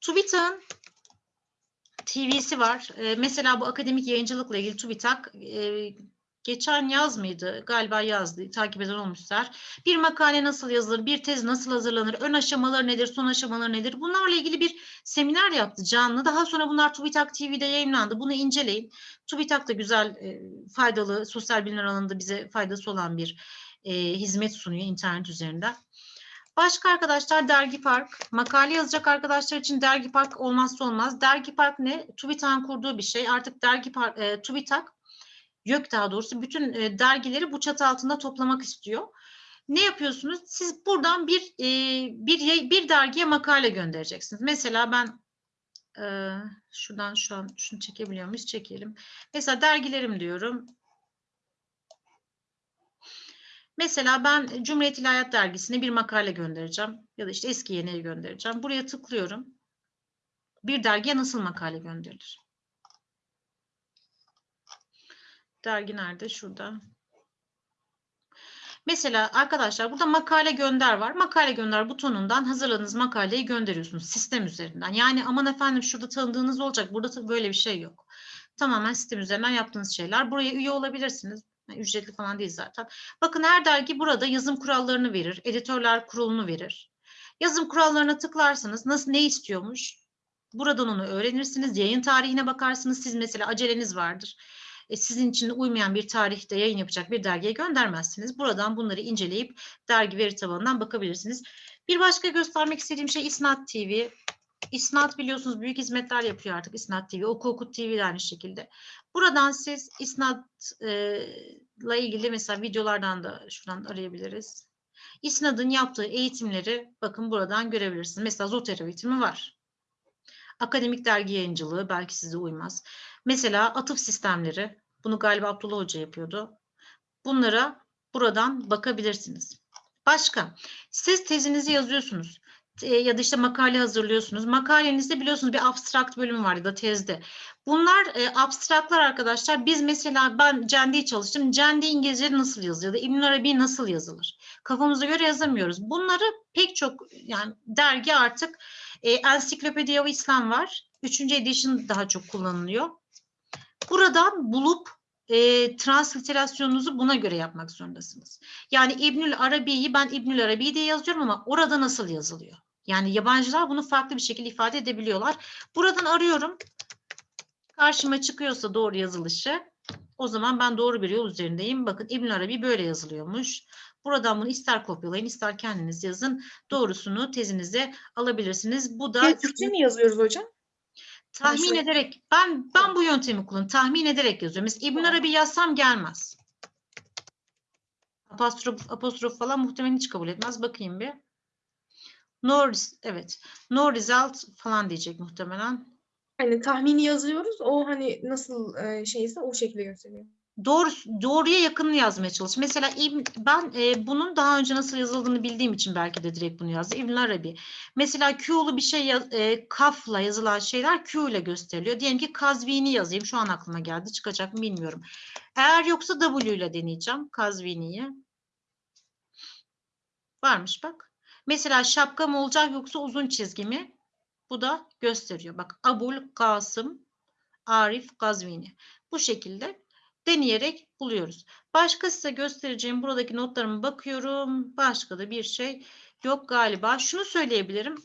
Speaker 1: TÜBİTAK'ın TV'si var. Ee, mesela bu akademik yayıncılıkla ilgili TÜBİTAK e, geçen yaz mıydı? Galiba yazdı. Takip eden olmuşlar. Bir makale nasıl yazılır? Bir tez nasıl hazırlanır? Ön aşamaları nedir? Son aşamaları nedir? Bunlarla ilgili bir seminer yaptı canlı. Daha sonra bunlar TÜBİTAK TV'de yayınlandı. Bunu inceleyin. TÜBİTAK da güzel, e, faydalı, sosyal bilimler alanında bize faydası olan bir e, hizmet sunuyor internet üzerinden. Başka arkadaşlar Dergi Park. Makale yazacak arkadaşlar için Dergi Park olmazsa olmaz. Dergi Park ne? TÜBİTAK'ın kurduğu bir şey. Artık Dergi Park, e, TÜBİTAK, YÖK daha doğrusu bütün e, dergileri bu çatı altında toplamak istiyor. Ne yapıyorsunuz? Siz buradan bir e, bir bir dergiye makale göndereceksiniz. Mesela ben e, şuradan şu an şunu çekebiliyor muyuz? Çekelim. Mesela dergilerim diyorum. Mesela ben Cumhuriyet İlahiyat Dergisi'ne bir makale göndereceğim. Ya da işte eski yeniye göndereceğim. Buraya tıklıyorum. Bir dergiye nasıl makale gönderilir? Dergi nerede? Şurada. Mesela arkadaşlar burada makale gönder var. Makale gönder butonundan hazırladığınız makaleyi gönderiyorsunuz sistem üzerinden. Yani aman efendim şurada tanıdığınız olacak. Burada böyle bir şey yok. Tamamen sistem üzerinden yaptığınız şeyler. Buraya üye olabilirsiniz. Yani ücretli falan değil zaten. Bakın her dergi burada yazım kurallarını verir. Editörler kurulunu verir. Yazım kurallarına tıklarsanız nasıl ne istiyormuş? Buradan onu öğrenirsiniz. Yayın tarihine bakarsınız. Siz mesela aceleniz vardır. E, sizin için uymayan bir tarihte yayın yapacak bir dergiye göndermezsiniz. Buradan bunları inceleyip dergi veri tabanından bakabilirsiniz. Bir başka göstermek istediğim şey İsnat TV. İsnat biliyorsunuz büyük hizmetler yapıyor artık İsnat TV. Oku Okut TV de aynı şekilde. Buradan siz İsnat'la ilgili mesela videolardan da şuradan arayabiliriz. İsnad'ın yaptığı eğitimleri bakın buradan görebilirsiniz. Mesela Zotero eğitimi var. Akademik dergi yayıncılığı belki size uymaz. Mesela atıf sistemleri. Bunu galiba Abdullah Hoca yapıyordu. Bunlara buradan bakabilirsiniz. Başka, siz tezinizi yazıyorsunuz e, ya da işte makale hazırlıyorsunuz. Makalenizde biliyorsunuz bir abstrakt bölümü var ya da tezde. Bunlar e, abstraklar arkadaşlar. Biz mesela ben Cendi'yi çalıştım. Cendi İngilizce nasıl yazılır ya da İbn Arabi nasıl yazılır? Kafamıza göre yazamıyoruz. Bunları pek çok yani dergi artık e, Encyclopedia of İslam var. Üçüncü edition daha çok kullanılıyor. Buradan bulup e, transliterasyonunuzu buna göre yapmak zorundasınız. Yani İbnül Arabi'yi ben İbnül Arabi diye yazıyorum ama orada nasıl yazılıyor? Yani yabancılar bunu farklı bir şekilde ifade edebiliyorlar. Buradan arıyorum. Karşıma çıkıyorsa doğru yazılışı o zaman ben doğru bir yol üzerindeyim. Bakın İbnül Arabi böyle yazılıyormuş. Buradan bunu ister kopyalayın ister kendiniz yazın. Doğrusunu tezinize alabilirsiniz. Bu da
Speaker 7: Türkçe mi yazıyoruz hocam?
Speaker 1: tahmin
Speaker 7: şöyle-
Speaker 1: ederek ben ben bu yöntemi kullanıyorum. Tahmin ederek yazıyorum. Mesela İbn Arabi yazsam gelmez. Apostrof apostrof falan muhtemelen hiç kabul etmez. Bakayım bir. No evet. No result falan diyecek muhtemelen.
Speaker 7: Hani tahmini yazıyoruz. O hani nasıl e, şeyse o şekilde gösteriyor.
Speaker 1: Doğru, doğruya yakınını yazmaya çalış. Mesela ben e, bunun daha önce nasıl yazıldığını bildiğim için belki de direkt bunu yazdım. İbn Arabi. Mesela Q'lu bir şey yaz- e, kafla yazılan şeyler Q ile gösteriliyor. Diyelim ki Kazvini yazayım. Şu an aklıma geldi. Çıkacak mı bilmiyorum. Eğer yoksa W ile deneyeceğim Kazvini'yi. Varmış bak. Mesela şapka mı olacak yoksa uzun çizgi mi? Bu da gösteriyor. Bak Abul Kasım Arif Gazvini. Bu şekilde deneyerek buluyoruz. Başka size göstereceğim buradaki notlarıma bakıyorum. Başka da bir şey yok galiba. Şunu söyleyebilirim.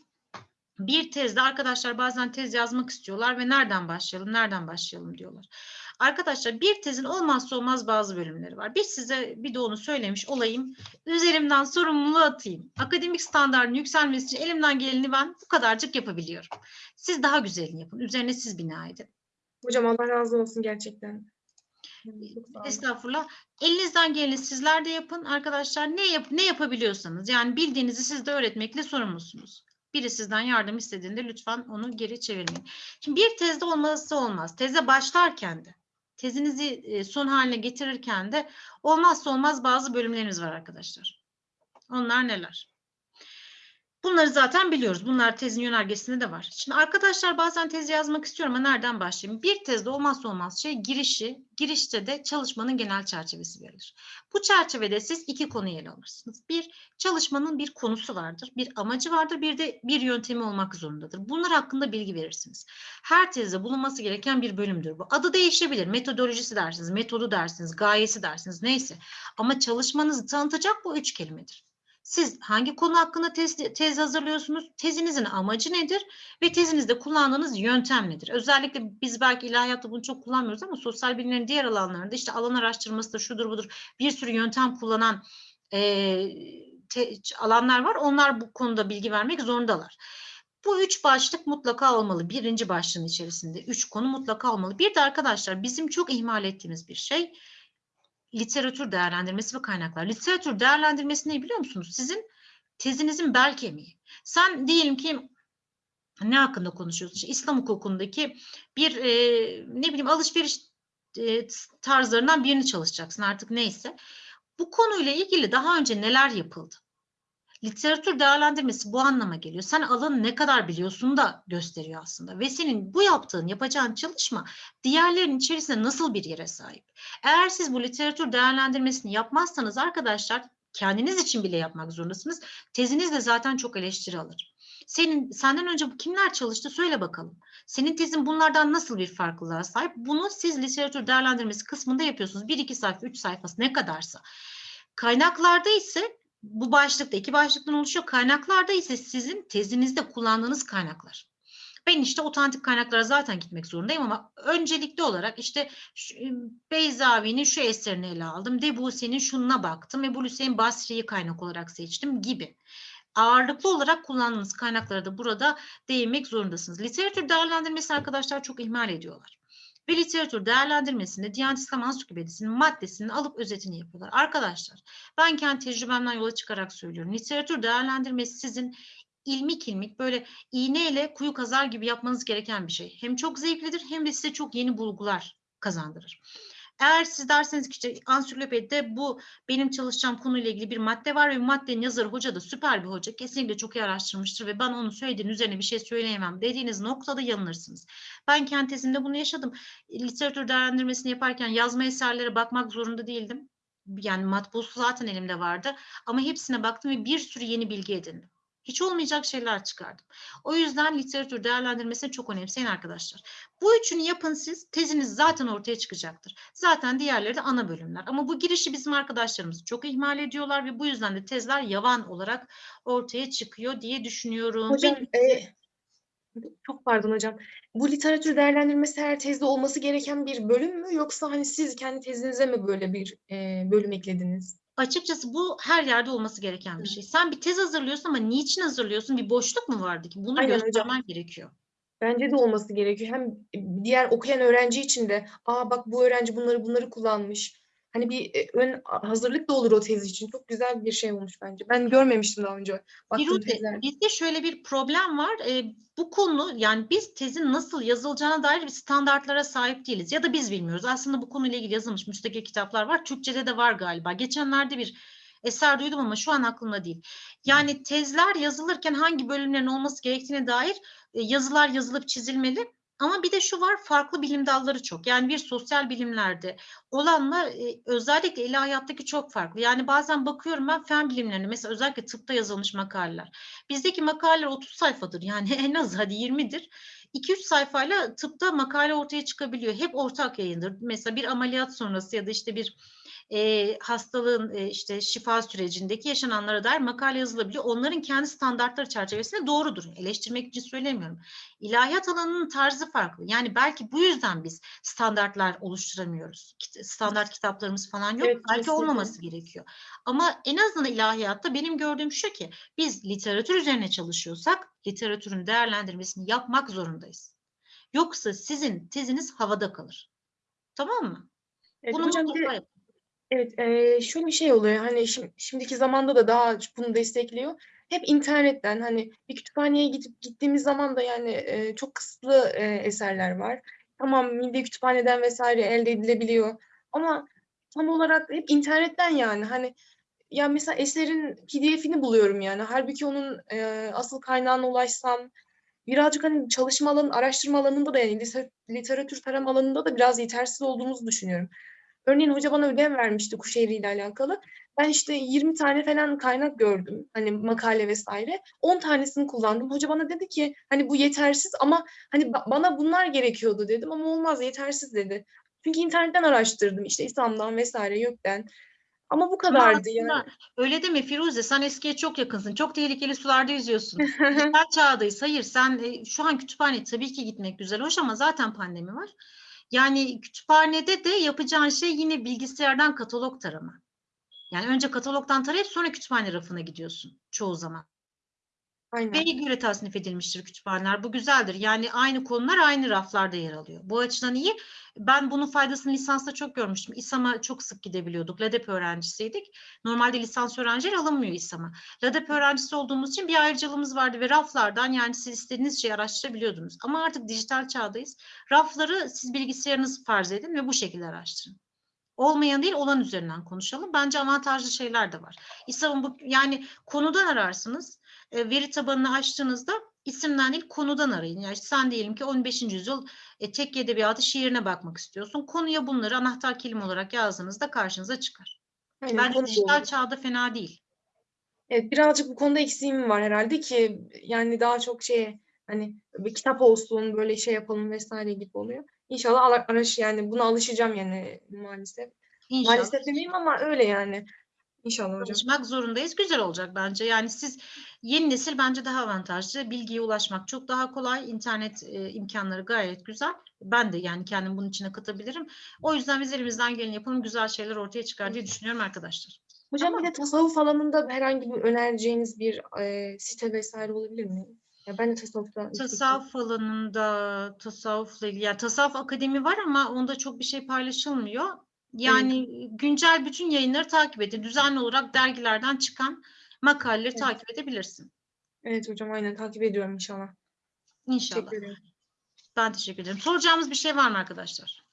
Speaker 1: Bir tezde arkadaşlar bazen tez yazmak istiyorlar ve nereden başlayalım, nereden başlayalım diyorlar. Arkadaşlar bir tezin olmazsa olmaz bazı bölümleri var. Biz size bir de onu söylemiş olayım. Üzerimden sorumluluğu atayım. Akademik standartın yükselmesi için elimden geleni ben bu kadarcık yapabiliyorum. Siz daha güzelini yapın. Üzerine siz bina edin.
Speaker 7: Hocam Allah razı olsun gerçekten.
Speaker 1: Estağfurullah. Elinizden geleni sizler de yapın arkadaşlar. Ne yap ne yapabiliyorsanız yani bildiğinizi siz de öğretmekle sorumlusunuz. Biri sizden yardım istediğinde lütfen onu geri çevirmeyin. Şimdi bir tezde olmazsa olmaz. Teze başlarken de tezinizi e, son haline getirirken de olmazsa olmaz bazı bölümlerimiz var arkadaşlar. Onlar neler? Bunları zaten biliyoruz. Bunlar tezin yönergesinde de var. Şimdi arkadaşlar bazen tez yazmak istiyorum ama nereden başlayayım? Bir tezde olmazsa olmaz şey girişi. Girişte de çalışmanın genel çerçevesi verilir. Bu çerçevede siz iki konuyu ele alırsınız. Bir, çalışmanın bir konusu vardır, bir amacı vardır, bir de bir yöntemi olmak zorundadır. Bunlar hakkında bilgi verirsiniz. Her tezde bulunması gereken bir bölümdür bu. Adı değişebilir. Metodolojisi dersiniz, metodu dersiniz, gayesi dersiniz neyse. Ama çalışmanızı tanıtacak bu üç kelimedir. Siz hangi konu hakkında tez, tez hazırlıyorsunuz? Tezinizin amacı nedir? Ve tezinizde kullandığınız yöntem nedir? Özellikle biz belki ilahiyatta bunu çok kullanmıyoruz ama sosyal bilimlerin diğer alanlarında işte alan araştırmasıdır, şudur budur bir sürü yöntem kullanan eee, te- alanlar var. Onlar bu konuda bilgi vermek zorundalar. Bu üç başlık mutlaka olmalı. Birinci başlığın içerisinde üç konu mutlaka olmalı. Bir de arkadaşlar bizim çok ihmal ettiğimiz bir şey literatür değerlendirmesi ve kaynaklar. Literatür değerlendirmesi ne biliyor musunuz? Sizin tezinizin bel kemiği. Sen diyelim ki ne hakkında konuşuyorsun? İşte İslam hukukundaki bir e, ne bileyim alışveriş e, tarzlarından birini çalışacaksın artık neyse. Bu konuyla ilgili daha önce neler yapıldı? Literatür değerlendirmesi bu anlama geliyor. Sen alanı ne kadar biliyorsun da gösteriyor aslında. Ve senin bu yaptığın, yapacağın çalışma diğerlerinin içerisinde nasıl bir yere sahip? Eğer siz bu literatür değerlendirmesini yapmazsanız arkadaşlar kendiniz için bile yapmak zorundasınız. Teziniz de zaten çok eleştiri alır. Senin senden önce kimler çalıştı söyle bakalım. Senin tezin bunlardan nasıl bir farklılığa sahip? Bunu siz literatür değerlendirmesi kısmında yapıyorsunuz. Bir iki sayfa, üç sayfası ne kadarsa. Kaynaklarda ise bu başlıkta iki başlıktan oluşuyor. Kaynaklarda ise sizin tezinizde kullandığınız kaynaklar. Ben işte otantik kaynaklara zaten gitmek zorundayım ama öncelikli olarak işte şu, Beyzavi'nin şu eserini ele aldım. Debussie'nin şununa baktım. Ebu Hüseyin Basri'yi kaynak olarak seçtim gibi. Ağırlıklı olarak kullandığınız kaynaklara da burada değinmek zorundasınız. Literatür değerlendirmesi arkadaşlar çok ihmal ediyorlar. Ve literatür değerlendirmesinde Diyanet İslam Ansiklopedisi'nin maddesini alıp özetini yapıyorlar. Arkadaşlar ben kendi tecrübemden yola çıkarak söylüyorum. Literatür değerlendirmesi sizin ilmik ilmik böyle iğneyle kuyu kazar gibi yapmanız gereken bir şey. Hem çok zevklidir hem de size çok yeni bulgular kazandırır. Eğer siz derseniz ki ansiklopedide bu benim çalışacağım konuyla ilgili bir madde var ve maddenin yazarı hoca da süper bir hoca. Kesinlikle çok iyi araştırmıştır ve ben onun söylediğinin üzerine bir şey söyleyemem dediğiniz noktada yanılırsınız. Ben kendi tezimde bunu yaşadım. Literatür değerlendirmesini yaparken yazma eserlere bakmak zorunda değildim. Yani matbusu zaten elimde vardı. Ama hepsine baktım ve bir sürü yeni bilgi edindim. Hiç olmayacak şeyler çıkardım. O yüzden literatür değerlendirmesini çok önemseyin arkadaşlar. Bu üçünü yapın siz, teziniz zaten ortaya çıkacaktır. Zaten diğerleri de ana bölümler. Ama bu girişi bizim arkadaşlarımız çok ihmal ediyorlar ve bu yüzden de tezler yavan olarak ortaya çıkıyor diye düşünüyorum.
Speaker 7: Hocam
Speaker 1: Benim-
Speaker 7: e, çok pardon hocam. Bu literatür değerlendirmesi her tezde olması gereken bir bölüm mü yoksa hani siz kendi tezinize mi böyle bir e, bölüm eklediniz?
Speaker 1: Açıkçası bu her yerde olması gereken bir şey. Sen bir tez hazırlıyorsun ama niçin hazırlıyorsun? Bir boşluk mu vardı ki? Bunu
Speaker 7: Aynen hocam.
Speaker 1: göstermen gerekiyor.
Speaker 7: Bence de olması gerekiyor. Hem diğer okuyan öğrenci için de aa bak bu öğrenci bunları bunları kullanmış. Hani bir e, ön hazırlık da olur o tez için. Çok güzel bir şey olmuş bence. Ben görmemiştim daha önce tezler.
Speaker 1: bizde şöyle bir problem var. Ee, bu konu yani biz tezin nasıl yazılacağına dair bir standartlara sahip değiliz. Ya da biz bilmiyoruz. Aslında bu konuyla ilgili yazılmış müstakil kitaplar var. Türkçe'de de var galiba. Geçenlerde bir eser duydum ama şu an aklımda değil. Yani tezler yazılırken hangi bölümlerin olması gerektiğine dair e, yazılar yazılıp çizilmeli. Ama bir de şu var farklı bilim dalları çok. Yani bir sosyal bilimlerde olanla e, özellikle ilahiyattaki çok farklı. Yani bazen bakıyorum ben fen bilimlerine mesela özellikle tıpta yazılmış makaleler. Bizdeki makaleler 30 sayfadır yani en az hadi 20'dir. 2-3 sayfayla tıpta makale ortaya çıkabiliyor. Hep ortak yayındır. Mesela bir ameliyat sonrası ya da işte bir e, hastalığın e, işte şifa sürecindeki yaşananlara dair makale yazılabiliyor. Onların kendi standartları çerçevesinde doğrudur. Eleştirmek için söylemiyorum. İlahiyat alanının tarzı farklı. Yani belki bu yüzden biz standartlar oluşturamıyoruz. Standart kitaplarımız falan yok.
Speaker 7: Evet,
Speaker 1: belki
Speaker 7: kesinlikle.
Speaker 1: olmaması gerekiyor. Ama en azından ilahiyatta benim gördüğüm şu ki biz literatür üzerine çalışıyorsak literatürün değerlendirmesini yapmak zorundayız. Yoksa sizin teziniz havada kalır. Tamam mı?
Speaker 7: Evet,
Speaker 1: Bunu
Speaker 7: hocam
Speaker 1: mutlaka yapın.
Speaker 7: Evet, eee, şöyle bir şey oluyor. Hani şimdi, şimdiki zamanda da daha bunu destekliyor. Hep internetten hani bir kütüphaneye gidip gittiğimiz zaman da yani eee, çok kısıtlı eee, eserler var. Tamam milli kütüphaneden vesaire elde edilebiliyor. Ama tam olarak hep internetten yani hani ya mesela eserin PDF'ini buluyorum yani. Halbuki onun eee, asıl kaynağına ulaşsam birazcık hani çalışma alanı, araştırma alanında da yani literatür tarama alanında da biraz yetersiz olduğumuzu düşünüyorum. Örneğin hoca bana ödev vermişti Kuşehri ile alakalı. Ben işte 20 tane falan kaynak gördüm. Hani makale vesaire. 10 tanesini kullandım. Hoca bana dedi ki hani bu yetersiz ama hani ba- bana bunlar gerekiyordu dedim ama olmaz yetersiz dedi. Çünkü internetten araştırdım işte İslam'dan vesaire YÖK'ten. Ama bu
Speaker 1: Ama
Speaker 7: kadardı yani.
Speaker 1: aslında öyle deme Firuze sen eskiye çok yakınsın. Çok tehlikeli sularda yüzüyorsun. Dijital çağdayız. Hayır sen e, şu an kütüphane tabii ki gitmek güzel hoş ama zaten pandemi var. Yani kütüphanede de yapacağın şey yine bilgisayardan katalog tarama. Yani önce katalogdan tarayıp sonra kütüphane rafına gidiyorsun çoğu zaman.
Speaker 7: Aynen.
Speaker 1: Ve göre tasnif edilmiştir kütüphaneler. Bu güzeldir. Yani aynı konular aynı raflarda yer alıyor. Bu açıdan iyi. Ben bunun faydasını lisansta çok görmüştüm. İSAM'a çok sık gidebiliyorduk. LADEP öğrencisiydik. Normalde lisans öğrencileri alınmıyor İSAM'a. LADEP öğrencisi olduğumuz için bir ayrıcalığımız vardı ve raflardan yani siz istediğiniz şeyi araştırabiliyordunuz. Ama artık dijital çağdayız. Rafları siz bilgisayarınız farz edin ve bu şekilde araştırın. Olmayan değil olan üzerinden konuşalım. Bence avantajlı şeyler de var. İSAM'ın bu yani konudan ararsınız e, veri tabanını açtığınızda isimden değil konudan arayın. Yani sen diyelim ki 15. yüzyıl e, tek edebiyatı şiirine bakmak istiyorsun. Konuya bunları anahtar kelime olarak yazdığınızda karşınıza çıkar.
Speaker 7: Aynen,
Speaker 1: Bence dijital
Speaker 7: doğru.
Speaker 1: çağda fena değil.
Speaker 7: Evet birazcık bu konuda eksiğim var herhalde ki yani daha çok şey hani bir kitap olsun böyle şey yapalım vesaire gibi oluyor. İnşallah araş yani buna alışacağım yani maalesef.
Speaker 1: İnşallah.
Speaker 7: Maalesef demeyeyim ama öyle yani. İnşallah hocam.
Speaker 1: Çalışmak zorundayız. Güzel olacak bence. Yani siz yeni nesil bence daha avantajlı. Bilgiye ulaşmak çok daha kolay. İnternet e, imkanları gayet güzel. Ben de yani kendim bunun içine katabilirim. O yüzden biz elimizden geleni yapalım. Güzel şeyler ortaya çıkar diye düşünüyorum arkadaşlar.
Speaker 7: Hocam bir de tasavvuf alanında herhangi bir önereceğiniz bir e, site vesaire olabilir mi? Ya ben de tasavvufta
Speaker 1: Tasavvuf alanında tasavvufla ilgili yani tasavvuf akademi var ama onda çok bir şey paylaşılmıyor. Yani güncel bütün yayınları takip edin. Düzenli olarak dergilerden çıkan makaleleri
Speaker 7: Evet.
Speaker 1: takip edebilirsin.
Speaker 7: Evet hocam aynen takip ediyorum inşallah.
Speaker 1: İnşallah.
Speaker 7: Teşekkür ederim.
Speaker 1: Ben teşekkür ederim. Soracağımız bir şey var mı arkadaşlar?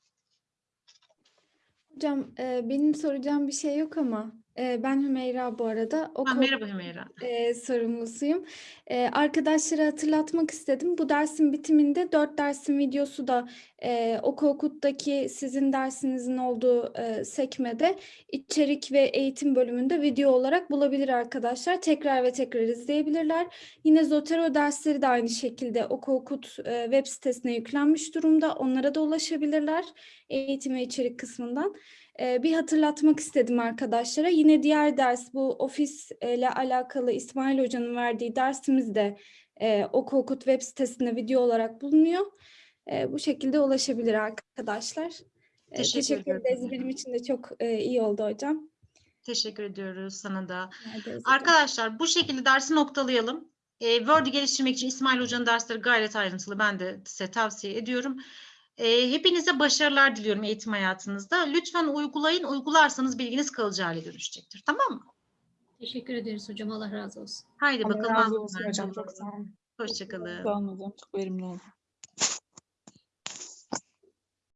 Speaker 12: Hocam e, benim soracağım bir şey yok ama ben Hümeyra bu arada.
Speaker 1: Ha,
Speaker 12: Okul
Speaker 1: merhaba Hümeyra.
Speaker 12: e, sorumlusuyum. E, arkadaşlara hatırlatmak istedim. Bu dersin bitiminde dört dersin videosu da e, Oku Okut'taki sizin dersinizin olduğu e, sekmede içerik ve eğitim bölümünde video olarak bulabilir arkadaşlar. Tekrar ve tekrar izleyebilirler. Yine Zotero dersleri de aynı şekilde Oku Okut e, web sitesine yüklenmiş durumda. Onlara da ulaşabilirler eğitim ve içerik kısmından. Ee, bir hatırlatmak istedim arkadaşlara. Yine diğer ders bu ofis ile alakalı İsmail Hoca'nın verdiği dersimiz de e, Oku Okut web sitesinde video olarak bulunuyor. E, bu şekilde ulaşabilir arkadaşlar. E,
Speaker 1: Teşekkür
Speaker 12: teşekkür ederiz. Benim için de çok e, iyi oldu hocam.
Speaker 1: Teşekkür ediyoruz sana da. Arkadaşlar bu şekilde dersi noktalayalım. E, Word'ü geliştirmek için İsmail Hoca'nın dersleri gayet ayrıntılı. Ben de size tavsiye ediyorum. E, hepinize başarılar diliyorum eğitim hayatınızda. Lütfen uygulayın. Uygularsanız bilginiz kalıcı hale dönüşecektir. Tamam mı?
Speaker 10: Teşekkür ederiz hocam. Allah razı olsun.
Speaker 1: Haydi
Speaker 7: Allah
Speaker 1: bakalım.
Speaker 7: razı olsun hocam. Çok sağ olun.
Speaker 1: Hoşçakalın.
Speaker 3: Sağ olun hocam. Çok verimli oldu.